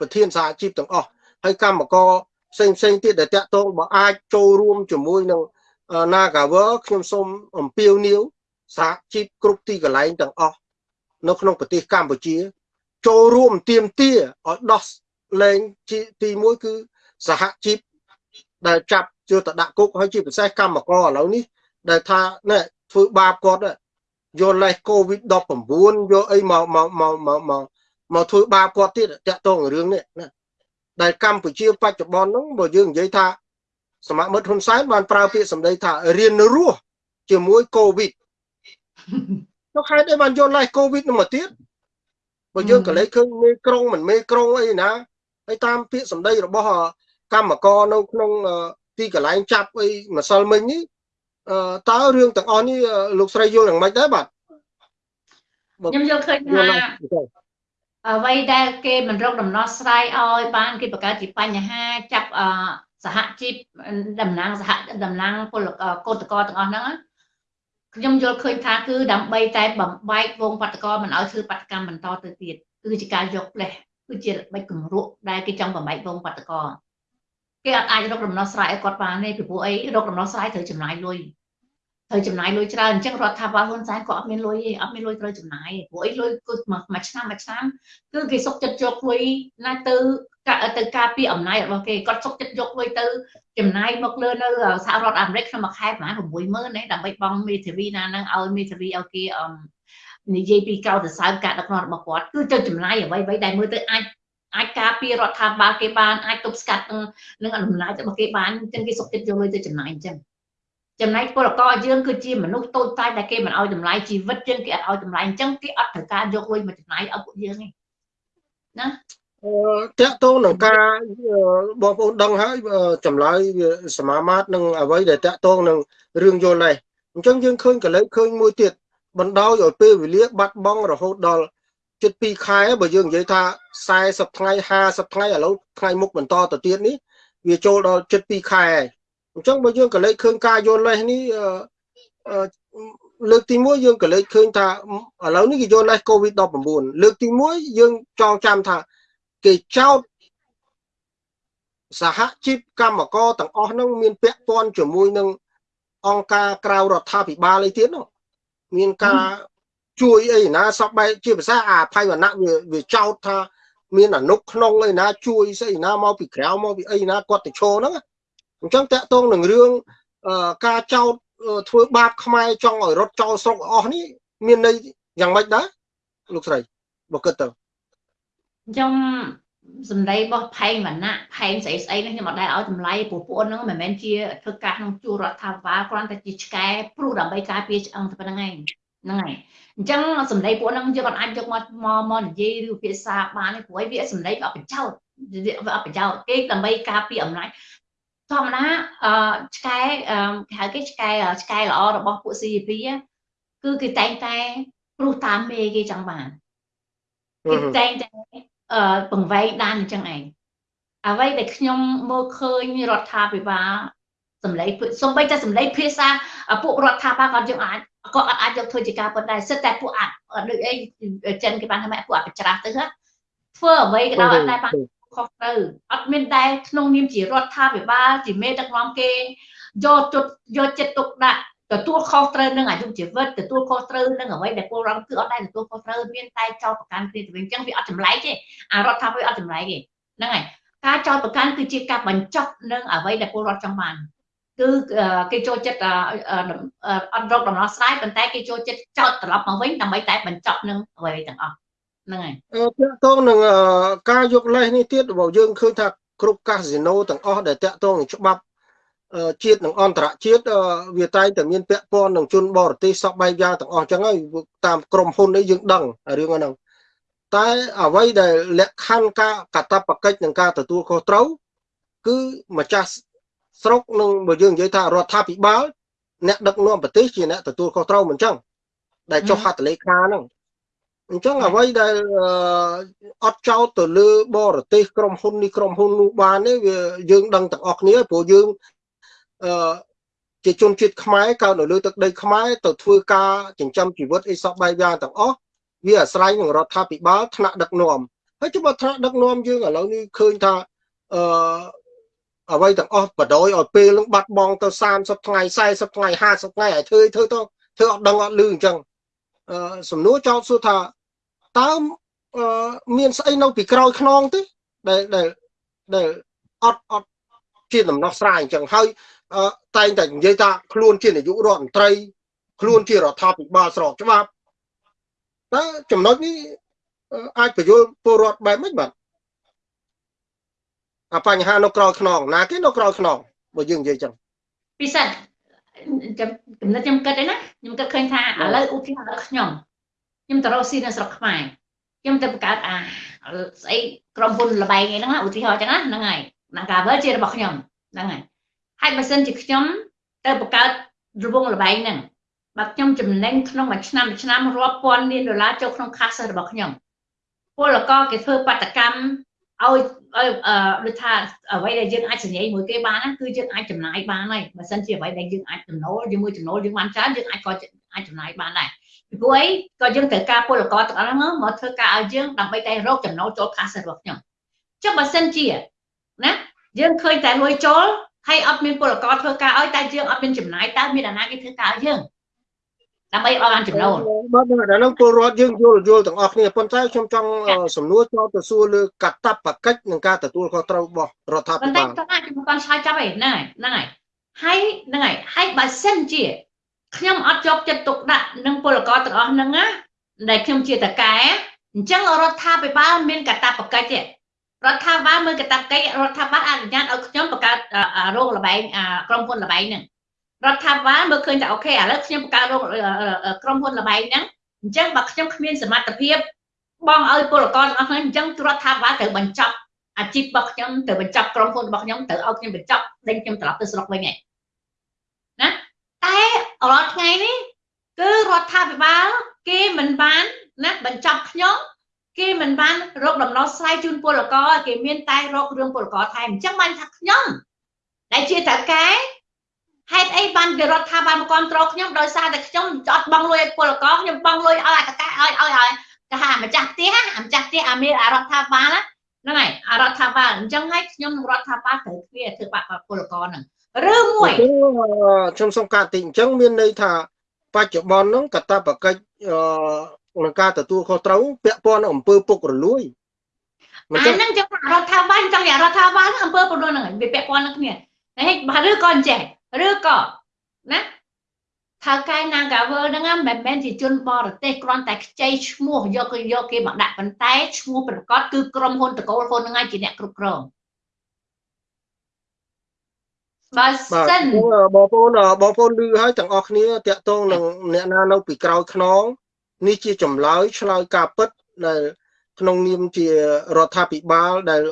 ប្រធានសហជីពទាំងអស់ហើយកម្មករផ្សេងផ្សេងទៀតដែលតាក់ទងបើអាចចូលរួមជាមួយនឹង Nagawer ខ្ញុំសូមអំពាវនាវសហជីពគ្រប់ទីកន្លែងទាំងអស់នៅក្នុងប្រទេសកម្ពុជា ចូលរួមទៀមទាឲ្យដោះលែងទី1គឺសហជីព ដែលចាប់ជឿតដាក់គុកហើយជាពិសេសកម្មករឥឡូវនេះដែលថាណែធ្វើបាបគាត់យកលេស COVID-19 យកអីមកមកមកមកមកមកធ្វើបាបគាត់ទៀតតាក់ទងរឿងនេះណាដែលកម្ពុជាបច្ចុប្បន្នហ្នឹងបើយើងនិយាយថាសមាមិត្តហ៊ុនសែនបានប្រើពាក្យសម្ដីថារៀនរស់ជាមួយ COVID នោះហេតុអីបានយកលេស COVID នឹងមកទៀតបើយើងក៏លេចឃើញមេក្រុងមិនមេក្រុងអីណាហើយតាមពាក្យសម្ដីរបស់ កម្មករនៅក្នុងទីកន្លែងចាប់អីម្សិលមិញនេះតើរឿងទាំងអស់នេះលោកស្រីយល់យ៉ាងម៉េចដែរបាទខ្ញុំយល់ឃើញថាអ្វីដែលគេមិនរកដំណោះស្រាយឲ្យបានគេបង្កើតជាបញ្ហាចាប់សហជីពតំណាងសហតំណាងពលកោតកោទាំងអស់ហ្នឹងខ្ញុំយល់ឃើញថាគឺដើម្បីតែបំបែកវងបាតកោមិនឲ្យធ្វើបាតកម្មបន្តទៅទៀតគឺជាការយកផ្លេសគឺជាល្បិចគំរក់ដែលគេចង់បំបែកវងបាតកោ គេអត់អាចរកដំណោះស្រាយឲ្យគាត់បានទេពីព្រោះអីរកដំណោះស្រាយត្រូវចំណាយលុយត្រូវចំណាយលុយច្រើនអញ្ចឹងរដ្ឋាភិបាលហ៊ុនសែនក៏អត់មានលុយទេអត់មានលុយត្រូវចំណាយព្រោះអីលុយគឺមួយឆ្នាំមួយឆ្នាំគឺគេសុកចិត្តយកលុយណាទៅទៅការពារអំណាចរបស់គេគាត់សុកចិត្តយកលុយទៅចំណាយមកលើនៅសហរដ្ឋអាមេរិកក្នុងមួយខែប្រហែល60000ទេដើម្បីបង់មេធាវីណានឹងឲ្យមេធាវីឲ្យគេអឺនិយាយពីក្រៅទៅសើមការដឹកនាំរបស់គាត់គឺទៅចំណាយអ្វីៗដែលមើលទៅអាច អាចការពាររដ្ឋាភិបាលគេបានអាចទប់ស្កាត់នឹងអំណាចរបស់គេបានអញ្ចឹងគេសុខចិត្តយកលុយទៅចំណាយអញ្ចឹងចំណែកពលករយើងគឺជាមនុស្សតូចតាចដែលគេមិនឲ្យតម្លៃជីវិតយើងគេអត់ឲ្យតម្លៃអញ្ចឹងគេអត់ត្រូវការយកលុយមកចំណាយឲ្យពួកយើងទេណាអឺតកតងនឹងការបងប្អូនដឹងហើយចម្លើយសមាមាត្រនឹងអ្វីដែលតកតងនឹងរឿងយល់នេះអញ្ចឹងយើងឃើញកលេចឃើញមួយទៀតបណ្ដោយឲ្យពេលវេលាបាត់បង់រហូតដល់ ជិត2ខែបើយើងនិយាយថា40ថ្ងៃ50ថ្ងៃឥឡូវថ្ងៃមុខបន្តទៅទៀតនេះវាចូលដល់ជិត2ខែហើយអញ្ចឹងបើយើងក៏លេចឃើញការយល់លេសនេះលើកទី1យើងក៏លេចឃើញថាឥឡូវនេះគេយល់លេស COVID-19 លើកទី1យើងចងចាំថាគេចោទសហជីពកម្មករទាំងអស់នោះមានពាក់ព័ន្ធជាមួយនឹងអង្គការក្រៅរដ្ឋាភិបាលអីទៀតនោះមានការ ជួយអីណាសពបែបជាភាសាអាភ័យវណ្ណៈវាវាចោទថា មានអនុក្នុងអីណា ជួយស្អីណាមកពីក្រៅមកពីអីណាគាត់ទៅឈរហ្នឹងអញ្ចឹងតកតងនឹងរឿងការចោទធ្វើបាបខ្មែរចង់ឲ្យរត់ចោលស្រុកអស់នេះមានន័យយ៉ាងម៉េចដែរលោកស្រីបើគិតទៅខ្ញុំសម្ដីរបស់ផែងវណ្ណៈផែងស្អីស្អីនេះខ្ញុំអត់ដែលឲ្យតម្លៃព្រោះពួកហ្នឹងមិនមែនជាធ្វើការក្នុងជួររដ្ឋាភិបាលគ្រាន់តែជាឆ្កែព្រុសដើម្បីការពារឆ្អឹងតែប៉ុណ្្នឹងឯងហ្នឹងហើយ អញ្ចឹងសម្ដីពួកហ្នឹងយើងអត់អាចយកមកមកមកនិយាយឬភាសាបានទេព្រោះវាសម្ដីវាអត់ប្រយោជន៍វាអត់ប្រយោជន៍គេដើម្បីការពារអំណាចធម្មតាអឺឆ្កែគេហៅគេឆ្កែឆ្កែល្អរបស់ពួក CP គឺគេតែងតែព្រោះតាមមេគេចង់បានគេតែងតែអឺបង្វែងដានអញ្ចឹងឯងអ្វីដែលខ្ញុំមើលឃើញរដ្ឋាភិបាលសម្លេងសំបីតែសម្លេងភាសាពួករដ្ឋាភិបាលគាត់យើងអាច ក៏អត់អាចយកធ្វើជាការពិតដែរសិតតែពួកអាចដូចអីចិនគេបានថាម៉ែពួកអាចប្រច្រាស់ទៅធ្វើអ្វីក៏ដោយអត់តែបានខុសត្រូវអត់មានតែក្នុងនាមជារដ្ឋាភិបាលជាមេដឹកនាំគេយកចិត្តយកចិត្តទុកដាក់ទទួលខុសត្រូវនឹងអាយុជីវិតទទួលខុសត្រូវនឹងអ្វីដែលពលរដ្ឋគឺអត់ដែលទទួលខុសត្រូវមានតែចោទប្រកាន់គ្នាទៅវិញអញ្ចឹងវាអត់ចម្លែកទេអារដ្ឋាភិបាលអត់ចម្លែកទេហ្នឹងហើយការចោទប្រកាន់គឺជាការបញ្ចប់នឹងអ្វីដែលពលរដ្ឋចង់បាន គឺគេចូលចិត្តអត់រកដំណោះស្រាយប៉ុន្តែគេចូលចិត្តចោទត្រឡប់មកវិញដើម្បីតែបញ្ចប់នឹងអ្វីទាំងអស់ហ្នឹងហើយតកតងនឹងការយកលេសនេះទៀតបើយើងឃើញថាគ្រប់កាស៊ីណូទាំងអស់ដែលតកតងនឹងច្បាប់ជាតិនិងអន្តរជាតិវាតែងតែមានពាក់ព័ន្ធនឹងជនបរទេសសពបែបយ៉ាងទាំងអស់អញ្ចឹងហើយតាមក្រុមហ៊ុននេះយើងដឹងរឿងហ្នឹងតែអ្វីដែលលក្ខខណ្ឌការកតបកិច្ចនិងការទទួលខុសត្រូវគឺម្ចាស់ ស្រុកនឹងបើយើងនិយាយថារដ្ឋាភិបាលអ្នកដឹកនាំប្រទេសជាអ្នកទទួលខុសត្រូវមិនអញ្ចឹងដែលចុះហត្ថលេខាហ្នឹងអញ្ចឹងអ្វីដែលអត់ចោតទៅលើបរទេសក្រុមហ៊ុននេះក្រុមហ៊ុននោះបាននេះវាយើងដឹងទាំងអស់គ្នាព្រោះយើងអឺជាជនជាតិខ្មែរកើតនៅលើទឹកដីខ្មែរទៅធ្វើការចិញ្ចឹមជីវិតអីសពបែបយ៉ាងទាំងអស់វាអាស្រ័យនឹងរដ្ឋាភិបាលថ្នាក់ដឹកនាំហើយចុះបើថ្នាក់ដឹកនាំយើងឥឡូវនេះឃើញថាអឺ អ្វីទាំងអស់បដ ாய் ឲ្យពេលនឹងបាត់បង់ទៅ30ថ្ងៃ40ថ្ងៃ50ថ្ងៃឲ្យធ្វើធ្វើទៅធ្វើអត់ដឹងអត់លឺអញ្ចឹងអឺសំណួរចោទសួរថាតើមានស្អីនៅពីក្រោយខ្នងទេដែលដែលដែលអត់អត់ជាដំណោះស្រាយអញ្ចឹងហើយតែងតែនិយាយថាខ្លួនជានាយករដ្ឋមន្ត្រី ខ្លួនជារដ្ឋាភិបាលស្របច្បាប់តើចំណុចនេះអាចបញ្យល់ពលរដ្ឋបែបម៉េចបាទ អាបញ្ហានៅក្រោយខ្នងណាគេនៅក្រោយខ្នងបើយើងនិយាយចឹងពិសេសចំកំណត់ខ្ញុំគិតឯណាខ្ញុំគិតឃើញថាឥឡូវឧទាហរណ៍ខ្ញុំខ្ញុំទៅរកស៊ីនៅស្រុកខ្មែរខ្ញុំទៅបង្កើតអាស្អីក្រុមហ៊ុនលបែងអីហ្នឹងឧទាហរណ៍ចឹងណាហ្នឹងហើយណាកាវើជារបស់ខ្ញុំហ្នឹងហើយហើយបើសិនជាខ្ញុំទៅបង្កើតរវងលបែងហ្នឹងបើខ្ញុំចំណេញក្នុងមួយឆ្នាំមួយឆ្នាំរាប់ពាន់លានដុល្លារចូលក្នុង cash របស់ខ្ញុំពលករគេធ្វើបាតកម្ម ឲ្យដូចថាអ្វីដែលយើងអាចសញ្ញាមួយគេបានគឺយើងអាចចំណាយបានហើយបើសិនជាអ្វីដែលយើងអាចចំណូលជាមួយចំណូលយើងបានច្រើនយើងអាចក៏អាចចំណាយបានដែរពីព្រោះអីក៏យើងត្រូវការពលករទាំងអស់ហ្នឹងមកធ្វើការឲ្យយើងដើម្បីតែរកចំណូលចូល cash របស់ខ្ញុំចុះបើសិនជាណាយើងឃើញតែលួយចូលហើយអត់មានពលករធ្វើការឲ្យតែយើងអត់មានចំណាយតើមានអាណាគេធ្វើការឲ្យយើង ដើម្បីឲ្យបានចំណូលបាទដល់នឹងពលរដ្ឋយើងយល់យល់ទាំងអស់គ្នាប៉ុន្តែខ្ញុំចង់សំណួរចោលទៅសួរលើកតបកិច្ចនិងការទទួលខុសត្រូវរបស់រដ្ឋាភិប៉ុន្តែបាលខ្ញុំអាចខ្ញុំគាត់ឆ្លើយចាប់ឯហ្នឹងហើយហ្នឹងហើយហើយហ្នឹងហើយហើយបើសិនជាខ្ញុំអត់យកចិត្តទុកដាក់នឹងពលករទាំងអស់ហ្នឹងណាដែលខ្ញុំជាតកែអញ្ចឹងរដ្ឋាភិបាលមានកតបកិច្ចទេរដ្ឋាភិបាលមើលកតបកិច្ចរដ្ឋាភិបាលអនុញ្ញាតឲ្យខ្ញុំបង្កើតអ่ารោងលបែងអាក្រុមហ៊ុនលបែងហ្នឹង រដ្ឋាភិបាលមើលឃើញថាអូខេឥឡូវខ្ញុំបង្កើតរោងក្រុមហ៊ុនលបែងហ្នឹងអញ្ចឹងបើខ្ញុំគ្មានសមត្ថភាពបងឲ្យពលករទាំងអស់ហ្នឹងអញ្ចឹងរដ្ឋាភិបាលត្រូវបញ្ចប់អាជីពរបស់ខ្ញុំត្រូវបញ្ចប់ក្រុមហ៊ុនរបស់ខ្ញុំត្រូវឲ្យខ្ញុំបញ្ចប់ដេញខ្ញុំត្រឡប់ទៅស្រុកវិញឯងណាតែរាល់ថ្ងៃនេះគឺរដ្ឋាភិបាលគេមិនបានណាបញ្ចប់ខ្ញុំគេមិនបានរកដំណោះស្រាយជូនពលករគេមានតែរករឿងពលករថែមអញ្ចឹងបានថាខ្ញុំដែលជាតកែ ហេតុអីបានគេរដ្ឋាភិបាលមកគ្រប់គ្រងខ្ញុំដោយសារតែខ្ញុំអត់បងលុយឲ្យពលករខ្ញុំបងលុយឲ្យអាតកែឲ្យឲ្យឲ្យគេថាម្ចាស់ផ្ទះអាម្ចាស់ផ្ទះអាមានរដ្ឋាភិបាលហ្នឹងហើយអារដ្ឋាភិបាលអញ្ចឹងហើយខ្ញុំនឹងរដ្ឋាភិបាលត្រូវគ្នាធ្វើបាក់ពលករហ្នឹងឬមួយខ្ញុំសូមកាត់តិចអញ្ចឹងមានន័យថាបច្ចុប្បន្នហ្នឹងកតបកិច្ចអឺនឹងការទទួលខុសត្រូវពាក់ព័ន្ធនឹងអំពើពុករលួយអាហ្នឹងចឹងរដ្ឋាភិបាលចង់រដ្ឋាភិបាលអំពើពុករលួយហ្នឹងវាពាក់ព័ន្ធនឹងគ្នាហើយបើឬក៏អញ្ចេះ ឬក៏ណាថៅកែ Nagavel ហ្នឹងមិនមែនជាជនបរទេសគ្រាន់តែខ្ចីឈ្មោះយកយកគេមកដាក់ប៉ុន្តែឈ្មោះប្រកាសគឺក្រុមហ៊ុនតកូលហ៊ុនហ្នឹងឯងជាអ្នកគ្រប់គ្រងបើសិនបងប្អូនបងប្អូនឮហើយទាំងអស់គ្នាតាក់ទងនឹងអ្នកណានៅពីក្រោយខ្នងនេះជាចម្លើយឆ្លើយការពិតដែលក្នុងនាមជារដ្ឋាភិបាលដែល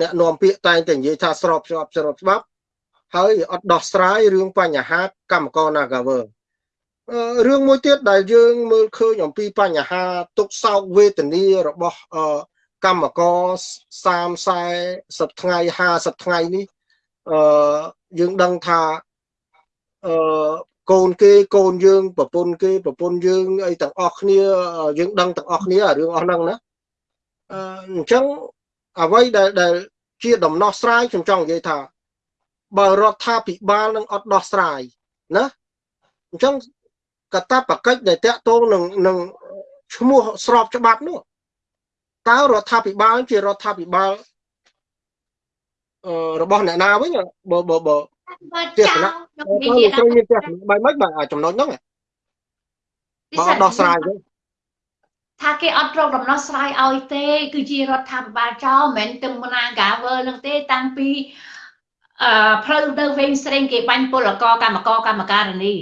អ្នកនាំពាក្យតែងតែនិយាយថាស្របច្បាប់ស្របច្បាប់ ហើយអត់ដោះស្រាយរឿងបញ្ហាកម្មករ Nagawer រឿងមួយទៀតដែលយើងមើលឃើញអំពីបញ្ហាទុកសោកវេទនារបស់កម្មករ30 40ថ្ងៃ50ថ្ងៃនេះអឺយើងដឹងថាអឺកូនគេកូនយើងប្រពន្ធគេប្រពន្ធយើងអីទាំងអស់គ្នាយើងដឹងទាំងអស់គ្នារឿងអស់ហ្នឹងណាអឺអញ្ចឹងអ្វីដែលដែលជាដំណោះស្រាយខ្ញុំចង់និយាយថា បើរដ្ឋាភិបាលនឹងអត់ដោះស្រាយណាអញ្ចឹងកតាបកិច្ចដែលតាក់ទងនឹងនឹងឈ្មោះស្របច្បាប់នោះតើរដ្ឋាភិបាលជារដ្ឋាភិបាលរបស់អ្នកណាវិញបើបើបើទស្សនៈខ្ញុំនិយាយថាមានទស្សនៈបែបម៉េចបាទចំណុចហ្នឹងបើដោះស្រាយវិញថាគេអត់រកដំណោះស្រាយឲ្យទេ គឺជារដ្ឋាភិបាលចោលមិនមែនទាំងមណាកាវើនឹងទេតាំងពី អឺផ្លូវទៅវិញស្រេងគេបាញ់ពលករកម្មករកម្មការនី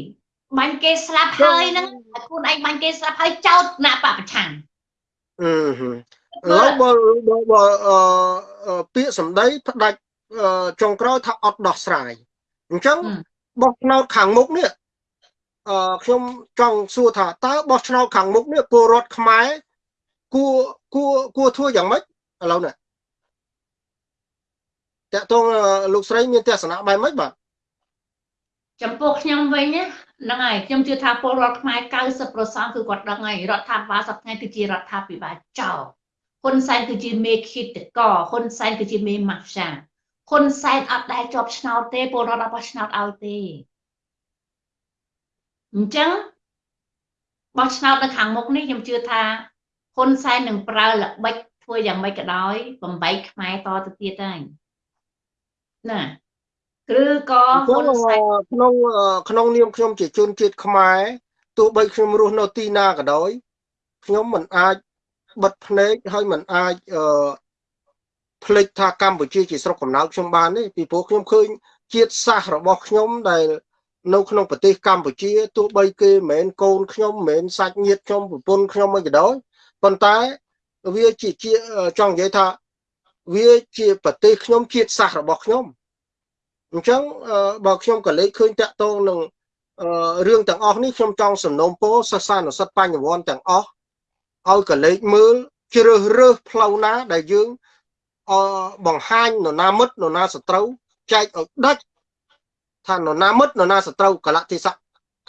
បាញ់គេស្លាប់ហើយហ្នឹងខ្លួនឯងបាញ់គេស្លាប់ហើយចោតណាបពប្រឆាំងអឺឥឡូវបើបើពាក្យសម្ដីផ្ដាច់ចុងក្រោយថាអត់ដោះស្រាយអញ្ចឹងបោះឆ្នោតខាងមុខនេះអឺខ្ញុំចង់សួរថាតើបោះឆ្នោតខាងមុខនេះពលរដ្ឋខ្មែរគួរគួរគួរធ្វើយ៉ាងម៉េចឥឡូវនេះ តើតងលោកស្រីមានទស្សនៈបែបម៉េចបាទចំពោះខ្ញុំវិញហ្នឹងហើយខ្ញុំជឿថាពលរដ្ឋខ្មែរ90%គឺគាត់ដឹងហើយរដ្ឋាភិបាលសប្តាហ៍គឺជារដ្ឋាភិបាលចោលហ៊ុនសែនគឺជាមេឃាតកហ៊ុនសែនគឺជាមេម៉ាហ្វយ៉ាហ៊ុនសែនអត់ដែលជាប់ឆ្នោតទេពលរដ្ឋអត់បោះឆ្នោតឲ្យទេអញ្ចឹងបោះឆ្នោតនៅខាងមុខនេះខ្ញុំជឿថាហ៊ុនសែននឹងប្រើល្បិចធ្វើយ៉ាងម៉េចក៏ដោយបំបីខ្មែរតទៅទៀតហើយ ណាឬក៏ហ៊ុនសែនក្នុងក្នុងនាមខ្ញុំជាជនជាតិខ្មែរទោះបីខ្ញុំរស់នៅទីណាក៏ដោយខ្ញុំមិនអាចបិទភ្នែកហើយមិនអាចអឺភ្លេចថាកម្ពុជាជាស្រុកកំណើតខ្ញុំបានទេពីព្រោះខ្ញុំឃើញជាតិសាសន៍របស់ខ្ញុំដែលនៅក្នុងប្រទេសកម្ពុជាទោះបីគេមិនមែនកូនខ្ញុំមិនមែនសាច់ញាតិខ្ញុំប្រពន្ធខ្ញុំអីក៏ដោយប៉ុន្តែវាជាជាចង់និយាយថា វាជាប្រទេសខ្ញុំជាតិសាសន៍របស់ខ្ញុំអញ្ចឹងបើខ្ញុំក៏លេខឃើញតាក់ទងនឹងរឿងទាំងអស់នេះខ្ញុំចង់សំណូមពរសិស្សានុសិទ្ធបញ្ញវន្តទាំងអស់ឲ្យកលេចមើលជ្រើសរើសផ្លូវណាដែលយើងអបង្ហាញនរណាមិត្តនរណាសត្រូវចែកឲ្យដាច់ថានរណាមិត្តនរណាសត្រូវកលៈទេសៈ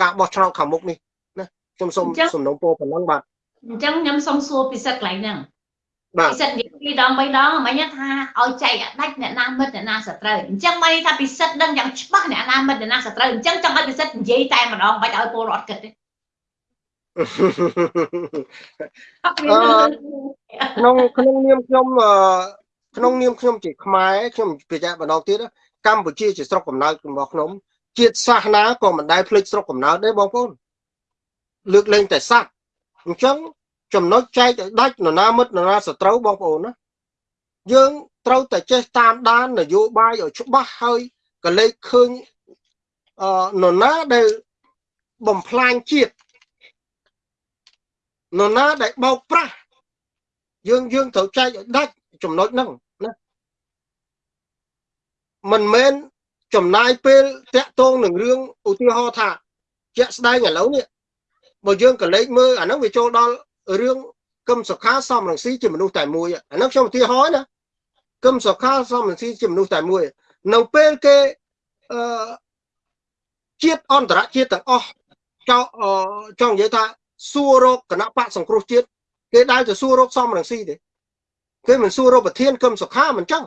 ការបោះឆ្នោតខាងមុខនេះណាខ្ញុំសូមសំណូមពរប៉ុណ្ណឹងបាទអញ្ចឹងខ្ញុំសូមសួរពិសិដ្ឋកន្លែងហ្នឹងពិសិដ្ឋនិយាយ ពីរដងបីដងមិញថាឲ្យចែកដាច់អ្នកណាមិត្តអ្នកណាសត្រូវអញ្ចឹងមកថាពិសិដ្ឋដឹងយ៉ាងច្បាស់អ្នកណាមិត្តអ្នកណាសត្រូវអញ្ចឹងចង់ឲ្យពិសិដ្ឋនិយាយតែម្ដងបាច់ឲ្យពលរដ្ឋគិតទេក្នុងក្នុងនាមខ្ញុំក្នុងនាមខ្ញុំជាខ្មែរខ្ញុំបញ្ជាក់ម្ដងទៀតកម្ពុជាជាស្រុកកំណើតរបស់ខ្ញុំជាតិសាសនាក៏មិនដែលភ្លេចស្រុកកំណើតដែរបងប្អូនលើកលែងតែសត្វអញ្ចឹង ចំណុចចែកឲ្យដាច់នរណាមិត្តនរណាសត្រូវបងប្អូនណាយើងត្រូវតែចេះតាមដាននយោបាយឲ្យច្បាស់ហើយកលេចឃើញអឺនរណាដែលបំផ្លាញជាតិនរណាដែលបោកប្រាស់យើងយើងត្រូវចែកឲ្យដាច់ចំណុចហ្នឹងណាមិនមែនចំណាយពេលតាក់ទងនឹងរឿងឧទាហរណ៍ថាជាក់ស្ដែងឥឡូវនេះបើយើងក៏លេចមើលអាហ្នឹងវាចូលដល់ រឿងគឹមសុខាសំរងស៊ីជាមនុស្សតែមួយអាហ្នឹងខ្ញុំឧទាហរណ៍ណាគឹមសុខាសំរងស៊ីជាមនុស្សតែមួយ នៅពេលគេអឺជាតិអន្តរជាតិទាំងអស់ចង់ចង់និយាយថាសួររកគណៈបកសង្គ្រោះជាតិគេដើរទៅសួររកសំរងស៊ីទេគេមិនសួររកប្រធានគឹមសុខាមិនចឹង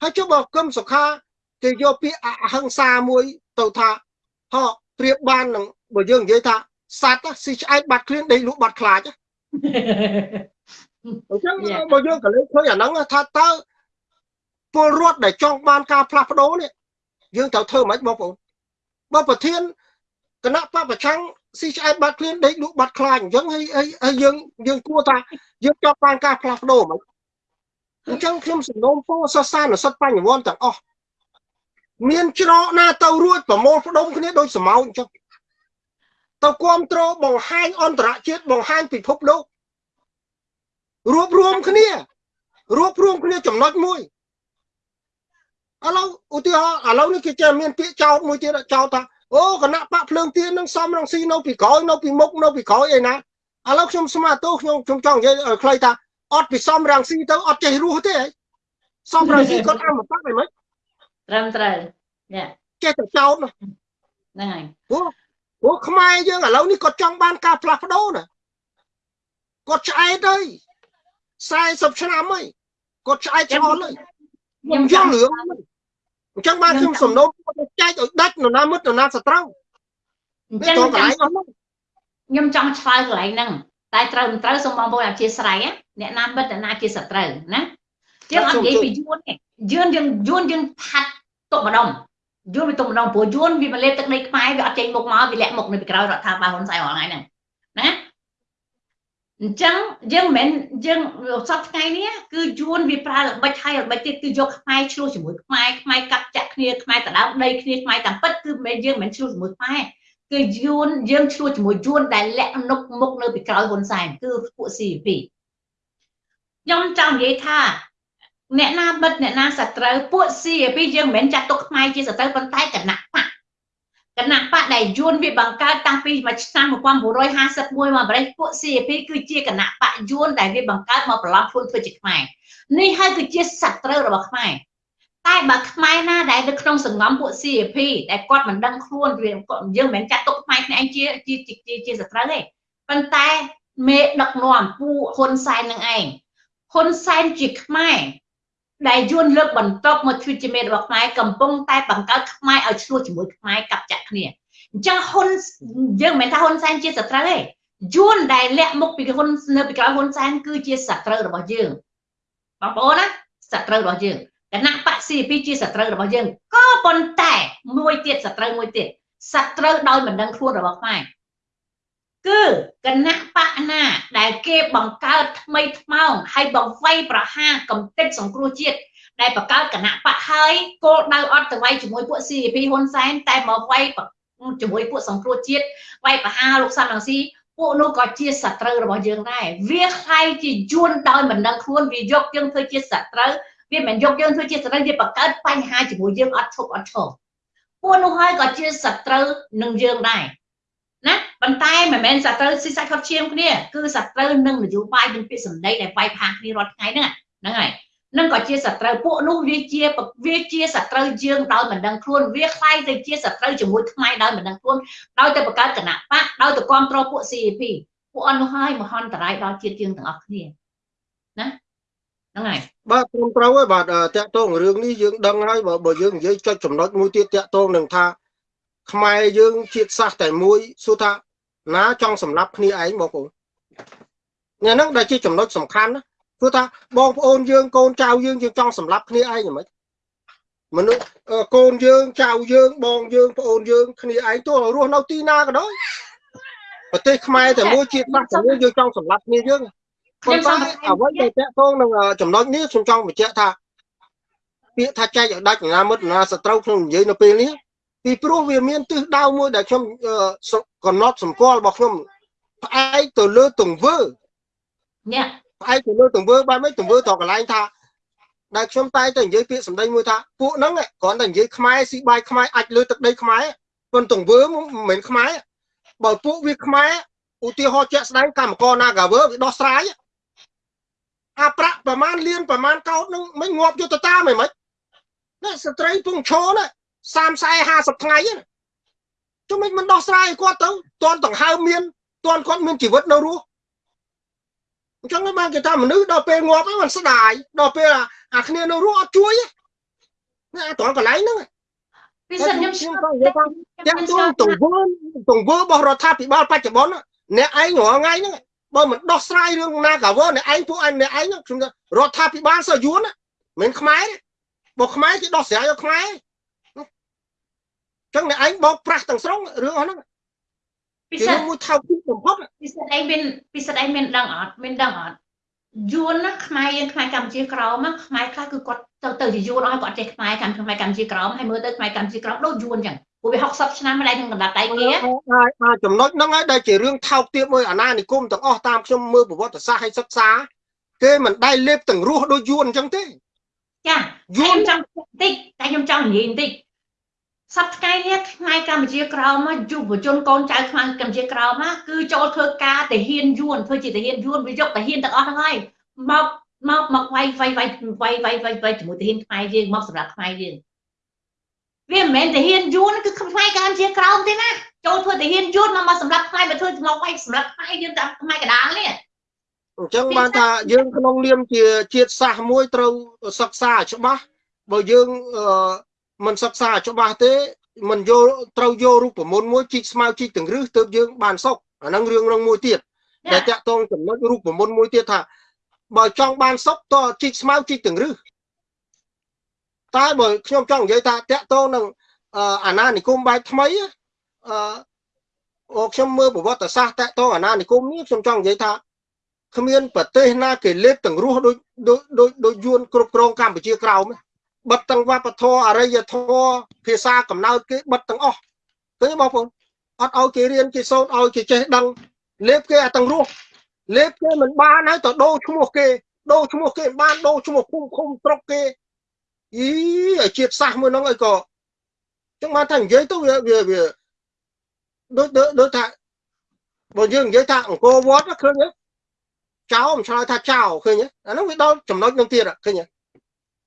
ហើយចុះបើគឹមសុខាគេយកពាក្យអហិង្សាមួយទៅថាហោប្រៀបបាននឹងបើយើងនិយាយថា សត្វស៊ីឆ្អែតបាត់ឃ្លានដេកលក់បាត់ខ្លាចអញ្ចឹងបើយើងក៏លេចឃើញអាហ្នឹងថាតើពលរដ្ឋដែលចង់បានការផ្លាស់ប្ដូរនេះយើងត្រូវធ្វើមិនបងប្អូនបើប្រធានគណៈបពប្រឆាំងស៊ីឆ្អែតបាត់ឃ្លានដេកលក់បាត់ខ្លាចអញ្ចឹងហើយហើយយើងយើងគួរថាយើងចង់បានការផ្លាស់ប្ដូរមិនអញ្ចឹងខ្ញុំសំណូមពរសរសើរនិស្សិតបញ្ញវន្តទាំងអស់មានច្រកណាទៅរួចប្រមូលផ្ដុំគ្នាដោយសមោចអញ្ចឹង ទៅគ្រប់គ្រងបង្ហាញអន្តរជាតិបង្ហាញពិភពលោករួបរวมគ្នារួបរวมគ្នាចំណុចមួយឥឡូវឧទាហរណ៍ឥឡូវនេះគេចេះមានពាក្យចោតមួយទៀតចោតថាអូគណៈបកភ្លើងទៀននឹងសំរងស៊ីនៅពីក្រោយនៅពីមុខនៅពីក្រោយអីណាឥឡូវខ្ញុំស្មានទោសខ្ញុំខ្ញុំចង់និយាយឲ្យខ្លីថាអត់ពីសំរងស៊ីទៅអត់ចេះរស់ទេសំរងស៊ីគាត់អមតៈអីមិនត្រឹមត្រូវចេះតែចោតហ្នឹងហើយ ព្រោះព្រោះខ្មែរយើងឥឡូវនេះគាត់ចង់បានការផ្លាស់ប្ដូរណាគាត់ឆ្អែតហើយ40ឆ្នាំហើយគាត់ឆ្អែតឆ្អល់ហើយខ្ញុំយល់រឿងអញ្ចឹងបានខ្ញុំសំណូមចែកឲ្យដាច់នរណាមិត្តនរណាសត្រូវអញ្ចឹងខ្ញុំចង់ឆ្លើយកន្លែងហ្នឹងតែត្រូវមិនត្រូវសូមបងប្អូនអធិស្ឋានអ្នកណាមិត្តអ្នកណាជាសត្រូវណាយើងអត់និយាយពីយួនទេយួនយើងយួនយើងផាត់ទុកម្ដុំ យួនវាទុំម្ដងព្រោះយួនវាមកលេបទឹកដីខ្មែរវាអត់ចេញមុខមកវាលាក់មុខនៅពីក្រោយរដ្ឋាភិបាលហ៊ុនសែនរាល់ថ្ងៃហ្នឹងណាអញ្ចឹងយើងមិនយើងសពថ្ងៃនេះគឺយួនវាប្រើល្បិចហើយល្បិចទៀតគឺយកខ្មែរឆ្លោះជាមួយខ្មែរខ្មែរកាប់ចាក់គ្នាខ្មែរដដើមដីគ្នាខ្មែរតាមពិតគឺមិនយើងមិនឆ្លោះជាមួយខ្មែរគឺយួនយើងឆ្លោះជាមួយយួនដែលលាក់នុកមុខនៅពីក្រោយហ៊ុនសែនគឺពួក CP ខ្ញុំចង់និយាយថា អ្នកណាបិទអ្នកណាសត្រូវពួកស៊ីពីយើងមិនមែនចាត់ទុកខ្មែរជាសត្រូវប៉ុន្តែគណៈបកគណៈបកដែលយួនវាបង្កើតតាំងពីឆ្នាំ1951មកម្លេះពួក CP គឺជាគណៈបកយួនដែលវាបង្កើតមកប្រឡំខ្លួនធ្វើជាខ្មែរនេះហើយគឺជាសត្រូវរបស់ខ្មែរតែបើខ្មែរណាដែលនៅក្នុងសង្ងំពួក CP ដែលគាត់មិនដឹងខ្លួនវាយើងមិនមែនចាត់ទុកខ្មែរគ្នាឯងជាជាជាសត្រូវទេប៉ុន្តែមេដឹកនាំពួកហ៊ុនសែននឹងឯងហ៊ុនសែនជាខ្មែរ ដែលយួនលើកបន្ទប់មកធ្វើជាមេរបស់ខ្មែរកំពុងតែបង្កើតខ្មែរឲ្យឆ្លោះជាមួយខ្មែរកាប់ចាក់គ្នាអញ្ចឹងហ៊ុនយើងមិនមែនថាហ៊ុនសែនជាសត្រូវទេយួនដែលលាក់មុខពីហ៊ុននៅពីក្រោយហ៊ុនសែនគឺជាសត្រូវរបស់យើងបងប្អូនណាសត្រូវរបស់យើងគណៈបក CP ជាសត្រូវរបស់យើងក៏ប៉ុន្តែមួយទៀតសត្រូវមួយទៀតសត្រូវដោយមិនដឹងខ្លួនរបស់ខ្មែរ គឺគណៈបកណាដែលគេបង្កើតថ្មីថ្មោងហើយបង្វៃប្រហារកំទេចសង្គ្រោះជាតិដែលបង្កើតគណៈបកហើយគោលដៅអត់ទៅវាយជាមួយពួក CP ហ៊ុនសែនតែមកវាយជាមួយពួកសង្គ្រោះជាតិវាយប្រហារលោកសំរងស៊ីពួកនោះក៏ជាសត្រូវរបស់យើងដែរវាខ្លាយជាយួនដោយមិនដឹងខ្លួនវាយកយើងធ្វើជាសត្រូវវាមិនយកយើងធ្វើជាសត្រូវវាបង្កើតបញ្ហាជាមួយយើងអត់ឈប់អត់ឈប់ពួកនោះហើយក៏ជាសត្រូវនឹងយើងដែរ ណាប៉ុន្តែមិនមែនសត្រូវស៊ីសាច់ខុសឈាមគ្នាគឺសត្រូវនឹងនយោបាយនឹងពាក្យសម្ដីដែលវាយផាគ្នារាល់ថ្ងៃហ្នឹងហ្នឹងហើយនឹងក៏ជាសត្រូវពួកនោះវាជាវាជាសត្រូវយើងដោយមិនដឹងខ្លួនវាខ្លាយទៅជាសត្រូវជាមួយខ្មែរដោយមិនដឹងខ្លួនដោយទៅបង្កើតគណៈបកដោយទៅគ្រប់គ្រងពួក CAP ពួកអស់នោះហើយមហន្តរាយដល់ជាតិយើងទាំងអស់គ្នាណាហ្នឹងហើយបាទត្រឹមត្រូវហើយបាទតកតងរឿងនេះយើងដឹងហើយបើបើយើងនិយាយចុចចំណុចមួយទៀតតកតងនឹងថា ខ្មែរយើងជាតិសាសន៍តែមួយសួរថាណាចង់សម្លាប់គ្នាឯងបងប្អូននេះហ្នឹងដែលជាចំណុចសំខាន់ណាព្រោះថាបងប្អូនយើងកូនចៅយើងយើងចង់សម្លាប់គ្នាឯងហ្មងមនុស្សកូនយើងចៅយើងបងយើងប្អូនយើងគ្នាឯងទោះរស់នៅទីណាក៏ដោយប្រទេសខ្មែរតែមួយជាតិសាសន៍តែមួយយើងចង់សម្លាប់គ្នាយើងប៉ុន្តែអ្វីដែលតកតងនឹងចំណុចនេះខ្ញុំចង់បញ្ជាក់ថាពាក្យថាចែកឲ្យដាច់ណាមិត្តណាសត្រូវខ្ញុំនិយាយនៅពេលនេះ ពីព្រោះវាមានទិសដៅមួយដែលខ្ញុំកំណត់សម្គាល់របស់ខ្ញុំផ្អែកទៅលើទង្វើនេះផ្អែកទៅលើទង្វើបែបម៉េចទង្វើតកន្លែងថាដែលខ្ញុំតែតែនិយាយពាក្យសម្ដីមួយថាពួកហ្នឹងគ្រាន់តែនិយាយខ្មែរស៊ីបាយខ្មែរអាចលើទឹកដីខ្មែរប៉ុន្តែទង្វើមិនមែនខ្មែរបើពួកវាខ្មែរឧទាហរណ៍ជាក់ស្ដែងកម្មករ Nagawer វាដោះស្រាយអាប្រាក់ប្រមាណលានប្រមាណកោតនឹងមិនងាប់យុទ្ធតាមិនហ្មងណាស្ត្រីពងឈរណា 30 40 50ថ្ងៃណាជុំមិនមិនដោះស្រាយគាត់ទៅតន់ដង្ហើមមានតន់គាត់មានជីវិតនៅរស់អញ្ចឹងបានគេថាមនុស្សដល់ពេលងាប់ហ្នឹងมันស្ដាយដល់ពេលអាគ្នានៅរស់អត់ជួយណាអាត្រង់កន្លែងហ្នឹងពីសិនខ្ញុំខ្ញុំក៏និយាយថាទាំងទងទង្វើទង្វើរបស់រដ្ឋាភិបាលបច្ចុប្បន្នអ្នកឯងរាល់ថ្ងៃហ្នឹងបើមិនដោះស្រាយរឿងណាកាវអ្នកឯងពួកឯងអ្នកឯងខ្ញុំរដ្ឋាភិបាលសយួនមិនខ្មែរបើខ្មែរគេដោះស្រាយឲ្យខ្មែរ ចឹងអ្នកឯងបោកប្រាស់ទាំងស្រុងរឿងអស់ហ្នឹងពិសេសមួយថោកទីបំផុតពិសេសឯងមានពិសេសឯងមានដឹងអត់មានដឹងអត់យួនណាខ្មែរយើងខ្មែរកម្ពុជាក្រមខ្មែរខ្លះគឺគាត់ទៅទៅជាយួនអស់គាត់ចេះខ្មែរកម្ពុជាខ្មែរកម្ពុជាក្រមហើយមើលទៅខ្មែរកម្ពុជាក្រមដូចយួនចឹងព្រោះវា60ឆ្នាំម្ល៉េះនឹងកណ្ដាប់ដៃគេអាចចំណុចហ្នឹងហើយដែលជារឿងថោកទាបមួយអាណានិគមទាំងអស់តាមខ្ញុំមើលប្រវត្តិសាស្ត្រឲ្យសិក្សាគេមិនដែលលេបទាំងរស់ដូចយួនអញ្ចឹងទេចាយួនចង់បន្តិចតែខ្ញុំចង់និយាយបន្តិច សប្តាហ៍នេះខ្មែរកម្ពុជាក្រោមយុវជនកូនចៅខ្មែរកម្ពុជាក្រោមគឺចូលធ្វើការទាហានយួនធ្វើជាទាហានយួនវាយកទាហានទាំងអស់ហ្នឹងហើយមកមកមកវាយវាយវាយវាយវាយវាយវាយជាមួយទាហានខ្មែរយើងមកសម្រាប់ខ្មែរយើងវាមិនមែនទាហានយួនគឺខ្មែរកម្ពុជាក្រោមទេណាចូលធ្វើទាហានយួនមកមកសម្រាប់ខ្មែរមកធ្វើមកវាយសម្រាប់ខ្មែរយើងតាមខ្មែរកដាលនេះអញ្ចឹងបានថាយើងក្នុងនាមជាជាតិសាសន៍មួយត្រូវសិក្សាច្បាស់បើយើង មិនសិក្សាច្បាស់ទេមិនយកត្រូវយករូបមន្តមួយជីកស្មៅជីកទាំងរឹសទើបយើងបានសុខអាហ្នឹងរឿងរងមួយទៀតដែលតាក់ទងចំណុចរូបមន្តមួយទៀតថាបើចង់បានសុខតជីកស្មៅជីកទាំងរឹសតែបើខ្ញុំចង់និយាយថាតាក់ទងនឹងអាណានិគមបែបថ្មីអឺអូខ្ញុំមើលប្រវត្តិសាស្ត្រតាក់ទងអាណានិគមនេះខ្ញុំចង់និយាយថាគ្មានប្រទេសណាគេលេបទាំងរស់ដូចដូចដូចយួនគ្រប់គ្រងកម្ពុជាក្រោមទេ បិទទាំងវប្បធម៌អរិយធម៌ភាសាកំណើតគេបិទទាំងអស់ឃើញបងប្អូនអត់ឲ្យគេរៀនគេសូត្រឲ្យគេចេះដឹងលេបគេអាទាំងរស់លេបគេមិនបានហើយទៅដូរឈ្មោះគេដូរឈ្មោះគេបានដូរឈ្មោះភូមិឃុំស្រុកគេអីឲ្យជាតិសាសមួយហ្នឹងអីក៏ចឹងបានថានិយាយទៅវាវាវាដូចដូចថាបើយើងនិយាយថាអង្គរវត្តឃើញទេចោលមិនឆ្លើយថាចោលឃើញទេអាហ្នឹងវាដល់ចំណុចនឹងទៀតឃើញទេ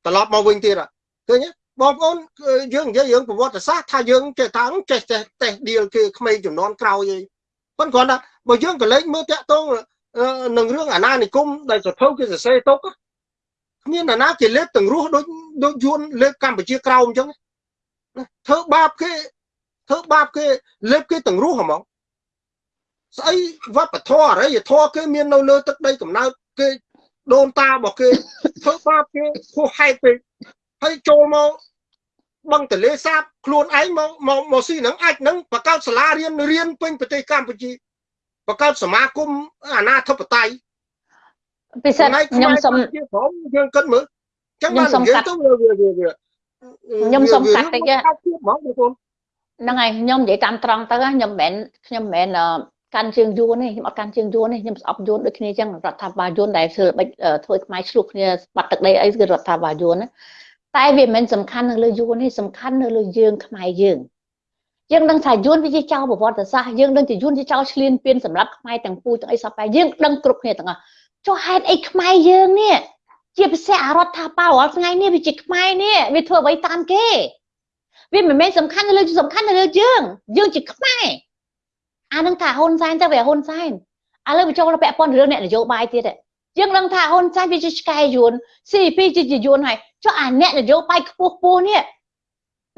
ត្រឡប់មកវិញទៀតឃើញបងប្អូនយើងនិយាយរឿងប្រវត្តិសាស្ត្រថាយើងចេះថាចេះចេះតេះឌីលគេក្មេងចំនួនក្រោយឯងប៉ុន្តែគ្រាន់តែបើយើងក៏លេចមើលតាក់ទងនឹងរឿងអាណានិគមដែលសភៅគេសរសេរទុកគ្មានអាណាគេលេបទាំងរស់ដូចដូចយួនលេបកម្ពុជាក្រោមអញ្ចឹងធ្វើបាបគេធ្វើបាបគេលេបគេទាំងរស់ហ្មងស្អីវប្បធម៌អរិយធម៌គេមាននៅលើទឹកដីកំណើតគេ ដូនតារបស់គេធ្វើបាបគេហួសហេតុពេកហើយចូលមកបឹងទលេសាបខ្លួនឯងមកមកមកស៊ីនឹងអាចនឹងបកកើតសាលារៀនរៀនពេញប្រទេសកម្ពុជាបកកើតសមាគមអាណាធិបតេយ្យពិសេសខ្ញុំសូមយើងគិតមើលចឹងបាននិយាយទៅវាវាខ្ញុំសូមកាត់តិចហ្នឹងហើយខ្ញុំនិយាយតាមត្រង់ទៅខ្ញុំមិនមែនខ្ញុំមិនមែន កាន់ជើងយួនទេខ្ញុំអត់កាន់ជើងយួនទេខ្ញុំស្អប់យួនដូចគ្នាចឹងរដ្ឋាភិបាលយួនដែលធ្វើបិចធ្វើខ្មែរឆ្លោះគ្នាបាត់ទឹកដីអីគឺរដ្ឋាភិបាលយួនណាតែវាមិនមែនសំខាន់នៅលើយួនទេសំខាន់នៅលើយើងខ្មែរយើងយើងដឹងថាយួនវាជាចោលប្រវត្តិសាស្ត្រយើងដឹងថាយួនជាចោលឆ្លៀនពៀនសម្រាប់ខ្មែរទាំងពូទាំងអីសពតែយើងដឹងគ្រប់គ្នាទាំងអស់ចុះហេតុអីខ្មែរយើងនេះជាពិសេសអរដ្ឋាភិបាលរាល់ថ្ងៃនេះវាជាខ្មែរនេះវាធ្វើអ្វីតាមគេវាមិនមែនសំខាន់នៅលើសំខាន់នៅលើយើងយើងជាខ្មែរ អានឹងថាហ៊ុនសែនទៅវាហ៊ុនសែនឥឡូវបញ្ចូលពាក់ព័ន្ធរឿងអ្នកនយោបាយទៀតយើងដឹងថាហ៊ុនសែនវាជាឆ្កែយួន CP ជាជាយួនហើយចុះអាអ្នកនយោបាយខ្ពស់ខ្ពស់នេះ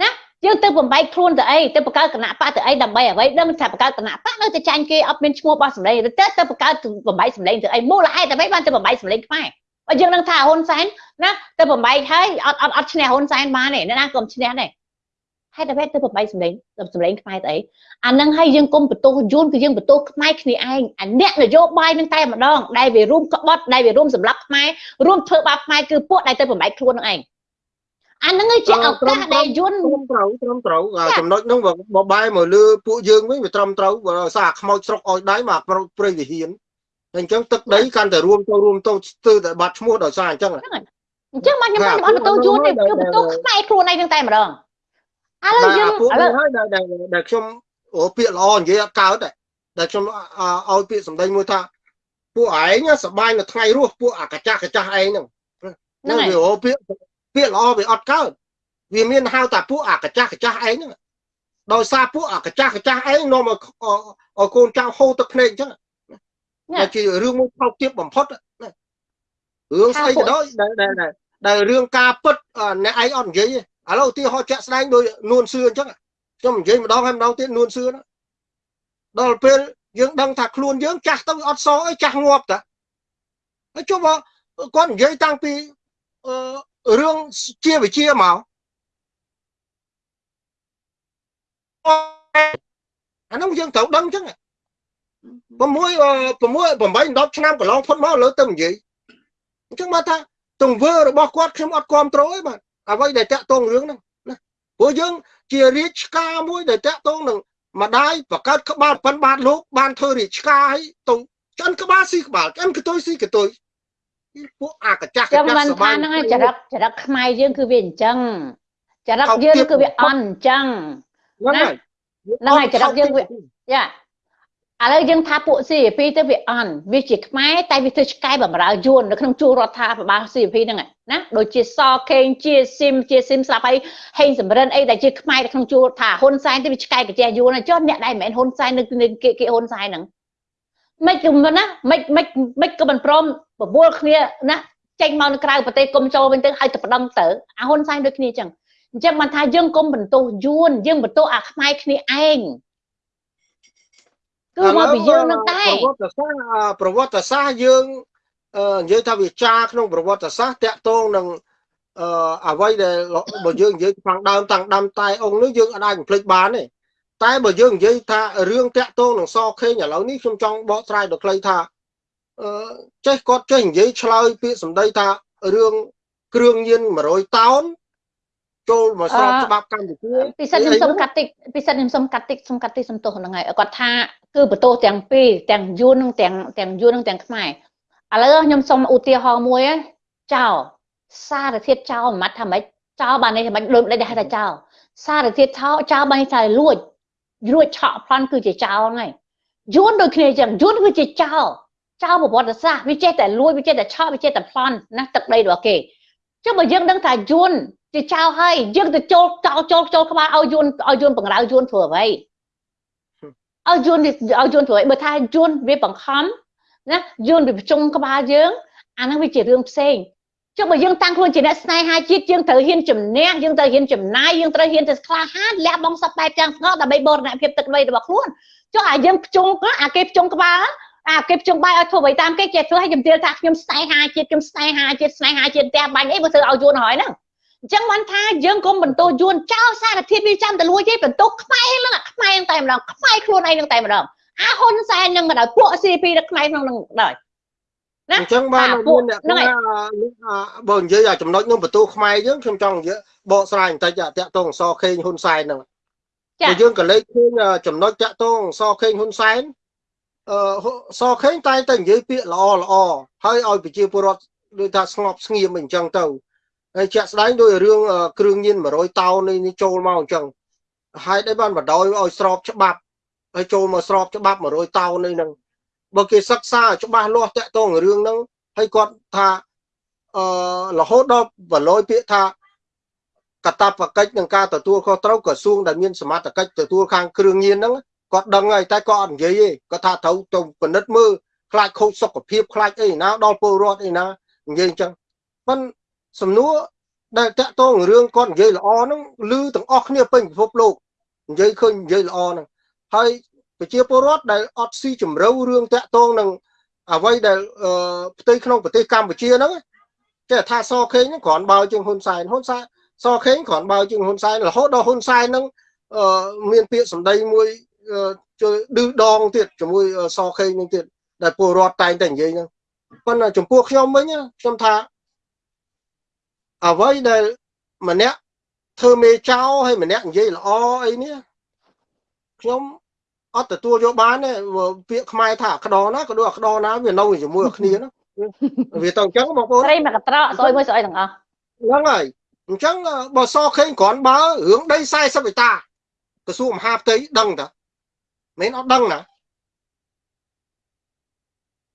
ណាយើងទៅបំបែកខ្លួនទៅអីទៅបង្កើតគណៈបកទៅអីដើម្បីអ្វីដឹងថាបង្កើតគណៈបកនៅតែចាញ់គេអត់មានឈ្មោះរបស់សម្លេងទៅទៅបង្កើតបំបែកសម្លេងទៅអីមូលហេតុអ្វីបានទៅបំបែកសម្លេងខ្មែរបើយើងនឹងថាហ៊ុនសែនណាទៅបំបែកហើយអត់អត់អត់ឈ្នះហ៊ុនសែនបានទេណាកុំឈ្នះទេ ហេតុអ្វីទៅបំបែកសម្លេងសម្លេងខ្មែរទៅអីអានឹងហើយយើងគុំបន្ទោសយួនគឺយើងបន្ទោសខ្មែរគ្នាឯងអាអ្នកនយោបាយនឹងតែម្ដងដែលវារួមក្បត់ដែលវារួមសម្រាប់ខ្មែររួមធ្វើបាបខ្មែរគឺពួកដែលទៅបំបែកខ្លួននឹងឯងអាហ្នឹងជាឱកាសដែលយួនត្រឹមត្រូវត្រឹមត្រូវចំណុចហ្នឹងបបែមកលើពួកយើងវិញវាត្រឹមត្រូវបើសារខ្មោចស្រុកអោយដៃមកព្រៃវិហានអញ្ចឹងទឹកដីកាន់តែរួមទៅរួមទៅស្ទើរតែបាត់ឈ្មោះដោយសារអញ្ចឹងអញ្ចឹងមកខ្ញុំមិនអត់បន្ទោយួនទេគឺបន្ទោខ្មែរខ្លួនឯងហ្នឹងតែម្ដង ឥឡូវយើងឥឡូវហើយដែលដែលខ្ញុំអូពាក្យល្អនិយាយអត់កើតទេដែលខ្ញុំឲ្យពាក្យសម្ដីមួយថាពួកឯងសបាយនៅថ្ងៃរស់ពួកអាកាចាស់កាចាស់ឯងហ្នឹងហ្នឹងវាអូពាក្យពាក្យល្អវាអត់កើតវាមានហៅថាពួកអាកាចាស់កាចាស់ឯងហ្នឹងដោយសារពួកអាកាចាស់កាចាស់ឯងនាំឲ្យកូនចៅហូរទឹកភ្នែកអញ្ចឹងតែជារឿងមួយថោកទាបបំផុតរឿងស្អីក៏ដោយដែលដែលរឿងការពិតអ្នកឯងអត់និយាយទេ ឥឡូវឧទាហរណ៍ជាក់ស្ដែងដោយនួនសឿអញ្ចឹងខ្ញុំនិយាយម្ដងហើយម្ដងទៀតនួនសឿដល់ពេលយើងដឹងថាខ្លួនយើងចាស់ទៅអត់សអីចាស់ងាប់តាហើយចុះបើគាត់និយាយតាំងពីរឿងជាវិជាមកអានោះយើងត្រូវដឹងអញ្ចឹង6 6 8 10ឆ្នាំកន្លងផុតមកលើទៅនិយាយអញ្ចឹងមកថាទង្វើរបស់គាត់ខ្ញុំអត់គ្រប់គ្រងទេបាទ អ្វីដែលតាក់ទងរឿងហ្នឹងណាព្រោះយើងជារាជការមួយដែលតាក់ទងនឹងម្ដាយបង្កើតក្បាលប៉ុនបាទលោកបានធ្វើរាជការឲ្យទៅចិនក្បាលស៊ីក្បាលចិនកតុយស៊ីកតុយពួកអាកចាស់កចាស់សបាយហ្នឹងចរិតចរិតខ្មែរយើងគឺវាអញ្ចឹងចរិតយើងគឺវាអន់អញ្ចឹងហ្នឹងហើយហ្នឹងហើយចរិតយើងវាយ៉ា ឥឡូវយើងថាពួក CP ទៅវាអន់វាជាខ្មែរតែវាធ្វើឆ្កែបំរើយួននៅក្នុងជួររដ្ឋាភិបាល CP ហ្នឹងណាដូចជាសខេងជាស៊ីមជាស៊ីមស្លាប់ហើយហេងសំរិនអីដែលជាខ្មែរនៅក្នុងជួរថាហ៊ុនសែនទៅវាឆ្កែកាជះយួនចុះអ្នកដែលមិនមែនហ៊ុនសែននៅគេគេហ៊ុនសែនហ្នឹងមិនគឺណាមិនមិនមិនក៏មិនព្រមបបួលគ្នាណាចេញមកនៅក្រៅប្រទេសគុំចូលវិញទៅឲ្យទៅប្តឹងទៅអាហ៊ុនសែនដូចគ្នាអញ្ចឹងអញ្ចឹងបានថាយើងគុំបន្ទោសយួនយើងបន្ទោសអាខ្មែរគ្នាឯង គឺមកពីយើងនឹងតែប្រវត្តិសាស្ត្រប្រវត្តិសាស្ត្រយើងនិយាយថាវាចាក្នុងប្រវត្តិសាស្ត្រតាក់ទងនឹងអឺអ្វីដែលបើយើងនិយាយខាងដើមតាំងដើមតែអង្គនេះយើងអាចបំភ្លេចបានទេតែបើយើងនិយាយថារឿងតាក់ទងនឹងសខេងឥឡូវនេះខ្ញុំចង់បកស្រាយដល់ខ្លីថាអឺចេះគាត់ចេះនិយាយឆ្លើយពាក្យសម្ដីថារឿងគ្រឿងញៀន100តោន ចូលមកស្របច្បាប់កម្ពុជាពិសិដ្ឋខ្ញុំសុំកាត់តិចពិសិដ្ឋខ្ញុំសុំកាត់តិចសុំកាត់តិចសំទោសហ្នឹងហើយគាត់ថាគឺបន្ទោសទាំងពីរទាំងយួននិងទាំងទាំងយួននិងទាំងខ្មែរឥឡូវខ្ញុំសុំឧទាហរណ៍មួយចោលសារធាតុចោលមិនថាម៉េចចោលបាននេះមិនដូចដែលហៅថាចោលសារធាតុចោលចោលបានថាលួចរួចឆក់ប្លន់គឺជាចោលហ្នឹងយួនដូចគ្នាចឹងយួនគឺជាចោលចោលប្រវត្តិសាស្ត្រវាចេះតែលួចវាចេះតែឆក់វាចេះតែប្លន់ណាទឹកដីរបស់គេចុះបើយើងដឹងថាយួន ជាចោលហើយយើងទៅចូលចោលចូលចូលក្បាលឲ្យយួនឲ្យយួនបង្រើយួនធ្វើអ្វីឲ្យយួនឲ្យយួនធ្វើអ្វីបើថាយួនវាបង្ខំណាយួនវាប្រជុំក្បាលយើងអាហ្នឹងវាជារឿងផ្សេងចុះបើយើងតាំងខ្លួនជាអ្នកស្នេហាជាតិយើងត្រូវហ៊ានជំនះយើងត្រូវហ៊ានចំណាយយើងត្រូវហ៊ានទៅក្លាហានលះបង់សពបែបទាំងស្ងោដើម្បីបរណភាពទឹកដីរបស់ខ្លួនចុះអាយើងភ្ជុំអាគេភ្ជុំក្បាលអាគេភ្ជុំបាយឲ្យធ្វើអ្វីតាមគេចេះធ្វើឲ្យជំទាវថាខ្ញុំស្នេហាជាតិខ្ញុំស្នេហាជាតិស្នេហាជាតិផ្ទះបាញ់អីបើធ្វើឲ្យយួនហើយហ្នឹង អញ្ចឹងបានថាយើងកុំបន្ទោយួនចោលសារធាតុវាចាំតលួចទេបន្ទោខ្មែរហ្នឹងខ្មែរតែម្ដងខ្មែរខ្លួនឯងហ្នឹងតែម្ដងអាហ៊ុនសែននឹងក៏ដោយពួក CP នៅខ្មែរក្នុងនឹងដោយណាអញ្ចឹងបានមានអ្នកថាបើនិយាយចំណុចនោះបន្ទូខ្មែរយើងខ្ញុំចង់និយាយបកស្រាយបន្តិចតាក់ទងសខេងហ៊ុនសែនហ្នឹងបើយើងក៏លេខឃើញចំណុចតាក់ទងសខេងហ៊ុនសែនអឺសខេងតែតែនិយាយពាក្យល្អល្អហើយឲ្យប្រជាពលរដ្ឋដូចថាស្ងប់ស្ងៀមអញ្ចឹងទៅ ហើយជាក់ស្ដែងដោយរឿងគ្រឿងញៀន100តោននេះចូលមកអញ្ចឹងហើយដែរបានបដ ாய் ឲ្យស្របច្បាប់ហើយចូលមកស្របច្បាប់100តោននេះហ្នឹងបើគេសិក្សាច្បាស់លាស់តាក់ទងរឿងហ្នឹងហើយគាត់ថាអឺរហូតដល់បលយពាក្យថាកតាបកិច្ចនឹងការទទួលខុសត្រូវក្រសួងដែលមានសមត្ថកិច្ចទទួលខាងគ្រឿងញៀនហ្នឹងគាត់ដឹងហើយតែគាត់អត់និយាយទេគាត់ថាត្រូវទៅពិនិត្យមើលខ្លាចខូចសុខភាពខ្លាចអីណាដល់ពលរដ្ឋអីណានិយាយអញ្ចឹងប៉ុន្តែ សំណួរដែលតាក់ទងរឿងគាត់និយាយល្អហ្នឹងឮទាំងអស់គ្នាពេញពិភពលោកនិយាយឃើញនិយាយល្អហ្នឹងហើយប្រជាពលរដ្ឋដែលអត់ស៊ីជម្រៅរឿងតាក់ទងនឹងអ្វីដែលផ្ទៃក្នុងប្រទេសកម្ពុជាហ្នឹងគេថាសខេងហ្នឹងគ្រាន់បើជាងហ៊ុនសែនហ៊ុនសែនសខេងគ្រាន់បើជាងហ៊ុនសែនរហូតដល់ហ៊ុនសែនហ្នឹងមានពាក្យសម្ដីមួយជួយឌឺដងទៀតជាមួយសខេងហ្នឹងទៀតដែលពលរដ្ឋតែងតែនិយាយហ្នឹងប៉ុន្តែចំពោះខ្ញុំវិញខ្ញុំថា អ្វីដែលម្នាក់ធ្វើមេចោហើយម្នាក់និយាយល្អអីនេះខ្ញុំអត់ទទួលយកបានទេពាក្យខ្មែរថាក្តរណាក៏ដូចក្តរណាវានៅជាមួយគ្នាណាវាទៅអញ្ចឹងបងប្អូនស្រីមកកត្រកស្អុយមួយស្អុយទាំងអស់ហ្នឹងហើយអញ្ចឹងបើសខេងគ្រាន់បើរឿងដី40ហិកតាក្រសួងមហាផ្ទៃដឹងតាមិនអត់ដឹងណា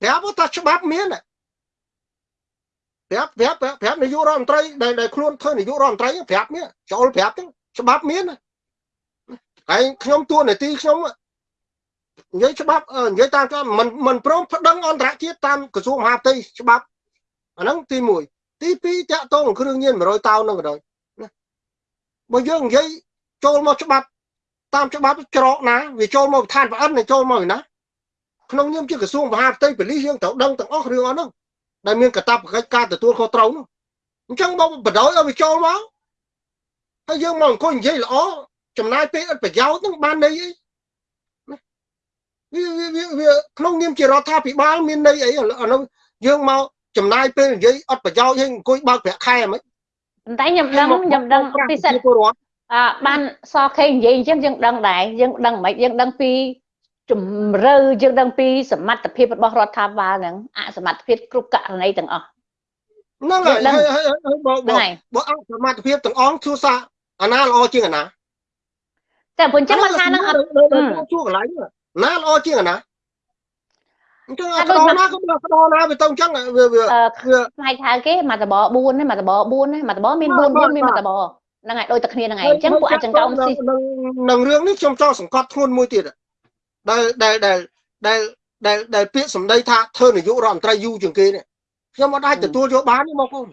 ប្រាប់ថាច្បាប់មាន ប្រាប់ប្រាប់ប្រាប់នាយករដ្ឋមន្ត្រីដែលដែលខ្លួនធ្វើនាយករដ្ឋមន្ត្រីប្រាប់មានចូលប្រាប់ទៅច្បាប់មានហើយខ្ញុំទួនាទីខ្ញុំនិយាយច្បាប់និយាយតាមច្បាប់មិនមិនព្រមប្តឹងអន្តរជាតិតាមក្រសួងមហាផ្ទៃច្បាប់អាហ្នឹងទី1ទី2តាក់ទងគ្រឿងញៀន100តោនហ្នឹងក៏ដោយណាបើយើងនិយាយចូលមកច្បាប់តាមច្បាប់ច្រកណាវាចូលមកឋានប្រអិនចូលមកណាក្នុងនាមជាក្រសួងមហាផ្ទៃប៉ូលីសយើងត្រូវដឹងទាំងអស់រឿងអស់ហ្នឹង ដែលមានកតាបកិច្ចការទទួលខុសត្រូវនោះអញ្ចឹងមកបដ ாய் ឲ្យវាចូលមកហើយយើងមកអង្គុយនិយាយល្អចំណាយពេលឥតប្រយោជន៍នឹងបានន័យអីវាវាវាក្នុងនាមជារដ្ឋាភិបាលមានន័យអីអានោះយើងមកចំណាយពេលនិយាយអត់ប្រយោជន៍ឲ្យអង្គុយបើកប្រាក់ខែហ្មងប៉ុន្តែខ្ញុំដឹងខ្ញុំដឹងពិសេសអឺបានសខេនិយាយអញ្ចឹងយើងដឹងដែរយើងដឹងមិនយើងដឹងពី ជំរឿយើងដឹងពីសមត្ថភាពរបស់រដ្ឋាភិបាលហ្នឹងអសមត្ថភាពគ្រប់ករណីទាំងអស់ហ្នឹងហើយហើយបើបើអសមត្ថភាពទាំងអស់ជួសាអាណាល្អជាងអាណាតែព្រោះអញ្ចឹងមកថាហ្នឹងអត់ជួកន្លែងណាល្អជាងអាណាអញ្ចឹងអត់ដល់ណាក៏ដល់ដល់ណាវាទៅអញ្ចឹងវាវាផ្នែកហៅគេមកតប4ហ្នឹងមកតប4ហ្នឹងមកតបមាន4 4មានមកតបហ្នឹងហើយដូចតែគ្នាហ្នឹងឯងអញ្ចឹងពួកអាចចង្កោមស៊ីនឹងរឿងនេះខ្ញុំចង់សង្កត់ធ្ងន់មួយទៀត ដែលដែលដែលដែលដែលដែលពាក្យសម្ដីថាធ្វើនាយករដ្ឋមន្ត្រីយូរជាងគេនេះខ្ញុំអត់អាចទទួលយកបានទេបងប្អូន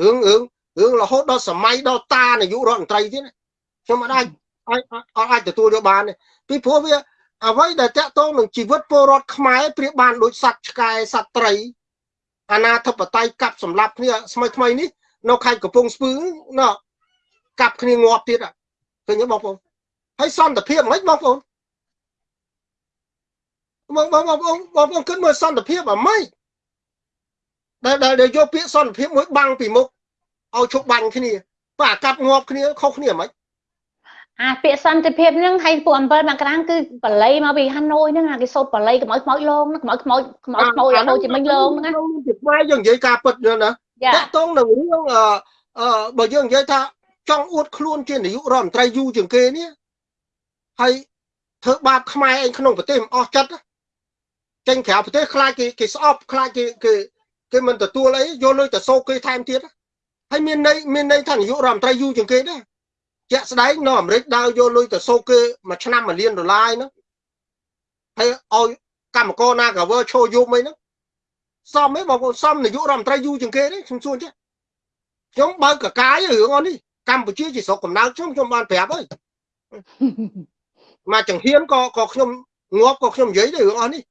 រឿងរឿងរឿងរហូតដល់សម័យដល់តានាយករដ្ឋមន្ត្រីទៀតខ្ញុំអត់អាចអត់អាចទទួលយកបានទេពីព្រោះវាអ្វីដែលតាក់ទងនឹងជីវិតពលរដ្ឋខ្មែរប្រៀបបានដូចសត្វឆ្កែសត្វត្រីអាណាធិបតេយ្យកាប់សម្លាប់គ្នាស្មៃថ្មីនេះនៅខេត្តកំពង់ស្ពឺណោះកាប់គ្នាងាប់ទៀតឃើញទេបងប្អូនហើយសន្តិភាពមិនបងប្អូន បងបងបងបងបងគិតមើលសន្តិភាពអាម៉េចដែលដែលយកពាក្យសន្តិភាពមួយបាំងពីមុខឲ្យជប់បាញ់គ្នាបើអាកាត់ងាប់គ្នាខុសគ្នាអាម៉េចអាពាក្យសន្តិភាពហ្នឹងឲ្យពួក7មករាំងគឺបល័យមកពីហាណូយហ្នឹងអាគេសូត្របល័យខ្មោចខ្មោចលងខ្មោចខ្មោចខ្មោចខ្មោចអានោះជាមិញលងហ្នឹងណាជាខ្មែរយើងនិយាយការពិតណាតាក់តងនឹងរឿងអឺបើយើងនិយាយថាចង់អួតខ្លួនជានាយករដ្ឋមន្ត្រីយូរជាងគេនេះហើយធ្វើបាបខ្មែរឯងក្នុងប្រទេសមិនអស់ចិត្ត ចេញក្រៅប្រទេសខ្លាចគេគេស្អប់ខ្លាចគេគេគេមិនទទួលអីយកលុយទៅសោកគេថែមទៀតហើយមានន័យមានន័យថានាយករដ្ឋមន្ត្រីយូរជាងគេដែរជាក់ស្ដែងនៅអាមេរិកដើរយកលុយទៅសោកគេមួយឆ្នាំមួយលានដុល្លារហ្នឹងហើយឲ្យកម្មករណាកាវើឈោយប់អីហ្នឹងសមទេបងប្អូនសមនាយករដ្ឋមន្ត្រីយូរជាងគេទេខ្ញុំសួរចេះខ្ញុំបើកកកាយរឿងអស់នេះកម្ពុជាជាស្រុកកំណើតខ្ញុំខ្ញុំបានប្រាប់ហើយមកចង្ហៀនក៏ក៏ខ្ញុំងាប់ក៏ខ្ញុំនិយាយដែររឿងអស់នេះ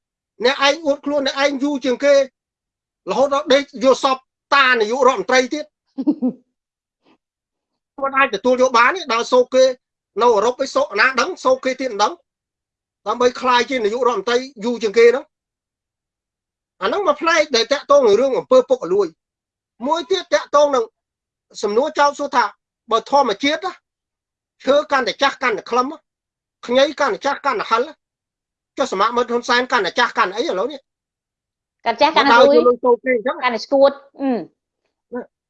អ្នកឯងអួតខ្លួនអ្នកឯងយូរជាងគេរហូតដល់ដេកយកសពតានាយករដ្ឋមន្ត្រីទៀតមិនអាចទទួលយកបានទេដល់សោកគេនៅអឺរ៉ុបឯសោកណាដឹងសោកគេទៀតមិនដឹងដើម្បីคลายជានាយករដ្ឋមន្ត្រីយូរជាងគេហ្នឹងអាហ្នឹងមកផ្នែកដែលតាក់ទងនឹងរឿងអំពើពុករលួយមួយទៀតតាក់ទងនឹងសំណួរចោទសួរថាបើធម្មជាតិឈើកាន់តែចាស់កាន់តែខ្លឹមខ្ញីកាន់តែចាស់កាន់តែហិល ចុះសមមិត្តហ៊ុនសែនកាន់តែចាស់កាន់អីឥឡូវនេះកាន់ចាស់កាន់តែលុយកាន់តែស្គួត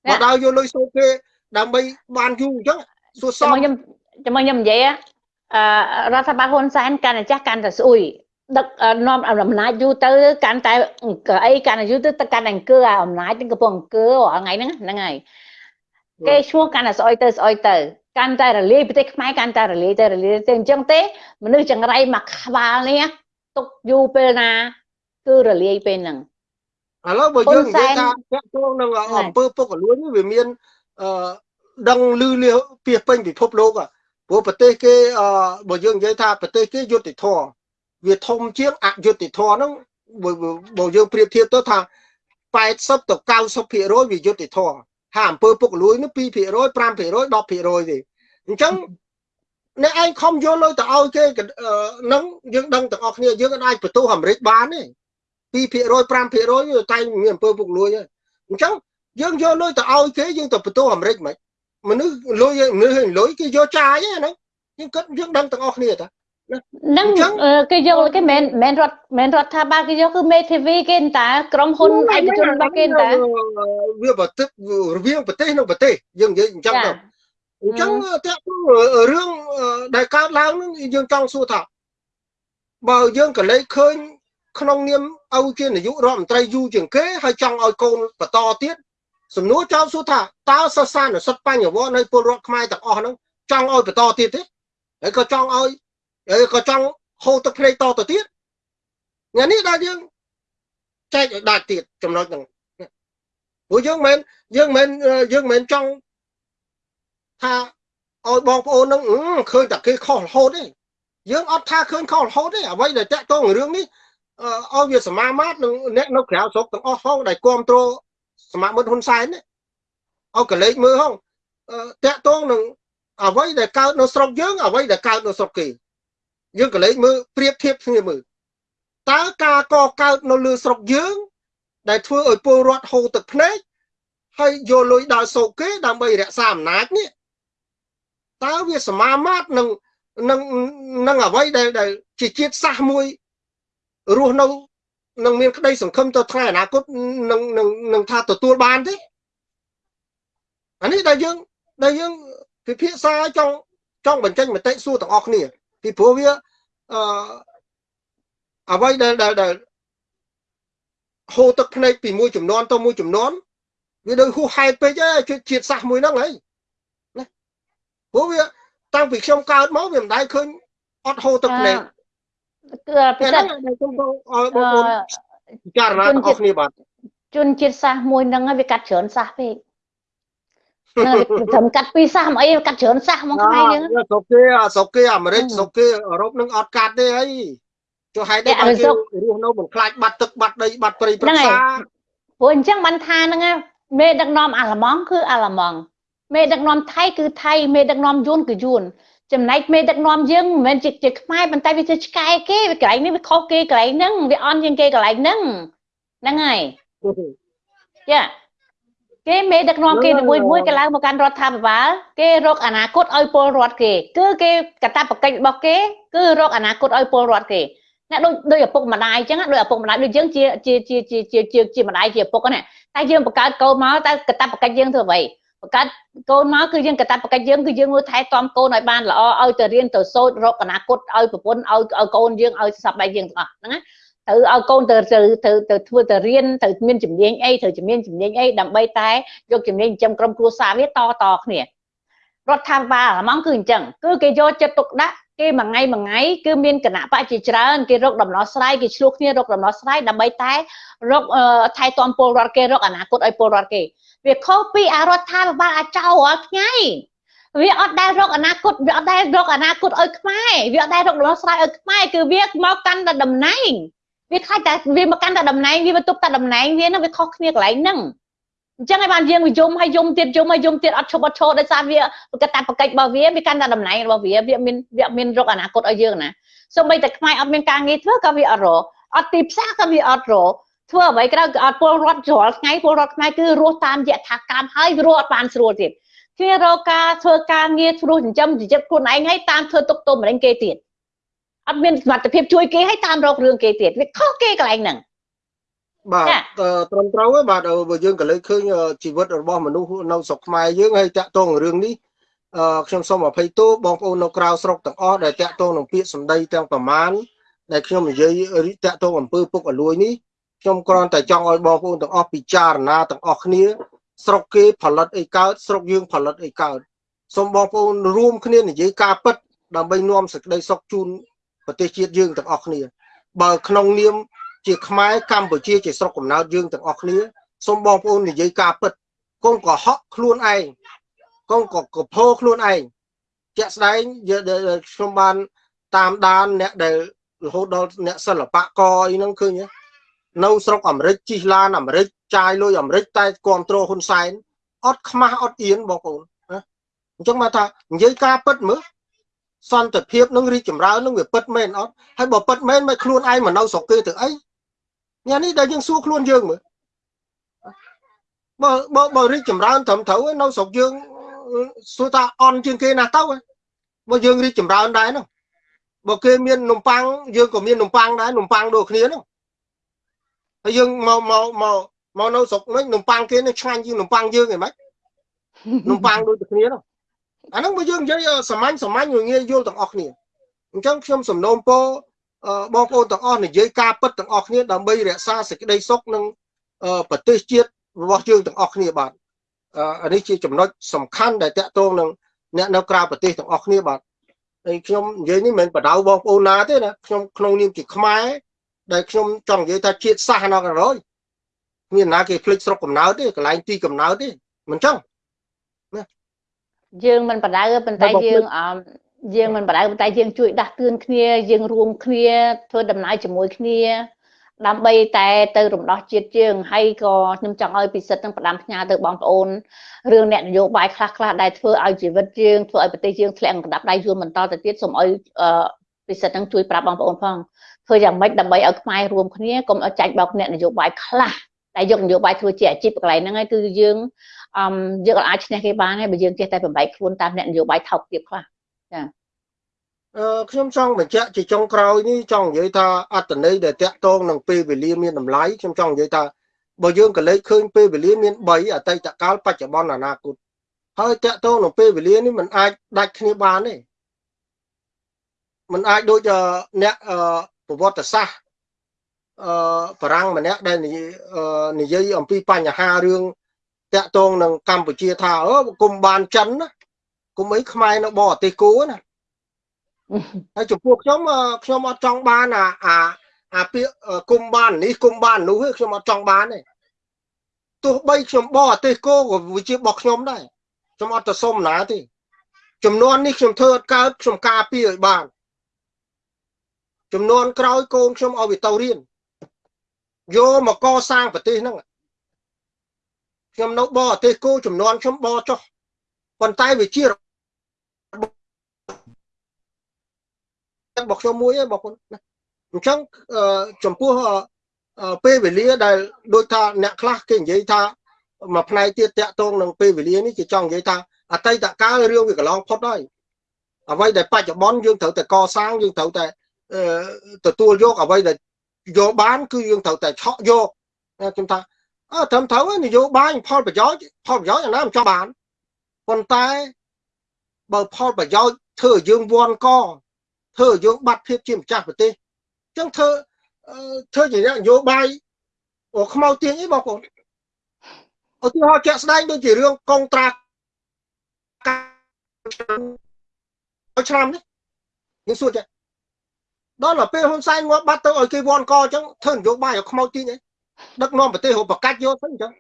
មកដល់យកលុយសូគេដើម្បីបានយូរអញ្ចឹងសួរសមខ្ញុំចាំខ្ញុំនិយាយអឺរដ្ឋបាលហ៊ុនសែនកាន់តែចាស់កាន់តែស្អុយដឹកនាំអំណាចយូរទៅកាន់តែអីកាន់តែយូរទៅកាន់តែអង្គើអំណាចនឹងកំពុងអង្គើរាល់ថ្ងៃហ្នឹងហ្នឹងហើយគេឈ្មោះកាន់តែស្អុយទៅស្អុយទៅ កាន់តែរលាយប្រទេសខ្មែរកាន់តែរលាយទៅរលាយទៅអញ្ចឹងទេមនុស្សចង្រៃមកក្បាលនេះទុកយូរពេលណា គឺរលាយពេលហ្នឹងឥឡូវបើយើងនិយាយថាតាក់ទងនឹងអំពើពុករលួយនេះវាមានអឺដឹងលឺលាពីពេញពិភពលោកព្រោះប្រទេសគេអឺបើយើងនិយាយថាប្រទេសគេយុត្តិធម៌វាធំជាងអយុត្តិធម៌ហ្នឹងបើយើងប្រៀបធៀបទៅថា80ទៅ90%វាយុត្តិធម៌ថាអំពើពុករលួយនោះ2% 5% 10%ទេ អញ្ចឹងអ្នកឯងខំយកលុយទៅឲ្យគេនឹងយើងដឹងទាំងអស់គ្នាយើងអាចបន្ទោសអាមេរិកបានទេ2% 5%វាតែមានអំពើពុករលួយហើយអញ្ចឹងយើងយកលុយទៅឲ្យគេយើងទៅបន្ទោសអាមេរិកមិនមនុស្សលុយមនុស្សលុយគេយកចាយហ្នឹងយើងគិតយើងដឹងទាំងអស់គ្នាតានឹងគេយកគេមិនមិនរដ្ឋមិនរដ្ឋាភិបាលគេយកគឺមេធាវីគេតាក្រុមហ៊ុនឯកជនរបស់គេតាវាប្រទេសរវាងប្រទេសនិងប្រទេសយើងនិយាយអញ្ចឹងទៅ អញ្ចឹងតាក់រឿងដែលកើតឡើងនឹងយើងចង់សួរថាបើយើងក៏លេចឃើញក្នុងនាមឪជានាយករដ្ឋមន្ត្រីយូរជាងគេហើយចង់ឲ្យកូនបន្តទៀតសំណួរចោទសួរថាតើសិស្សានុសិទ្ធបញ្ញវន្តនៃពលរដ្ឋខ្មែរទាំងអស់ហ្នឹងចង់ឲ្យបន្តទៀតទេហើយក៏ចង់ឲ្យហើយក៏ចង់ហូរទឹកភ្នែកតទៅទៀតថ្ងៃនេះដល់យើងចែកឲ្យដាច់ទៀតចំណុចហ្នឹងព្រោះយើងមិនយើងមិនយើងមិនចង់ ថាឲ្យបងប្អូននឹងឃើញតែគេខុសរហូតទេយើងអត់ថាឃើញខុសរហូតទេអ្វីដែលតាក់ទងរឿងនេះឲ្យវាសមាមាត្រនឹងអ្នកនៅក្រៅស្រុកទាំងអស់ហងដែលគ្រប់គ្រងសមាមិត្តហ៊ុនសែននេះឲ្យកលេចមើលហងតាក់ទងនឹងអ្វីដែលកើតនៅស្រុកយើងអ្វីដែលកើតនៅស្រុកគេយើងកលេចមើលប្រៀបធៀបគ្នាមើលតើការកកើតនៅលើស្រុកយើងដែលធ្វើឲ្យពលរដ្ឋហូរទឹកភ្នែកហើយយកលុយដល់សោកគេដើម្បីរក្សាអំណាចនេះ តើវាសមាមាត្រនឹងនឹងនឹងអ្វីដែលដែលជាជាតិសាសមួយរស់នៅនឹងមានក្តីសង្ឃឹមទៅថ្ងៃអនាគតនឹងនឹងនឹងថាទទួលបានទេអានេះដែលយើងដែលយើងពិភាក្សាចង់ចង់បញ្ចេញមតិសួរទាំងអស់គ្នាពីព្រោះវាអឺអ្វីដែលដែលហូរទឹកភ្នែកពីមួយចំនួនទៅមួយចំនួនវាដូចហួសហេតុពេកហើយជាតិសាសមួយហ្នឹងហើយណា ព្រោះវាតាំងពីខ្ញុំកើតមកវាមិនដែលឃើញអត់ហូរទឹកភ្នែកគឺពិសេសខ្ញុំទៅឲ្យបងប្អូនពិចារណាទាំងអស់គ្នាបាទជនជាតិសាសមួយហ្នឹងវាកាត់ច្រើនសាសពេកនៅត្រឹមកាត់ពីសាសមកអីកាត់ច្រើនសាសមកខ្មែរយើងស្រុកគេស្រុកគេអាមេរិកស្រុកគេអឺរ៉ុបនឹងអត់កាត់ទេអីចុះហេតុអីបានគេរស់នៅមិនខ្លាចបាត់ទឹកបាត់ដីបាត់ព្រៃព្រឹក្សាព្រោះអញ្ចឹងបានថាហ្នឹងមេដឹកនាំអាល្លឺម៉ង់គឺអាល្លឺម៉ង់ មេដឹកនាំថៃគឺថៃមេដឹកនាំយួនគឺយួនចំណែកមេដឹកនាំយើងមិនមែនជាជាខ្មែរប៉ុន្តែវាជាឆ្កែគេវាកន្លែងនេះវាខុសគេកន្លែងហ្នឹងវាអន់ជាងគេកន្លែងហ្នឹងហ្នឹងហើយយ៉ាគេមេដឹកនាំគេមួយមួយគេឡើងមកកាន់រដ្ឋាភិបាលគេរកអនាគតឲ្យពលរដ្ឋគេ គឺគេកតាបកិច្ចរបស់គេគឺរកអនាគតឲ្យពលរដ្ឋគេណាដូចដូចឪពុកម្ដាយអញ្ចឹងដូចឪពុកម្ដាយដូចយើងជាជាជាជាជាជាម្ដាយជាឪពុកណាតែយើងបង្កើតកូនមកតែកតាបកិច្ចយើងធ្វើអ្វី បង្កើតកូនមកគឺយើងកតាបកិច្ចយើងគឺយើងមើលថែទាំកូនឲ្យបានល្អឲ្យទៅរៀនទៅសូត្ររកអនាគតឲ្យប្រពន្ធឲ្យឲ្យកូនយើងឲ្យសប្បាយយើងទាំងអស់ហ្នឹងណាត្រូវឲ្យកូនទៅទៅទៅទៅធ្វើទៅរៀនទៅមានជំនាញអីត្រូវជំនាញជំនាញអីដើម្បីតែយកជំនាញចិញ្ចឹមក្រុមគ្រួសារវាតតគ្នារដ្ឋាភិបាលអាម៉ងគឺអញ្ចឹងគឺគេយកចិត្តទុកដាក់ គេមួយថ្ងៃមួយថ្ងៃគឺមានគណៈបច្ចជាច្រើនគេរកដំណោះស្រាយគេឆ្លោះគ្នារកដំណោះស្រាយដើម្បីតែរកថែទាំពលរដ្ឋគេរកអនាគតឲ្យពលរដ្ឋគេវាខុសពីអារដ្ឋាភិបាលអាចោរាល់ថ្ងៃវាអត់ដែលរកអនាគតវាអត់ដែលរកអនាគតឲ្យខ្មែរវាអត់ដែលរកដំណោះស្រាយឲ្យខ្មែរគឺវាមកកាន់តែតំណែងវាខ្លាចតែវាមកកាន់តែតំណែងវាបន្ទប់តែតំណែងវានឹងវាខុសគ្នាកន្លែងហ្នឹង អញ្ចឹងហើយបានយើងវាយំហើយយំទៀតយំហើយយំទៀតអត់ឈប់អត់ឈរដោយសារវាប្រកាសតែប្រកិច្ចរបស់វាវាកាន់តែតំណែងរបស់វាវាមានវាមានរកអនាគតឲ្យយើងណាសូម្បីតែខ្មែរអត់មានការងារធ្វើក៏វាអត់រកអត់ទីផ្សារក៏វាអត់រកធ្វើអ្វីក្រៅក៏អត់ពលរដ្ឋរាល់ថ្ងៃពលរដ្ឋខ្មែរគឺរស់តាមយថាកម្មហើយរស់អត់បានស្រួលទៀតគ្នារកការធ្វើការងារឆ្លោះចិញ្ចឹមជីវិតខ្លួនឯងហើយតាមធ្វើទុកទោសម្រេចគេទៀតអត់មានសមត្ថភាពជួយគេហើយតាមរករឿងគេទៀតវាខុសគេកន្លែងហ្នឹង បាទត្រឹមត្រូវហើយបាទបើយើងក៏លើកឃើញជីវិតរបស់មនុស្សនៅស្រុកខ្មែរយើងហើយតាក់ទងរឿងនេះអឺខ្ញុំសូមអភ័យទោសបងប្អូននៅក្រៅស្រុកទាំងអស់ដែលតាក់ទងនឹងពាក្យសម្ដីទាំងប្រមាណដែលខ្ញុំនិយាយតាក់ទងអំពើពុករលួយនេះខ្ញុំគ្រាន់តែចង់ឲ្យបងប្អូនទាំងអស់ពិចារណាទាំងអស់គ្នា ស្រុកគេផលិតអីកើតស្រុកយើងផលិតអីកើតសូមបងប្អូនរួមគ្នានិយាយការពិតដើម្បីនាំសេចក្តីសុខជូនប្រទេសជាតិយើងទាំងអស់គ្នា បើក្នុងនាម ជាខ្មែរកម្ពុជាជាស្រុកកំណើតយើងទាំងអស់គ្នាសូមបងប្អូននិយាយការពិតកុំកុហកខ្លួនឯងកុំក៏កពោខ្លួនឯងជាក់ស្ដែងខ្ញុំបានតាមដានអ្នកដែលរហូតដល់អ្នកសិល្បករអីហ្នឹងឃើញនៅស្រុកអាមេរិកជិះឡានអាមេរិកចាយលុយអាមេរិកតែគ្រប់គ្រងហ៊ុនសែនអត់ខ្មាស់អត់អៀនបងប្អូនណាអញ្ចឹងមកថានិយាយការពិតមើលសន្តិភាពនឹងរីកចម្រើននឹងវាពិតមែនអត់ហើយបើពិតមែនមិនខ្លួនឯងមកនៅស្រុកគេទៅអី ញ៉ានេះដែលយើងសួរខ្លួនយើងមើលបើបើបើរីកចម្រើនត្រឹមត្រូវនៅស្រុកយើងសួរថាអន់ជាងគេណាស់ទៅបើយើងរីកចម្រើនដែរនោះបើគេមាននំប៉័ងយើងក៏មាននំប៉័ងដែរនំប៉័ងដូចគ្នានោះហើយយើងមកមកមកមកនៅស្រុកវិញនំប៉័ងគេនេះឆ្ងាញ់ជាងនំប៉័ងយើងឯម៉េចនំប៉័ងដូចតែគ្នានោះអាហ្នឹងបើយើងនិយាយសាមញ្ញសាមញ្ញងាយយល់ទាំងអស់គ្នាអញ្ចឹងខ្ញុំសំណូមពរ បងប្អូនទាំងអស់និយាយការពិតទាំងអស់គ្នាដើម្បីរក្សាសេចក្តីសុខនិងប្រទេសជាតិរបស់យើងទាំងអស់គ្នាបាទអានេះជាចំណុចសំខាន់ដែលតកតងនឹងអ្នកនៅក្រៅប្រទេសទាំងអស់គ្នាបាទហើយខ្ញុំនិយាយនេះមិនមែនបដៅបងប្អូនណាទេណាខ្ញុំក្នុងនាមជាខ្មែរដែលខ្ញុំចង់និយាយថាជាតិសាសន៍នៅក្រោយមានណាគេភ្លេចស្រុកកំណើតទេកន្លែងទីកំណើតទេមិនចឹងណាយើងមិនបដៅប៉ុន្តែយើងអម យើងមិនបដៅប៉ុន្តែយើងជួយដាស់តឿនគ្នាយើងរួមគ្នាធ្វើដំណើរជាមួយគ្នាដើម្បីតែទៅរំដោះជាតិយើងហើយក៏ខ្ញុំចង់ឲ្យពិសិដ្ឋនឹងផ្ដាំផ្ញើទៅបងប្អូនរឿងអ្នកនយោបាយខ្លះខ្លះដែលធ្វើឲ្យជីវិតយើងធ្វើឲ្យប្រទេសយើងធ្លាក់កណ្ដាប់ដៃយួនបន្តទៅទៀតសូមឲ្យពិសិដ្ឋនឹងជួយប្រាប់បងប្អូនផងធ្វើយ៉ាងម៉េចដើម្បីឲ្យខ្មែររួមគ្នាកុំឲ្យចាច់បោកអ្នកនយោបាយខ្លះតែយកនយោបាយធ្វើជាអាជីពកន្លែងហ្នឹងហើយគឺយើងអឺយើងអាចឈ្នះគេបានហើយបើយើងចេះតែបំបែកខ្លួនតាមអ្នកនយោបាយថោកទាបខ្លះ ចាអឺខ្ញុំចង់បញ្ជាក់ជាចុងក្រោយនេះចង់និយាយថាអត្តន័យដែលតាក់ទងនឹងពេលវេលាមានតម្លៃខ្ញុំចង់និយាយថាបើយើងក៏លេខឃើញពេលវេលាមាន3អតីតកាលបច្ចុប្បន្នអនាគតហើយតាក់ទងនឹងពេលវេលានេះมันអាចដាច់គ្នាបានទេมันអាចដូចអ្នកប្រវត្តិសាស្ត្រអឺបារាំងម្នាក់ដែលនិយាយអំពីបញ្ហារឿងតាក់ទងនឹងកម្ពុជាថាអឺគុំបានចិនណា គុំអីខ្មែរនៅបរទេសគូណាហើយចំពោះខ្ញុំខ្ញុំអត់ចង់បានអាអាអាពាក្យគុំបាននេះគុំបាននោះខ្ញុំអត់ចង់បានទេទោះបីខ្ញុំបរទេសគោក៏វាជារបស់ខ្ញុំដែរខ្ញុំអត់ទៅសុំណាទេចំនួននេះខ្ញុំធ្វើអត់កើតខ្ញុំការពារឲ្យបានចំនួនក្រោយកូនខ្ញុំឲ្យវាទៅរៀនយកមកកសាងប្រទេសហ្នឹងខ្ញុំនៅបរទេសគោចំនួនខ្ញុំបរចុះប៉ុន្តែវាជា របស់ខ្ញុំមួយឯងបងប្អូនណាអញ្ចឹងចំពោះពេលវេលាដែលដូចថាអ្នកខ្លះគេនិយាយថាមួយផ្នែកទៀតតាក់ទងនឹងពេលវេលានេះគេចង់និយាយថាអតីតកាលរឿងវាកន្លងផុតហើយអ្វីដែលបច្ចុប្បន្នយើងត្រូវតែកសាងយើងត្រូវតែទទួលយកអ្វីដែលយកបានគឺយើងត្រូវតែឆក់យកខ្ញុំថាអើត្រឹមត្រូវនយោបាយផលប្រយោជន៍ផលប្រយោជន៍យ៉ាងណាមិនចង់បានប៉ុន្តែបើផលប្រយោជន៍ធ្វើឲ្យយើងវាន់ក ធ្វើឲ្យយើងបាត់ភាពជាម្ចាស់ប្រទេសអញ្ចឹងធ្វើធ្វើជានយោបាយអូខ្មៅទៀងអីបងប្អូនឧទាហរណ៍ជាក់ស្ដែងដូចជារឿងកងត្រាឆ្នាំនេះយើងសួរចាដល់ទៅពេលហ៊ុនសែនងាប់បាត់ទៅឲ្យគេវាន់កអញ្ចឹងធ្វើនយោបាយឲ្យខ្មៅទៀងអីដឹកនាំប្រទេសរបកាច់យកទៅអញ្ចឹង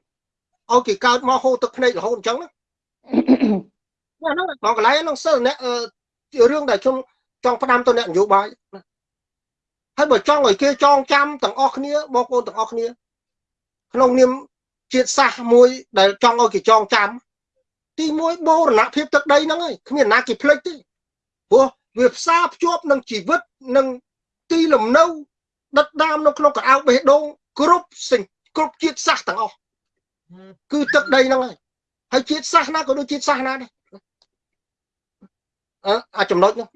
ឲ្យគេកើតមកហូរទឹកភ្នែករហូតអញ្ចឹងណាហ្នឹងបងកន្លែងហ្នឹងសិលអ្នករឿងដែលខ្ញុំ ចង់ផ្ដាំទៅអ្នកនយោបាយហើយបើចង់ឲ្យគេចងចាំទាំងអស់គ្នាបងប្អូនទាំងអស់គ្នា ក្នុងនាមជាតិសាសន៍មួយ ដែលចង់ឲ្យគេចងចាំ ទីមួយបូរណភាពទឹកដីហ្នឹងហើយគ្មានណាគេភ្លេចទេព្រោះវាផ្សារភ្ជាប់នឹងជីវិតនឹងទីលំនៅដិតដាមនៅក្នុងកៅអៅបេះដូងគ្រប់សេចគ្រប់ជាតិសាសន៍ទាំងអស់គឺទឹកដីហ្នឹងហើយហើយជាតិសាសន៍ណាក៏ដូចជាតិសាសន៍ណាដែរអើចំណុចហ្នឹង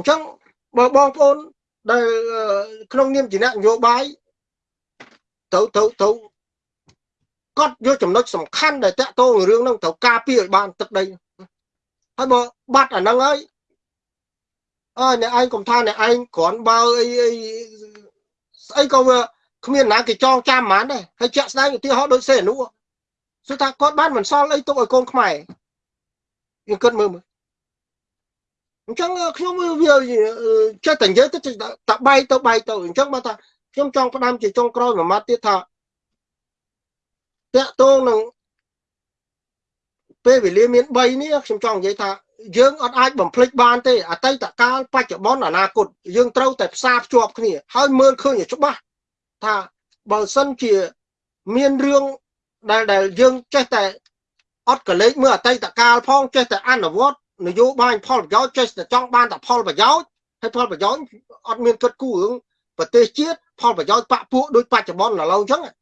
អញ្ចឹងបើបងប្អូនដែលក្នុងនាមជាអ្នកនយោបាយទៅទៅទៅកត់យកចំណុចសំខាន់ដែលតាក់ទងរឿងហ្នឹងត្រូវការពារឲ្យបានទឹកដីហើយបើបាត់អាហ្នឹងហើយអើអ្នកឯងកុំថាអ្នកឯងគ្រាន់បើអីអីស្អីក៏វាគ្មានណាគេចងចាំហ្មងដែរហើយជាក់ស្ដែងឧទាហរណ៍ដូចសេអនុគឺថាគាត់បានមិនសល់អីទុកឲ្យកូនខ្មែរយើងគិតមើលមើល អញ្ចឹងខ្ញុំវាចេះតែនិយាយទៅតែបែកទៅបែកទៅអញ្ចឹងបើថាខ្ញុំចង់ផ្ដាំជាចុងក្រោយមួយម៉ាត់ទៀតថាតកតងនឹងពេលវេលាមាន3នេះខ្ញុំចង់និយាយថាយើងអត់អាចបំភ្លេចបានទេអតីតកាលបច្ចុប្បន្នអនាគតយើងត្រូវតែផ្សារភ្ជាប់គ្នា ហើយមើលឃើញឲ្យច្បាស់ថាបើសិនជាមានរឿងដែលដែលយើងចេះតែអត់កលេចមើលអតីតកាលផងចេះតែអនុវត្ត នយោបាយផលប្រយោជន៍ចេះតែចង់បានតែផលប្រយោជន៍ហើយផលប្រយោជន៍អត់មានគិតគូររឿងប្រទេសជាតិផលប្រយោជន៍បពពួកដូចបច្ចុប្បន្នឥឡូវអញ្ចឹងណា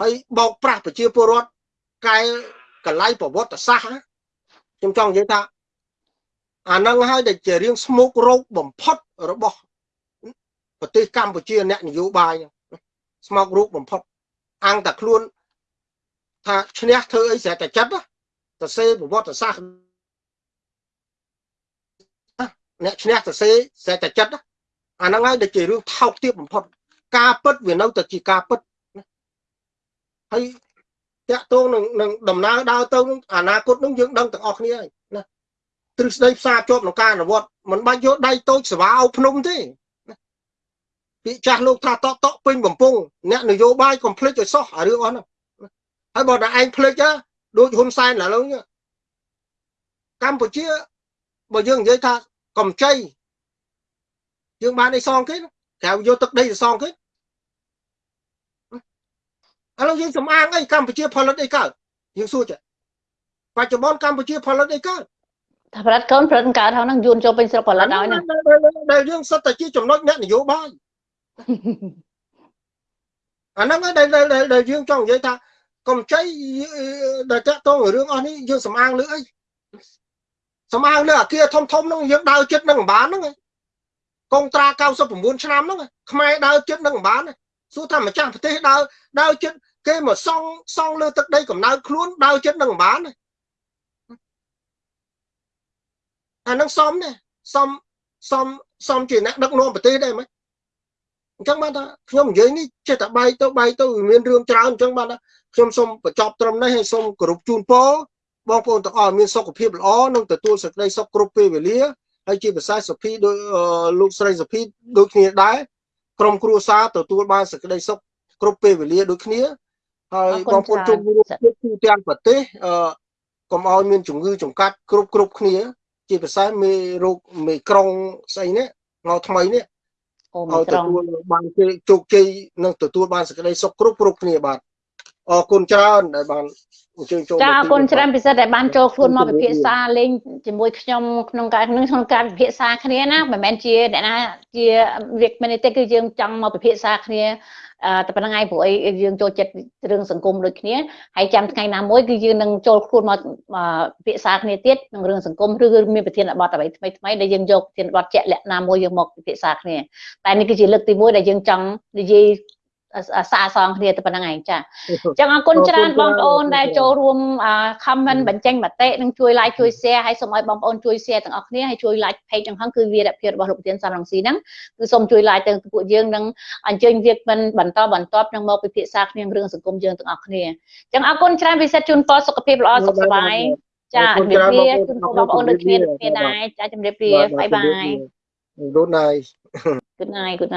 ហើយបោកប្រាស់ប្រជាពលរដ្ឋកែកលៃប្រវត្តិសាស្ត្រខ្ញុំចង់និយាយថាអានឹងហើយដែលជារឿងស្មុគរោគបំផុតរបស់ប្រទេសកម្ពុជាអ្នកនយោបាយស្មុគរោគបំផុតអង្គតែខ្លួនថាឈ្នះធ្វើអីស្រែតែចិត្តទៅសេប្រវត្តិសាស្ត្រ អ្នកឈ្នះទៅសេស្រែតែចិត្តអាហ្នឹងហើយដែលជារឿងថោកទាបបំផុត ការពិតវានៅតែជាការពិតហើយតាក់ទងនឹងនឹងដំណើរដើរទៅអនាគតនឹងយើងដឹងទាំងអស់គ្នាហើយណាទ្រឹស្ដីផ្សារជាប់ក្នុងការអនុវត្តមិនបាច់យកដៃតូចស្វាអោភ្នំទេពាក្យចាស់លោកថាតកតកពេញបំពង់អ្នកនយោបាយកុំភ្លេចឲ្យសោះអារឿងអស់ហ្នឹងហើយបើតែឯងភ្លេចដូចហ៊ុនសែនឥឡូវនេះកម្ពុជាបើយើងនិយាយថា កំចៃយើងបានអីសងគេក្រៅយកទឹកដីទៅសងគេឥឡូវយើងសំអាងអីកម្ពុជាផលិតអីកើតយើងសួរចាបច្ចុប្បន្នកម្ពុជាផលិតអីកើតថាផលិតកូនផលិតកើតហ្នឹងយួនចូលពេញស្រុកផលិតឲ្យហ្នឹងដែលយើងសិតតែជាចំណុចអ្នកនយោបាយអាហ្នឹងដែលដែលយើងចង់និយាយថាកម្ចីដែលតាក់ទងរឿងអស់នេះយើងសំអាងលើអី សំអាងលើអាគារធំធំហ្នឹងយើងដើរចិត្តនឹងបានហ្នឹងកងត្រា99ឆ្នាំហ្នឹងខ្មែរដើរចិត្តនឹងបានសួរថាម្ចាស់ប្រទេសដើរដើរចិត្តគេមកសង់សង់លើទឹកដីកំណើតខ្លួនដើរចិត្តនឹងបានអានឹងសមដែរសមសមសមជាអ្នកដឹកនាំប្រទេសដែរมั้យអញ្ចឹងបានថាខ្ញុំនិយាយនេះចេះតែបាយទៅបាយទៅមានរឿងច្រើនអញ្ចឹងបានថាខ្ញុំសូមបញ្ចប់ត្រឹមនេះហើយសូមគោរពជូនពរ បងប្អូនទាំងអស់មានសុខភាពល្អនិងទទួលសេចក្តីសុខគ្រប់ពេលវេលាហើយជាភាសាសុភីដោយលោកស្រីសុភីដូចគ្នាដែរក្រុមគ្រួសារទទួលបានសេចក្តីសុខគ្រប់ពេលវេលាដូចគ្នាហើយបងប្អូនជុំរួមជាតិទូទាំងប្រទេសអឺកុំឲ្យមានជំងឺចង្កាត់គ្រប់គ្រប់គ្នា ជាភាសាមេរោគមេក្រុងស្អីនេះមកថ្មីនេះអូមេក្រុងបានជោគជ័យនិងទទួលបានសេចក្តីសុខគ្រប់គ្រប់គ្នាបាទអរគុណច្រើនដែលបាន អញ្ជើញចូលចាអរគុណច្រើនពិសេសដែលបានចូលខ្លួនមកពិភាក្សាលេងជាមួយខ្ញុំក្នុងការក្នុងក្នុងការពិភាក្សាគ្នាណាមិនមែនជាអ្នកណាជាវាគ្មិនទេគឺយើងចង់មកពិភាក្សាគ្នាតែប៉ុណ្្នឹងហើយព្រោះអីយើងចូលចិត្តរឿងសង្គមដូចគ្នាហើយចាំថ្ងៃណាមួយគឺយើងនឹងចូលខ្លួនមកពិភាក្សាគ្នាទៀតនឹងរឿងសង្គមឬមានប្រធានបទអ្វីថ្មីថ្មីដែលយើងយកប្រធានបទជាក់លាក់ណាមួយយើងមកពិភាក្សាគ្នាតែនេះគឺជាលើកទី1ដែលយើងចង់និយាយ សាកសងគ្នាទៅប៉ុណ្្នឹងឯងចាអញ្ចឹងអរគុណច្រើនបងប្អូនដែលចូលរួម comment បញ្ចេញមតិនិងជួយ like ជួយ share ហើយសូមឲ្យបងប្អូនជួយ share ទាំងអស់គ្នាហើយជួយ like page ទាំងហ្នឹងគឺវីរភាពរបស់លោកប្រធានសំរងស៊ីហ្នឹងគឺសូមជួយ like ទៅពួកយើងនឹងអញ្ជើញវាគ្មិនបន្តបន្តនឹងមកពិភាក្សាគ្នារឿងសង្គមយើងទាំងអស់គ្នាអញ្ចឹងអរគុណច្រើនពិសេសជូនពរសុខភាពល្អសុខសប្បាយចាជំរាបលាជូនពរបងប្អូនដូចគ្នាគ្នាដែរចាជំរាបលាបាយបាយ Good night Good night good night